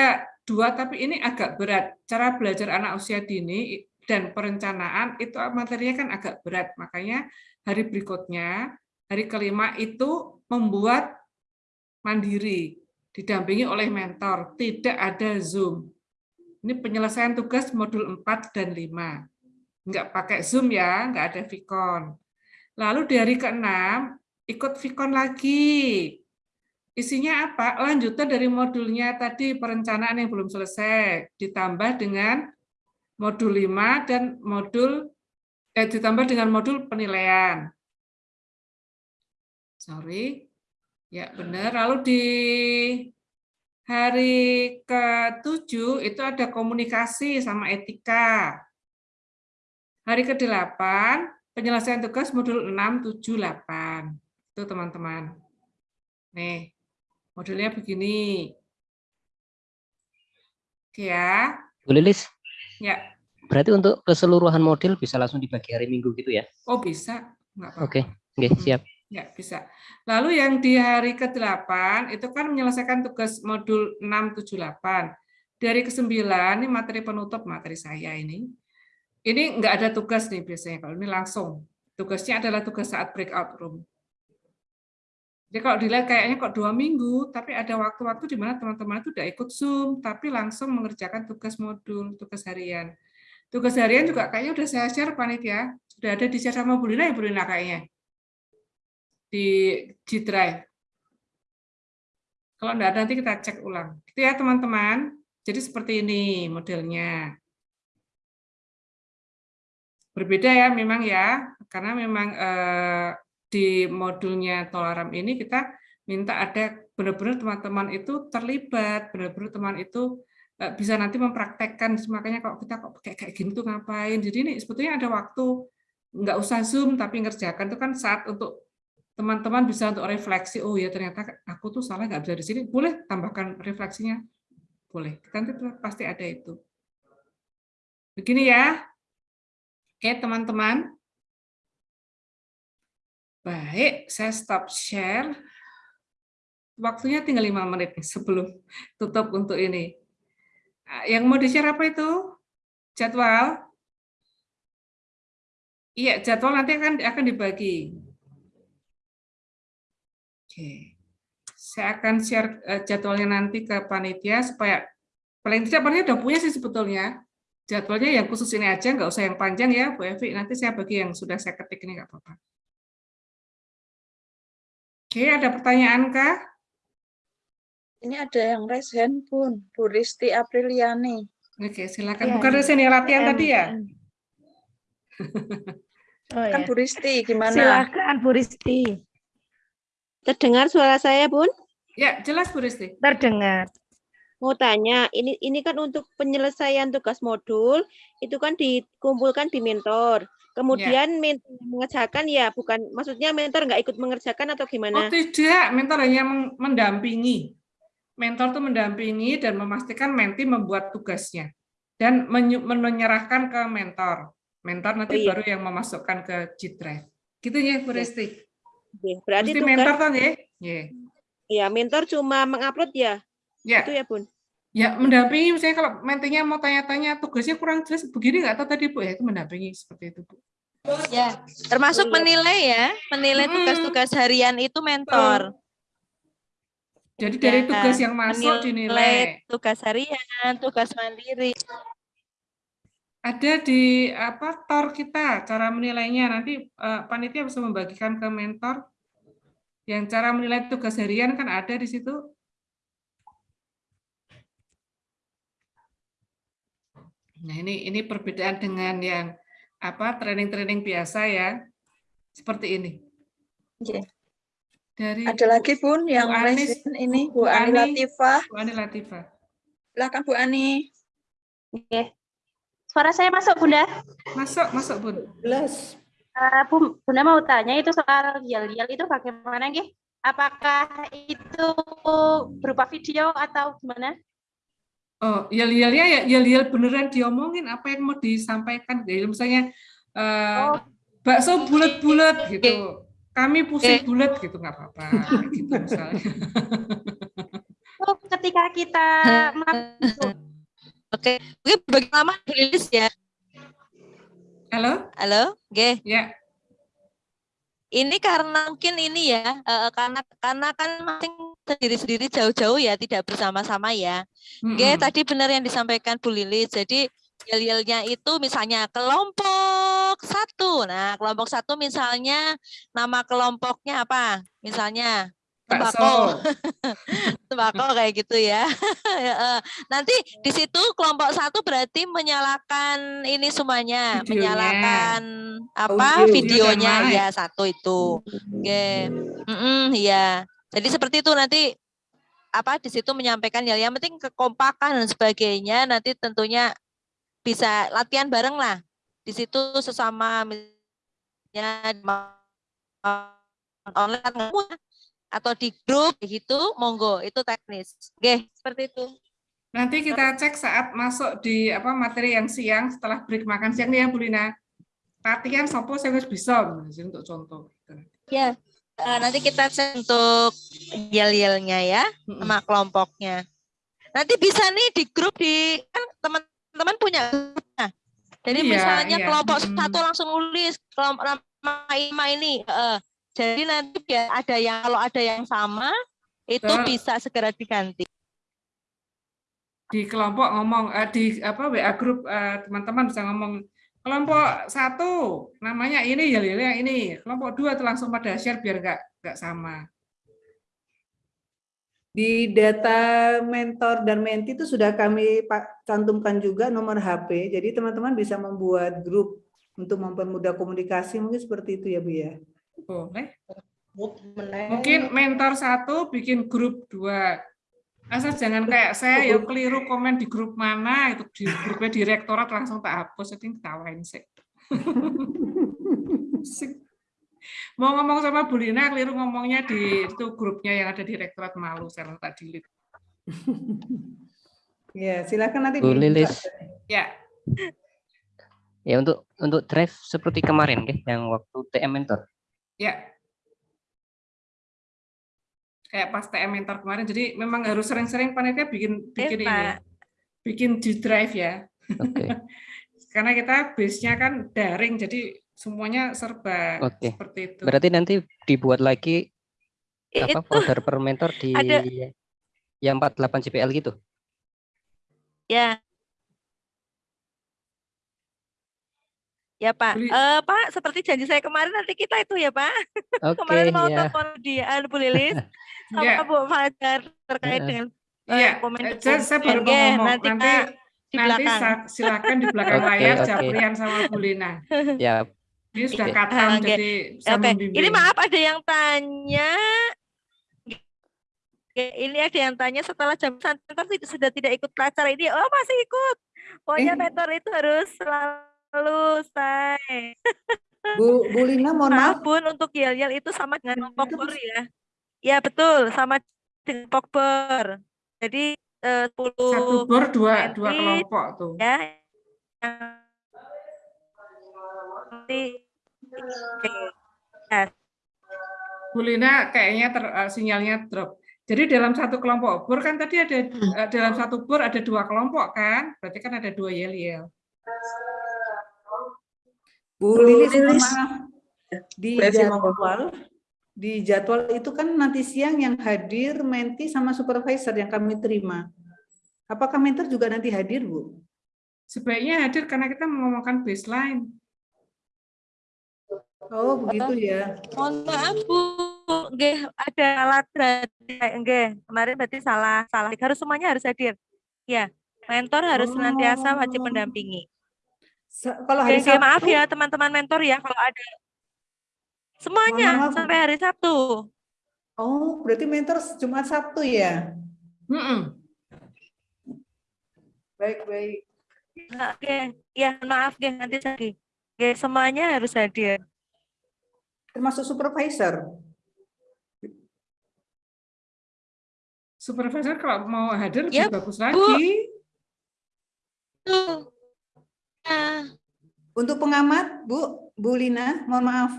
dua, tapi ini agak berat. Cara belajar anak usia dini dan perencanaan itu materinya kan agak berat. Makanya hari berikutnya, hari kelima itu membuat mandiri didampingi oleh mentor, tidak ada Zoom. Ini penyelesaian tugas modul 4 dan 5. Enggak pakai Zoom ya, enggak ada Vicon. Lalu di hari ke-6, ikut Vicon lagi. Isinya apa? Lanjutan dari modulnya tadi, perencanaan yang belum selesai, ditambah dengan modul 5 dan modul eh, ditambah dengan modul penilaian. Sorry, Ya, benar. Lalu di hari ke-7 itu ada komunikasi sama etika. Hari ke-8 penyelesaian tugas modul 6, 7, 8. Itu teman-teman. Nih, modulnya begini. Oke ya. Bu Lilis? Ya. Berarti untuk keseluruhan modul bisa langsung dibagi hari Minggu gitu ya? Oh, bisa. Oke, okay. okay, siap. Ya, bisa. Lalu yang di hari ke-8 itu kan menyelesaikan tugas modul 678. Dari ke-9 ini materi penutup materi saya ini. Ini enggak ada tugas nih biasanya kalau ini langsung. Tugasnya adalah tugas saat breakout room. Jadi kalau dilihat kayaknya kok dua minggu, tapi ada waktu-waktu di mana teman-teman itu udah ikut Zoom, tapi langsung mengerjakan tugas modul, tugas harian. Tugas harian juga kayaknya udah saya share panitia, sudah ada di share sama Bulina ya Bulina kayaknya di G Drive. Kalau enggak nanti kita cek ulang. Itu ya teman-teman. Jadi seperti ini modelnya. Berbeda ya memang ya, karena memang eh, di modulnya Tolaram ini kita minta ada benar-benar teman-teman itu terlibat, benar-benar teman itu eh, bisa nanti mempraktekkan. Makanya kalau kita kok kayak kayak gini tuh ngapain. Jadi ini sebetulnya ada waktu nggak usah zoom tapi ngerjakan itu kan saat untuk teman-teman bisa untuk refleksi, oh ya ternyata aku tuh salah nggak bisa di sini, boleh tambahkan refleksinya, boleh, nanti pasti ada itu. Begini ya, oke teman-teman. Baik, saya stop share. Waktunya tinggal lima menit nih sebelum tutup untuk ini. Nah, yang mau di-share apa itu? Jadwal? Iya, jadwal nanti akan akan dibagi. Oke. Saya akan share eh, jadwalnya nanti ke panitia supaya paling tidak panitia udah punya sih sebetulnya. Jadwalnya yang khusus ini aja, nggak usah yang panjang ya, Bu Evi. Nanti saya bagi yang sudah saya ketik ini nggak apa-apa. Oke, ada pertanyaan kah? Ini ada yang raise hand pun, Bu Risti Apriliani. Oke, silakan. Iya, Bukan iya. sini latihan M, tadi ya? <laughs> Oh, Kan ya. Bu Risti, gimana? Silakan Bu Risti. Terdengar suara saya, Bun? Ya, jelas Bu Risti. Terdengar. Mau tanya, ini ini kan untuk penyelesaian tugas modul itu kan dikumpulkan di mentor. Kemudian mentor yang mengerjakan ya bukan maksudnya mentor nggak ikut mengerjakan atau Oh gimana? tidak, mentor hanya mendampingi. Mentor itu mendampingi dan memastikan menti membuat tugasnya dan menyerahkan ke mentor. Mentor nanti Oh, iya. baru yang memasukkan ke G Drive. Gitu ya, Bu Oke. Berarti Mesti tugas mentor kan ya? Ya. ya mentor cuma mengupload ya? Ya. Itu ya, Bun. Ya, mendampingi misalnya kalau mentinya mau tanya-tanya tugasnya kurang jelas begini nggak tahu tadi Bu ya itu mendampingi seperti itu Bu. Ya, termasuk menilai ya, menilai tugas-tugas harian itu mentor. Jadi dari Ya, tugas yang masuk menilai dinilai. tugas harian, tugas mandiri. Ada di apa tor kita cara menilainya nanti eh, panitia bisa membagikan ke mentor. Yang cara menilai tugas harian kan ada di situ. Nah, ini ini perbedaan dengan yang apa training-training biasa ya. Seperti ini. Oke. Dari Ada lagi Bun yang Bu Anis, ini, Bu Bu Ani Ani. Latifah. Bu Ani Latifah. Silakan Bu Ani. Oke. Suara saya masuk, Bunda? Masuk, masuk, Bun. Jelas. Eh, Bu, Bunda mau tanya itu soal yel-yel itu bagaimana, nggih? Apakah itu berupa video atau gimana? Oh, yel-yelnya ya yel-yel beneran diomongin apa yang mau disampaikan. Jadi misalnya eh, bakso bulat-bulat gitu. Kami pusing bulat gitu nggak apa-apa gitu misalnya. Oh, ketika kita <laughs> masuk Oke, mungkin bagi lama rilis ya. Halo? Halo, G. Ya. Ini karena mungkin ini ya, eh, karena karena kan masing sendiri-sendiri jauh-jauh ya, tidak bersama-sama ya. G, Mm-mm. tadi benar yang disampaikan Bu Lilis. Jadi yel-yelnya itu misalnya kelompok satu. Nah, kelompok satu misalnya nama kelompoknya apa? Misalnya tembakau. <laughs> Tembakau kayak gitu ya. <laughs> Ya. Nanti di situ kelompok satu berarti menyalakan ini semuanya, Videonya. menyalakan apa Audio. videonya ya satu itu. Oke. Mm-mm, iya. Jadi seperti itu nanti apa di situ menyampaikan ya yang penting kekompakan dan sebagainya nanti tentunya bisa latihan bareng lah di situ sesama misalnya online ya, atau di grup gitu monggo. Itu teknis. Oke seperti itu. Nanti kita cek saat masuk di apa materi yang siang setelah break makan siang nih ya Bu Lina. Latihan sopo saya harus bisa untuk contoh. ya nanti kita cek untuk yel-yelnya ya sama kelompoknya. Nanti bisa nih di grup di kan teman-teman punya nah. jadi Iya, misalnya iya. kelompok satu langsung nulis kelompok nama ini. Eh, jadi nanti biar ada yang kalau ada yang sama itu Betul. bisa segera diganti di kelompok ngomong eh, di apa WA grup eh, teman-teman bisa ngomong kelompok satu namanya ini ya yang ini kelompok dua tuh langsung pada share biar nggak nggak sama Di data mentor dan menti itu sudah kami cantumkan juga nomor HP. Jadi teman-teman bisa membuat grup untuk mempermudah komunikasi. Mungkin seperti itu ya Bu ya. Boleh. Mungkin mentor satu bikin grup dua. Asal jangan kayak saya ya keliru komen di grup mana itu di grupnya direktorat langsung tak hapus itu ketawain sih. Mau ngomong sama Bu Lina keliru ngomongnya di itu grupnya yang ada di direktorat malu saya langsung tak delete Ya, silakan nanti Bu. Lilis. ya. Ya untuk untuk drive seperti kemarin nggih, yang waktu TM mentor. Ya kayak pas TM mentor kemarin jadi memang harus sering-sering panitia bikin bikin ini Pak. bikin di drive ya Oke. <laughs> karena kita base-nya kan daring jadi semuanya serba Oke. seperti itu Berarti nanti dibuat lagi apa Itu folder per mentor di ada- yang 48 CPL gitu. ya Ya Pak, Eh, Pak seperti janji saya kemarin nanti kita itu ya Pak. <laughs> Oke, kemarin mau ya. telepon dia Bu Lilis <laughs> sama Ya. Bu Fajar terkait Heeh. dengan Iya, komen eh, saya, saya baru mau ngomong. nanti, Nanti, Kak, di nanti belakang. silakan di belakang <laughs> Oke, layar oke. Japrian sama Bu Lina. Ya, Ini sudah katam, Oke. jadi saya Oke, membimbing. ini maaf ada yang tanya. Ini ada yang tanya setelah jam santer sudah tidak ikut acara ini. Oh masih ikut. Pokoknya Eh. mentor itu harus selalu say. Bu, Bu Lina, mohon Maaf maaf. Bun, untuk yel-yel itu sama dengan pokber ya. Ya betul, sama dengan pokber. Jadi eh, 10 Satu bor dua, dua kelompok tuh. Ya. Nanti oke. Ya, Bu Lina kayaknya ter, eh, sinyalnya drop. Jadi dalam satu kelompok bor kan tadi ada eh, dalam satu bor ada dua kelompok kan? Berarti kan ada dua yel-yel. Bu Lilis, Lilis. maaf. Di jadwal, di jadwal itu kan nanti siang yang hadir menti sama supervisor yang kami terima. Apakah mentor juga nanti hadir, Bu? Sebaiknya hadir karena kita mengomongkan baseline. Oh, begitu ya. Mohon maaf Bu, nggih ada alat berarti nggih. Kemarin berarti salah, salah. Harus semuanya harus hadir. Ya, mentor harus senantiasa wajib mendampingi. Kalau hari oke, maaf Sabtu- ya teman-teman mentor ya kalau ada semuanya maaf. sampai hari Sabtu. Oh, berarti mentor Jumat Sabtu ya? Baik, baik. Nah, Oke, ya maaf nggih nanti lagi. Oke, semuanya harus hadir. Termasuk supervisor. Supervisor kalau mau hadir Ya, lebih bagus Bu. Untuk pengamat, Bu, Bu Lina, mohon maaf.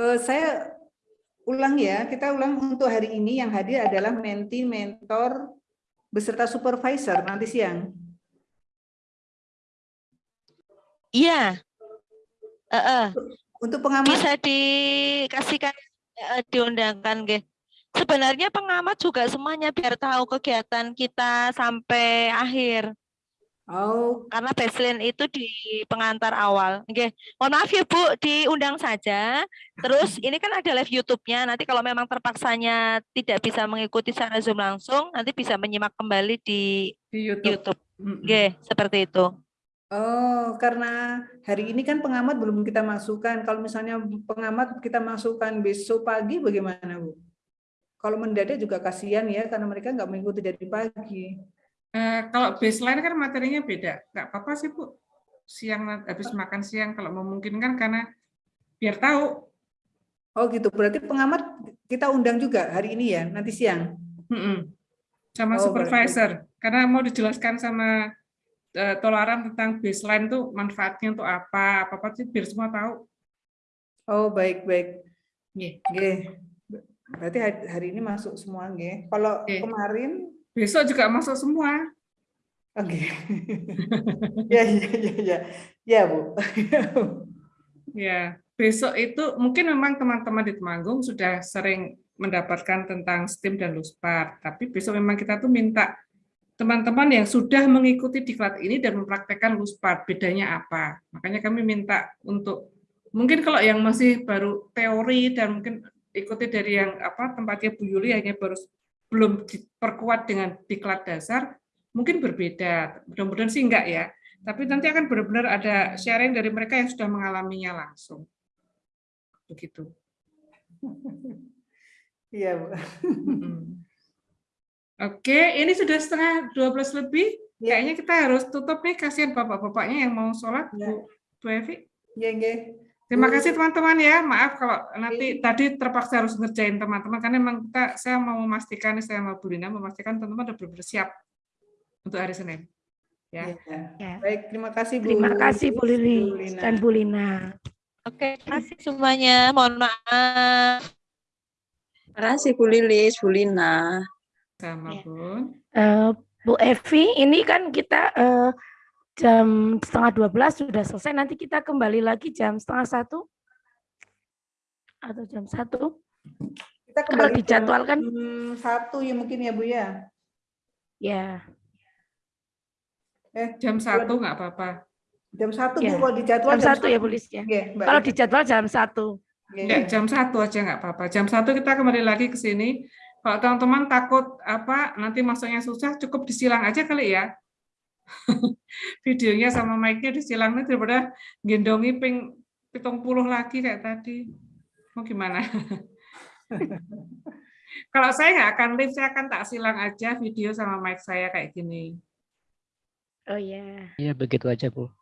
Eh, saya ulang ya, kita ulang untuk hari ini yang hadir adalah menti, mentor, beserta supervisor nanti siang. Iya. Heeh. Untuk pengamat bisa dikasihkan eh, diundangkan nggih. Sebenarnya pengamat juga semuanya biar tahu kegiatan kita sampai akhir. Oh. Karena baseline itu di pengantar awal. Oke, mohon maaf ya Bu, diundang saja. Terus <laughs> ini kan ada live YouTube-nya. Nanti kalau memang terpaksanya tidak bisa mengikuti secara Zoom langsung, nanti bisa menyimak kembali di, Di YouTube. Oke, seperti itu. Oh, karena hari ini kan pengamat belum kita masukkan. Kalau misalnya pengamat kita masukkan besok pagi bagaimana, Bu? Kalau mendadak juga kasihan ya, karena mereka nggak mengikuti dari pagi. Eh, kalau baseline kan materinya beda. Nggak apa-apa sih, Bu. Siang habis makan siang kalau memungkinkan karena biar tahu. Oh gitu, berarti pengamat kita undang juga hari ini ya, nanti siang. Mm-mm. Sama Oh, supervisor. Karena mau dijelaskan sama eh, toleran tentang baseline tuh manfaatnya untuk apa, apa-apa sih biar semua tahu. Oh baik baik. Nggih. Nggih. Berarti hari hari ini masuk semua nggih. Kalau kemarin Besok juga masuk semua. Oke. ya ya ya ya. Ya, Bu. Ya, besok itu mungkin memang teman-teman di Temanggung sudah sering mendapatkan tentang STEAM dan LUSPAR, tapi besok memang kita tuh minta teman-teman yang sudah mengikuti diklat ini dan mempraktekkan LUSPAR, bedanya apa? Makanya kami minta untuk mungkin kalau yang masih baru teori dan mungkin ikuti dari yang apa tempatnya Bu Yuli hanya baru belum diperkuat dengan diklat dasar, mungkin berbeda. Mudah-mudahan sih enggak ya. Tapi nanti akan benar-benar ada sharing dari mereka yang sudah mengalaminya langsung. Begitu. <laughs> Iya, Bu. Oke, ini sudah setengah 12 lebih. Kayaknya kita harus tutup nih, kasihan bapak-bapaknya yang mau sholat, Bu, Bu Evi. Iya, nggih. Terima Bu. kasih teman-teman ya. Maaf kalau nanti tadi terpaksa harus ngerjain teman-teman karena memang kita saya mau memastikan saya mau Bu Lina memastikan teman-teman sudah benar siap untuk hari Senin. Ya. Baik, terima kasih Bu. Terima kasih Bu Lili Lina. dan Bu Lina. Oke, terima kasih semuanya. Mohon maaf. Terima kasih Bu Lilis, Bu Lina. Sama Bun. Eh, Bu Evi, ini kan kita eh, jam setengah 12 sudah selesai. Nanti kita kembali lagi jam setengah satu atau jam satu. Kita Kalau kembali dijadwalkan, jam satu ya mungkin ya Bu ya. ya. Eh, Jam satu nggak apa-apa. Jam satu Ya, Bu, kalau di jadwal jam satu ya Bu Lis ya. Iya, Mbak Kalau Ida. di jadwal jam satu. Ya, jam satu aja nggak apa-apa. Jam satu kita kembali lagi ke sini. Kalau teman-teman takut apa nanti masuknya susah, cukup disilang aja kali ya. Videonya sama mic-nya disilang nih daripada gendongi ping pitung puluh lagi kayak tadi. Mau gimana? <laughs> Kalau saya nggak akan live, saya akan tak silang aja video sama mic saya kayak gini. Oh ya. Iya begitu aja Bu.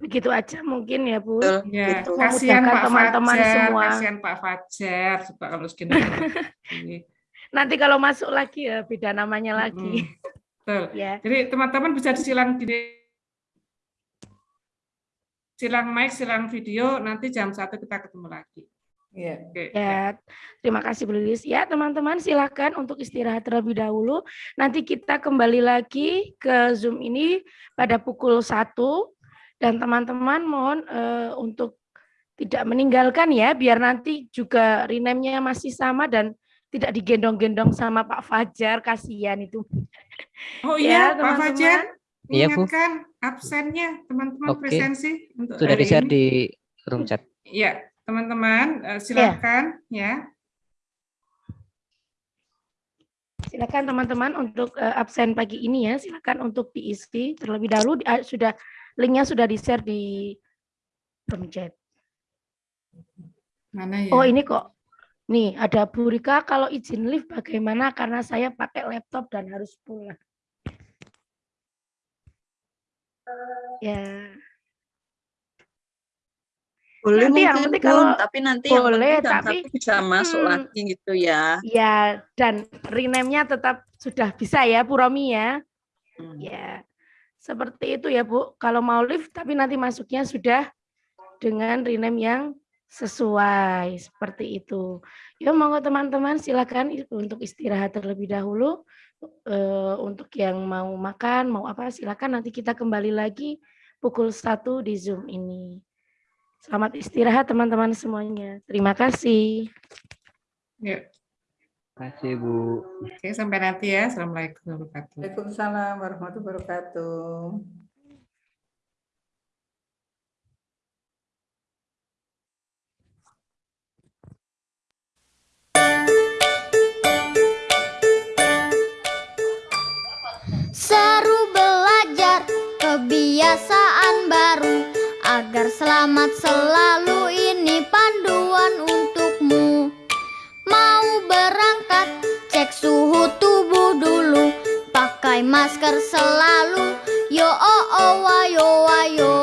Begitu aja mungkin ya Bu. Ya, kasihan Pak teman-teman Fajar, semua. kasihan Pak Fajar, coba kalau segini. <laughs> Nanti kalau masuk lagi ya beda namanya lagi. Betul. Ya. Jadi teman-teman bisa disilang gini. Silang mic, silang video, nanti jam satu kita ketemu lagi. Iya. Oke. Ya, terima kasih Bu Lilis. Ya, teman-teman silakan untuk istirahat terlebih dahulu. Nanti kita kembali lagi ke Zoom ini pada pukul 1 dan teman-teman mohon eh, untuk tidak meninggalkan ya biar nanti juga rename-nya masih sama dan tidak digendong-gendong sama Pak Fajar kasihan itu. Oh <laughs> Ya, iya, Pak Fajar, Iya, Bu. ingatkan absennya teman-teman Oke. presensi untuk Sudah di-share di room chat. Iya, teman-teman eh, silakan ya. Silakan teman-teman untuk eh, absen pagi ini ya, silakan untuk diisi terlebih dahulu ah, sudah linknya sudah di-share di room chat. Mana ya? Oh ini kok, nih ada Bu Rika kalau izin live bagaimana karena saya pakai laptop dan harus pulang. Ya, Boleh Nanti yang mungkin penting Bun, kalau- tapi nanti yang boleh, penting jam tapi- bisa masuk Hmm. lagi gitu ya. ya dan rename-nya tetap sudah bisa ya Bu Romi ya. Hmm. Ya, seperti itu ya Bu. Kalau mau live tapi nanti masuknya sudah dengan rename yang sesuai seperti itu. Ya monggo teman-teman silakan untuk istirahat terlebih dahulu. Eh, untuk yang mau makan, mau apa silakan nanti kita kembali lagi pukul 1 di Zoom ini. Selamat istirahat teman-teman semuanya. Terima kasih. Yuk. Terima kasih Bu. Oke, sampai nanti ya. Assalamualaikum warahmatullahi wabarakatuh. Waalaikumsalam warahmatullahi wabarakatuh. Kebiasaan baru agar selamat selalu ini panduan untukmu. Mau berangkat cek suhu tubuh dulu, pakai masker selalu. Yo oh oh wayo wayo.